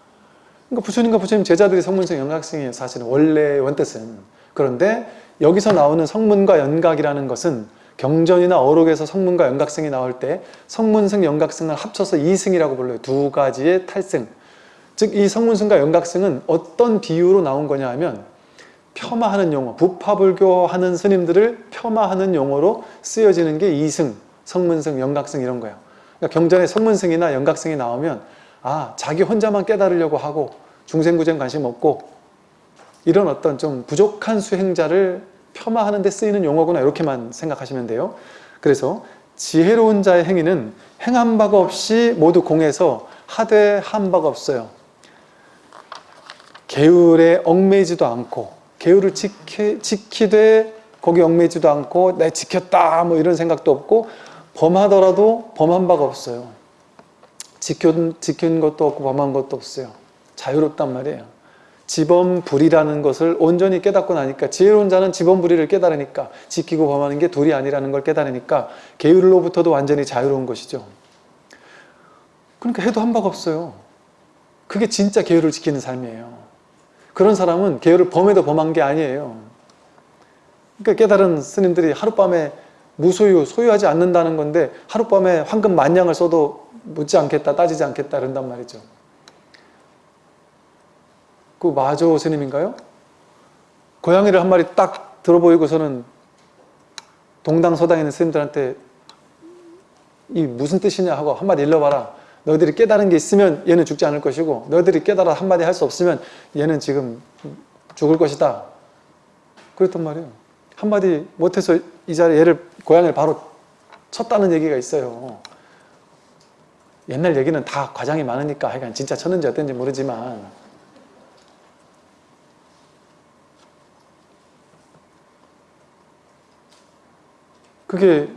그러니까 부처님과 부처님 제자들이 성문승 연각승이에요. 사실은 원래 원뜻은. 그런데 여기서 나오는 성문과 연각이라는 것은 경전이나 어록에서 성문과 연각승이 나올 때 성문승, 연각승을 합쳐서 이승이라고 불러요. 두 가지의 탈승. 즉 이 성문승과 연각승은 어떤 비유로 나온 거냐 하면 폄하하는 용어, 부파불교 하는 스님들을 폄하하는 용어로 쓰여지는 게 이승, 성문승, 연각승 이런 거예요. 그러니까 경전에 성문승이나 연각승이 나오면 아 자기 혼자만 깨달으려고 하고 중생구쟁 관심 없고 이런 어떤 좀 부족한 수행자를 폄하하는 데 쓰이는 용어구나 이렇게만 생각하시면 돼요. 그래서 지혜로운 자의 행위는 행한 바가 없이 모두 공해서 하되 한 바가 없어요. 계율에 얽매이지도 않고 계율을 지키, 지키되 거기 얽매이지도 않고 내 지켰다 뭐 이런 생각도 없고 범하더라도 범한 바가 없어요. 지킨, 지킨 것도 없고 범한 것도 없어요. 자유롭단 말이에요. 지범불이라는 것을 온전히 깨닫고 나니까 지혜로운 자는 지범불이를 깨달으니까 지키고 범하는 게 둘이 아니라는 걸 깨달으니까 계율로부터도 완전히 자유로운 것이죠. 그러니까 해도 한 바가 없어요. 그게 진짜 계율을 지키는 삶이에요. 그런 사람은 계율을 범해도 범한 게 아니에요. 그러니까 깨달은 스님들이 하룻밤에 무소유, 소유하지 않는다는 건데 하룻밤에 황금 만냥을 써도 묻지 않겠다, 따지지 않겠다 그런단 말이죠. 그 마조 스님인가요? 고양이를 한 마리 딱 들어보이고서는 동당 서당에 있는 스님들한테 이 무슨 뜻이냐 하고 한마디 일러봐라. 너희들이 깨달은 게 있으면 얘는 죽지 않을 것이고 너희들이 깨달아 한마디 할 수 없으면 얘는 지금 죽을 것이다. 그랬단 말이에요. 한마디 못해서 이 자리에 얘를 고양이를 바로 쳤다는 얘기가 있어요. 옛날 얘기는 다 과장이 많으니까 하여간 진짜 쳤는지 어땠는지 모르지만 그게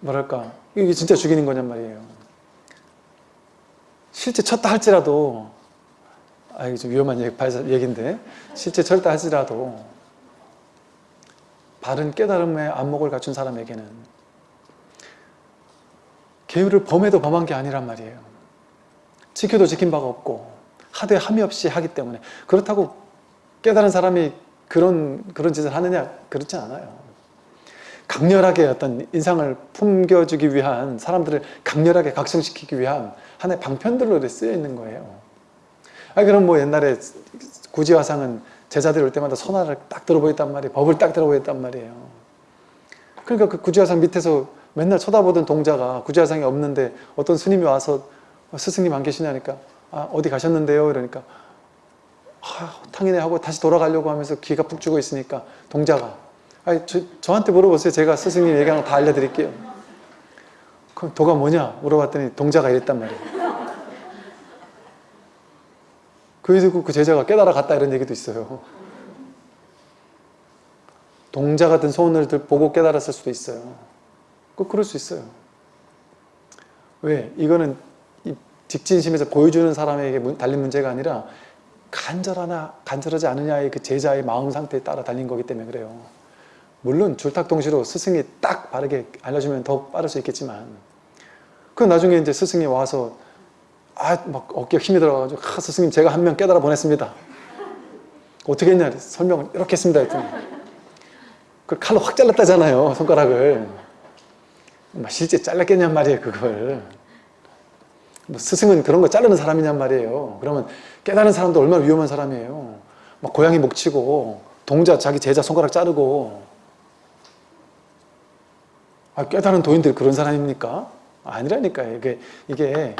뭐랄까 이게 진짜 죽이는 거냔 말이에요. 실제 쳤다 할지라도 아 이게 좀 위험한 얘기인데 실제 쳤다 할지라도 바른 깨달음의 안목을 갖춘 사람에게는 계율을 범해도 범한 게 아니란 말이에요. 지켜도 지킨 바가 없고 하되 함이 없이 하기 때문에 그렇다고 깨달은 사람이 그런 그런 짓을 하느냐 그렇지 않아요. 강렬하게 어떤 인상을 품겨주기 위한 사람들을 강렬하게 각성시키기 위한 하나의 방편들로 쓰여 있는 거예요. 아 그럼 뭐 옛날에 구지화상은 제자들이 올 때마다 선화를 딱 들어보였단 말이에요. 법을 딱 들어보였단 말이에요. 그러니까 그 구지화상 밑에서 맨날 쳐다보던 동자가 구지화상이 없는데 어떤 스님이 와서 스승님 안 계시냐니까 아 어디 가셨는데요? 이러니까 아, 탕이네 하고 다시 돌아가려고 하면서 귀가 푹 죽어 있으니까 동자가 아니, 저, 저한테 물어보세요. 제가 스승님 얘기하는 거 다 알려드릴게요. 그럼 도가 뭐냐? 물어봤더니 동자가 이랬단 말이에요. 그 듣고 그 제자가 깨달아 갔다 이런 얘기도 있어요. 동자 같은 소원을 보고 깨달았을 수도 있어요. 꼭 그럴 수 있어요. 왜? 이거는 직진심에서 보여주는 사람에게 달린 문제가 아니라 간절하나 간절하지 않느냐의 그 제자의 마음 상태에 따라 달린 거기 때문에 그래요. 물론 줄탁동시로 스승이 딱 바르게 알려주면 더 빠를 수 있겠지만 그 나중에 이제 스승이 와서 아 막 어깨에 힘이 들어가지고 아, 스승님 제가 한 명 깨달아 보냈습니다. 어떻게 했냐? 설명을 이렇게 했습니다. 했더니 그 칼로 확 잘랐다잖아요 손가락을. 뭐 실제 잘랐겠냔 말이에요 그걸. 뭐 스승은 그런 거 자르는 사람이냔 말이에요. 그러면 깨달은 사람도 얼마나 위험한 사람이에요. 막 고양이 목 치고 동자 자기 제자 손가락 자르고 아, 깨달은 도인들이 그런 사람입니까? 아니라니까요. 이게, 이게,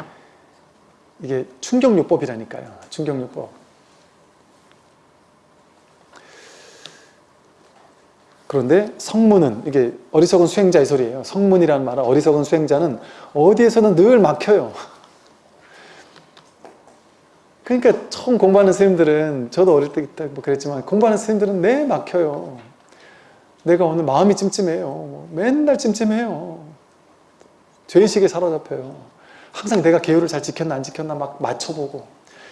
이게 충격요법이라니까요. 충격요법. 그런데 성문은 이게 어리석은 수행자의 소리예요. 성문이라는 말은 어리석은 수행자는 어디에서는 늘 막혀요. 그러니까 처음 공부하는 스님들은 저도 어릴 때 뭐 그랬지만 공부하는 스님들은 내 막혀요. 내가 오늘 마음이 찜찜해요. 뭐 맨날 찜찜해요. 죄의식에 사로잡혀요. 항상 내가 계율을 잘 지켰나 안 지켰나 막 맞춰보고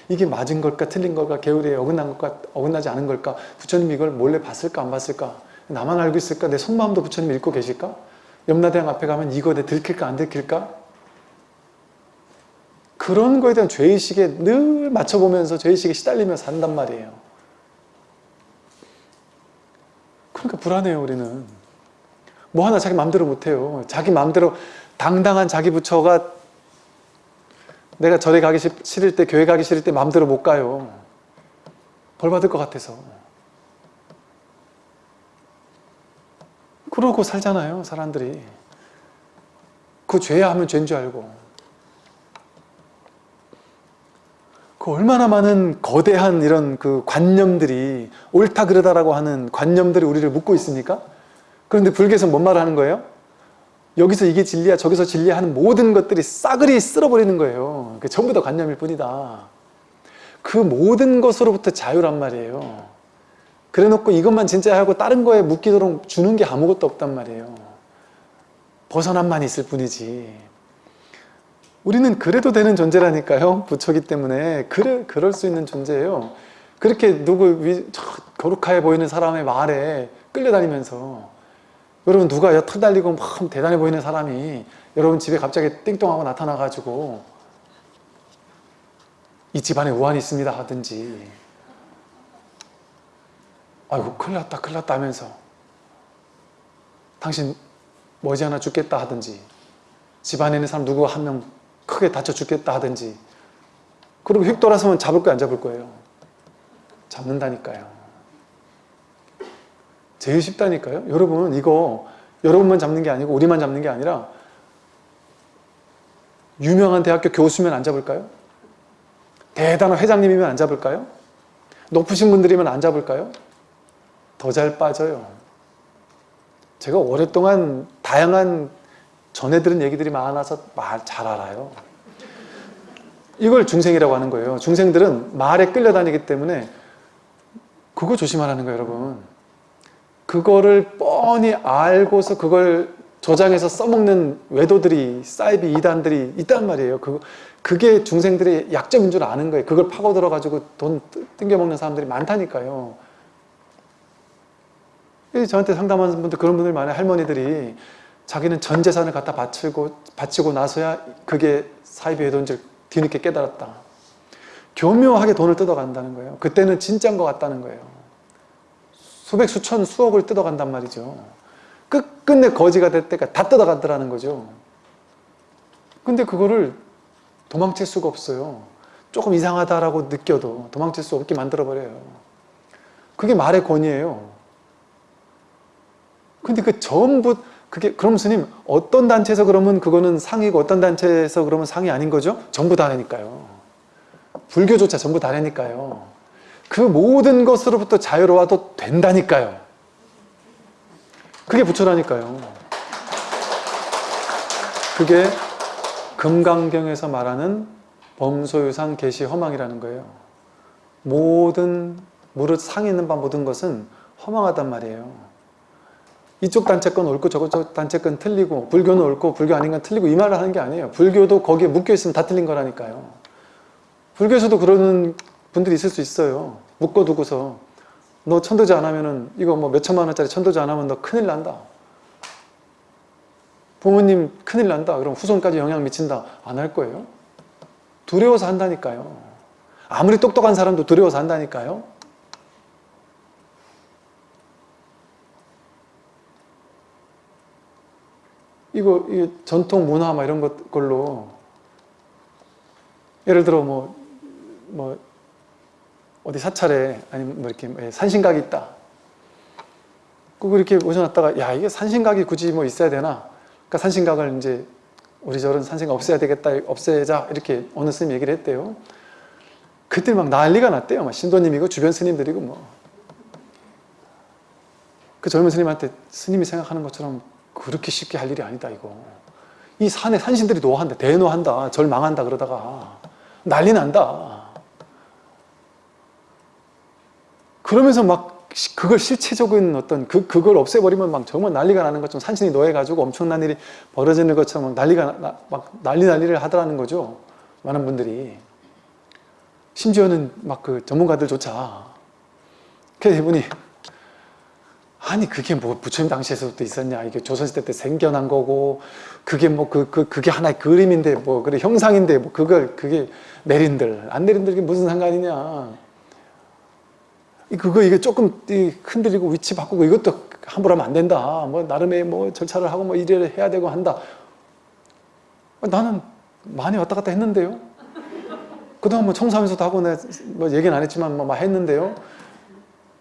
이게 맞은 걸까 틀린 걸까 계율에 어긋난 걸까 어긋나지 않은 걸까 부처님 이걸 몰래 봤을까 안 봤을까 나만 알고 있을까 내 속마음도 부처님 읽고 계실까 염라대왕 앞에 가면 이거 내 들킬까 안 들킬까 그런 거에 대한 죄의식에 늘 맞춰보면서 죄의식에 시달리며 산단 말이에요 그러니까 불안해요 우리는. 뭐 하나 자기 마음대로 못해요. 자기 마음대로 당당한 자기 부처가 내가 절에 가기 싫을 때 교회 가기 싫을 때 마음대로 못 가요. 벌 받을 것 같아서. 그러고 살잖아요 사람들이. 그 죄야 하면 죄인 줄 알고 그 얼마나 많은 거대한 이런 그 관념들이 옳다 그르다라고 하는 관념들이 우리를 묶고 있습니까? 그런데 불교에서 뭔 말을 하는 거예요? 여기서 이게 진리야 저기서 진리야 하는 모든 것들이 싸그리 쓸어버리는 거예요. 그 전부 다 관념일 뿐이다. 그 모든 것으로부터 자유란 말이에요. 그래 놓고 이것만 진짜 하고 다른 거에 묶이도록 주는 게 아무것도 없단 말이에요. 벗어남만 있을 뿐이지 우리는 그래도 되는 존재라니까요 부처기 때문에. 그래, 그럴 수 있는 존재예요. 그렇게 누구 위, 거룩하게 보이는 사람의 말에 끌려다니면서 여러분 누가 여턱 달리고 막 대단해 보이는 사람이 여러분 집에 갑자기 띵동하고 나타나가지고 이 집안에 우환이 있습니다 하든지. 아이고 큰일 났다 큰일 났다 하면서 당신 머지않아 죽겠다 하든지 집안에 있는 사람 누구 한 명 크게 다쳐 죽겠다 하든지 그리고 휙 돌아서면 잡을 거야 안 잡을 거예요 잡는다니까요 제일 쉽다니까요. 여러분 이거 여러분만 잡는 게 아니고 우리만 잡는 게 아니라 유명한 대학교 교수면 안 잡을까요? 대단한 회장님이면 안 잡을까요? 높으신 분들이면 안 잡을까요? 더 잘 빠져요. 제가 오랫동안 다양한 전해 들은 얘기들이 많아서 말 잘 알아요. 이걸 중생이라고 하는 거예요. 중생들은 말에 끌려다니기 때문에 그거 조심하라는 거예요, 여러분. 그거를 뻔히 알고서 그걸 조장해서 써먹는 외도들이 사이비 이단들이 있단 말이에요. 그, 그게 중생들의 약점인 줄 아는 거예요. 그걸 파고들어가지고 돈 땡겨먹는 사람들이 많다니까요. 저한테 상담하는 분들 그런 분들 많아요. 할머니들이 자기는 전 재산을 갖다 바치고, 바치고 나서야 그게 외도인 줄 뒤늦게 깨달았다. 교묘하게 돈을 뜯어간다는 거예요. 그때는 진짜인 것 같다는 거예요. 수백, 수천, 수억을 뜯어간단 말이죠. 끝끝내 거지가 될 때가 다 뜯어가더라는 거죠. 근데 그거를 도망칠 수가 없어요. 조금 이상하다라고 느껴도 도망칠 수 없게 만들어버려요. 그게 말의 권위예요. 근데 그 전부 그게 그럼 스님 어떤 단체에서 그러면 그거는 상이고 어떤 단체에서 그러면 상이 아닌 거죠? 전부 다니까요. 불교조차 전부 다니까요. 그 모든 것으로부터 자유로워도 된다니까요. 그게 부처라니까요. 그게 금강경에서 말하는 범소유상 개시 허망이라는 거예요. 모든 무릇 상이 있는 바 모든 것은 허망하단 말이에요. 이쪽 단체 건 옳고 저쪽 단체 건 틀리고 불교는 옳고 불교 아닌 건 틀리고 이 말을 하는 게 아니에요. 불교도 거기에 묶여 있으면 다 틀린 거라니까요. 불교에서도 그러는 분들이 있을 수 있어요. 묶어두고서 너 천도제 안 하면은 이거 뭐 몇천만 원짜리 천도제 안 하면 너 큰일 난다. 부모님 큰일 난다. 그럼 후손까지 영향 미친다. 안 할 거예요. 두려워서 한다니까요. 아무리 똑똑한 사람도 두려워서 한다니까요. 이거, 이 전통 문화 막 이런 것 걸로 예를 들어 뭐, 뭐 어디 사찰에 아니면 뭐 이렇게 뭐 산신각이 있다. 꼭 이렇게 모셔놨다가 야 이게 산신각이 굳이 뭐 있어야 되나? 그러니까 산신각을 이제 우리 저런 산신각 없애야 되겠다, 없애자 이렇게 어느 스님 얘기를 했대요. 그때 막 난리가 났대요. 막 신도님이고 주변 스님들이고 뭐. 그 젊은 스님한테 스님이 생각하는 것처럼 그렇게 쉽게 할 일이 아니다 이거. 이 산에 산신들이 노한다, 대노한다, 절 망한다 그러다가 난리 난다. 그러면서 막 시- 그걸 실체적인 어떤 그, 그걸 없애버리면 막 정말 난리가 나는 것처럼 산신이 노해가지고 엄청난 일이 벌어지는 것처럼 막 난리가 나- 나, 막 난리 난리를 하더라는 거죠. 많은 분들이. 심지어는 막 그 전문가들조차. 그래서 이분이 아니 그게 뭐 부처님 당시에서부터 있었냐? 이게 조선시대 때 생겨난 거고 그게 뭐그 그 그, 게 하나의 그림인데 뭐 그래 형상인데 뭐 그걸 그게 내린들. 안 내린들 이게 무슨 상관이냐? 이 그거 이게 조금 이 흔들리고 위치 바꾸고 이것도 함부로 하면 안 된다. 뭐 나름의 뭐 절차를 하고 뭐 일을 해야 되고 한다. 나는 많이 왔다 갔다 했는데요. 그동안 뭐 청소하면서도 하고 내가 뭐 얘기는 안 했지만 뭐막 했는데요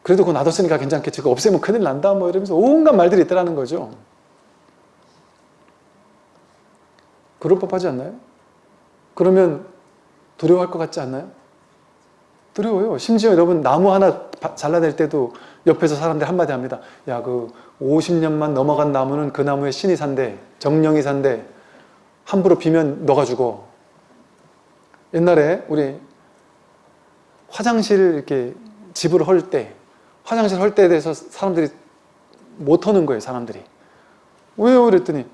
그래도 그거 놔뒀으니까 괜찮겠지. 그거 없애면 큰일 난다. 뭐 이러면서 온갖 말들이 있더라는 거죠. 그럴 법하지 않나요? 그러면 두려워할 것 같지 않나요? 두려워요. 심지어 여러분 나무 하나 바- 잘라낼 때도 옆에서 사람들이 한마디 합니다. 야, 그 50년만 넘어간 나무는 그 나무에 신이 산대. 정령이 산대. 함부로 비면 너가 죽어. 옛날에 우리 화장실 이렇게 집을 헐 때 화장실 헐 때에 대해서 사람들이 못 하는 거예요, 사람들이. 왜요? 그랬더니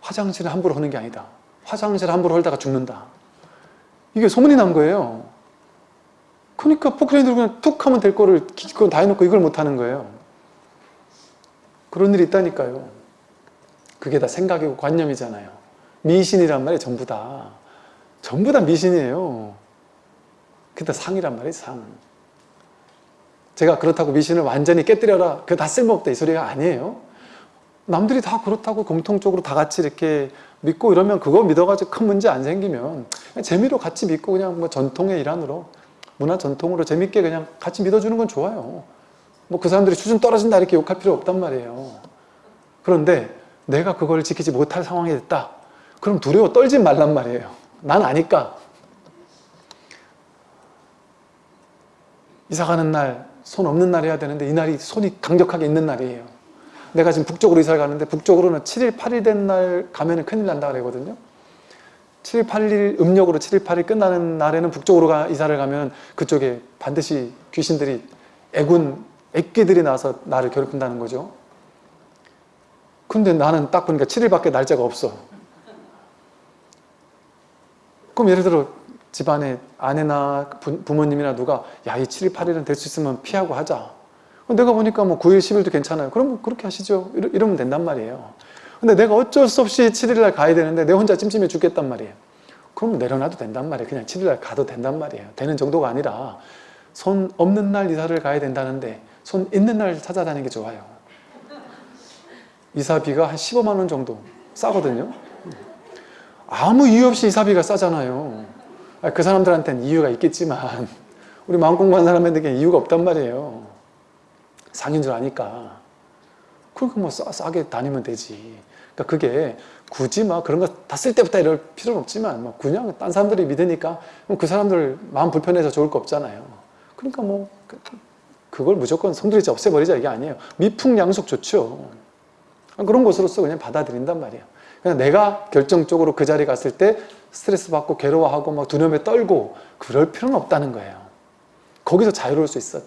화장실을 함부로 하는 게 아니다. 화장실 함부로 헐다가 죽는다. 이게 소문이 난 거예요. 그러니까 포크레인으로 그냥 툭 하면 될 거를 기껏 다 해놓고 이걸 못 하는 거예요. 그런 일이 있다니까요. 그게 다 생각이고 관념이잖아요. 미신이란 말이 전부 다. 전부 다 미신이에요. 그게 다 상이란 말이에요, 상. 제가 그렇다고 미신을 완전히 깨뜨려라. 그거 다 쓸모없다 이 소리가 아니에요. 남들이 다 그렇다고 공통적으로 다 같이 이렇게 믿고 이러면 그거 믿어가지고 큰 문제 안 생기면 재미로 같이 믿고 그냥 뭐 전통의 일환으로 문화 전통으로 재밌게 그냥 같이 믿어주는 건 좋아요. 뭐 그 사람들이 수준 떨어진다 이렇게 욕할 필요 없단 말이에요. 그런데 내가 그걸 지키지 못할 상황이 됐다. 그럼 두려워 떨지 말란 말이에요. 난 아니까. 이사 가는 날 손 없는 날 해야 되는데 이 날이 손이 강력하게 있는 날이에요. 내가 지금 북쪽으로 이사를 가는데 북쪽으로는 7일, 8일 된 날 가면 큰일 난다 그러거든요. 7일, 8일 음력으로 7일, 8일 끝나는 날에는 북쪽으로 가, 이사를 가면 그쪽에 반드시 귀신들이 애군, 애끼들이 나와서 나를 괴롭힌다는 거죠. 근데 나는 딱 보니까 7일밖에 날짜가 없어. 그럼 예를 들어 집안에 아내나 부, 부모님이나 누가 야 이 7일 8일은 될 수 있으면 피하고 하자. 내가 보니까 뭐 9일 10일도 괜찮아요. 그럼 그렇게 하시죠. 이러, 이러 면 된단 말이에요. 근데 내가 어쩔 수 없이 7일날 가야 되는데 내 혼자 찜찜해 죽겠단 말이에요. 그럼 내려놔도 된단 말이에요. 그냥 7일날 가도 된단 말이에요. 되는 정도가 아니라 손 없는 날 이사를 가야 된다는데 손 있는 날 찾아다니는 게 좋아요. 이사비가 한 15만 원 정도 싸거든요. 아무 이유 없이 이사비가 싸잖아요. 아, 그 사람들한테는 이유가 있겠지만 우리 마음 공부한 사람한테는 이유가 없단 말이에요. 상인 줄 아니까. 그러니까 뭐 싸, 싸게 다니면 되지. 그러니까 그게 굳이 막 그런 거 다쓸 때부터 이럴 필요는 없지만 뭐 그냥 딴 사람들이 믿으니까 그 사람들 마음 불편해서 좋을 거 없잖아요. 그러니까 뭐 그- 그걸 무조건 성들이자 없애버리자 이게 아니에요. 미풍양속 좋죠. 그런 것으로서 그냥 받아들인단 말이에요. 그냥 내가 결정적으로 그 자리에 갔을 때 스트레스 받고 괴로워하고 막 두려움에 떨고 그럴 필요는 없다는 거예요. 거기서 자유로울 수 있어.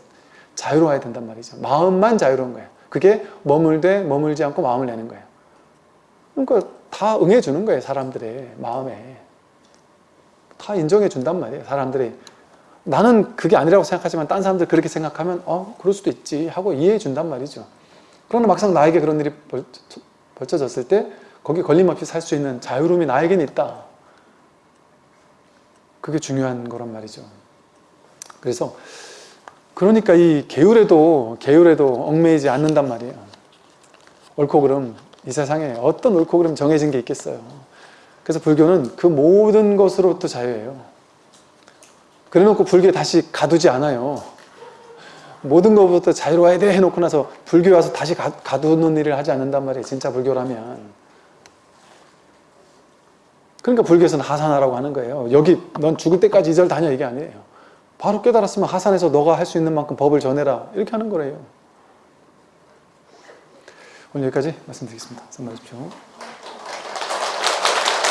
자유로워야 된단 말이죠. 마음만 자유로운 거예요. 그게 머물되 머물지 않고 마음을 내는 거예요. 그러니까 다 응해주는 거예요. 사람들의 마음에. 다 인정해 준단 말이에요. 사람들이. 나는 그게 아니라고 생각하지만 딴 사람들 그렇게 생각하면 어 그럴 수도 있지 하고 이해해 준단 말이죠. 그러나 막상 나에게 그런 일이 벌, 벌쳐졌을 때 거기 걸림 없이 살 수 있는 자유로움이 나에겐 있다. 그게 중요한 거란 말이죠. 그래서 그러니까 이 계율에도 계율에도 얽매이지 않는단 말이에요. 옳고 그름 이 세상에 어떤 옳고 그름 정해진 게 있겠어요. 그래서 불교는 그 모든 것으로부터 자유예요. 그래놓고 불교에 다시 가두지 않아요. 모든 것부터 자유로워야 돼 해놓고 나서 불교에 와서 다시 가, 가두는 일을 하지 않는단 말이에요. 진짜 불교라면. 그러니까 불교에서는 하산하라고 하는 거예요. 여기 넌 죽을 때까지 이 절 다녀 이게 아니에요. 바로 깨달았으면 하산해서 너가 할 수 있는 만큼 법을 전해라 이렇게 하는 거래요. 오늘 여기까지 말씀드리겠습니다. 선마십시오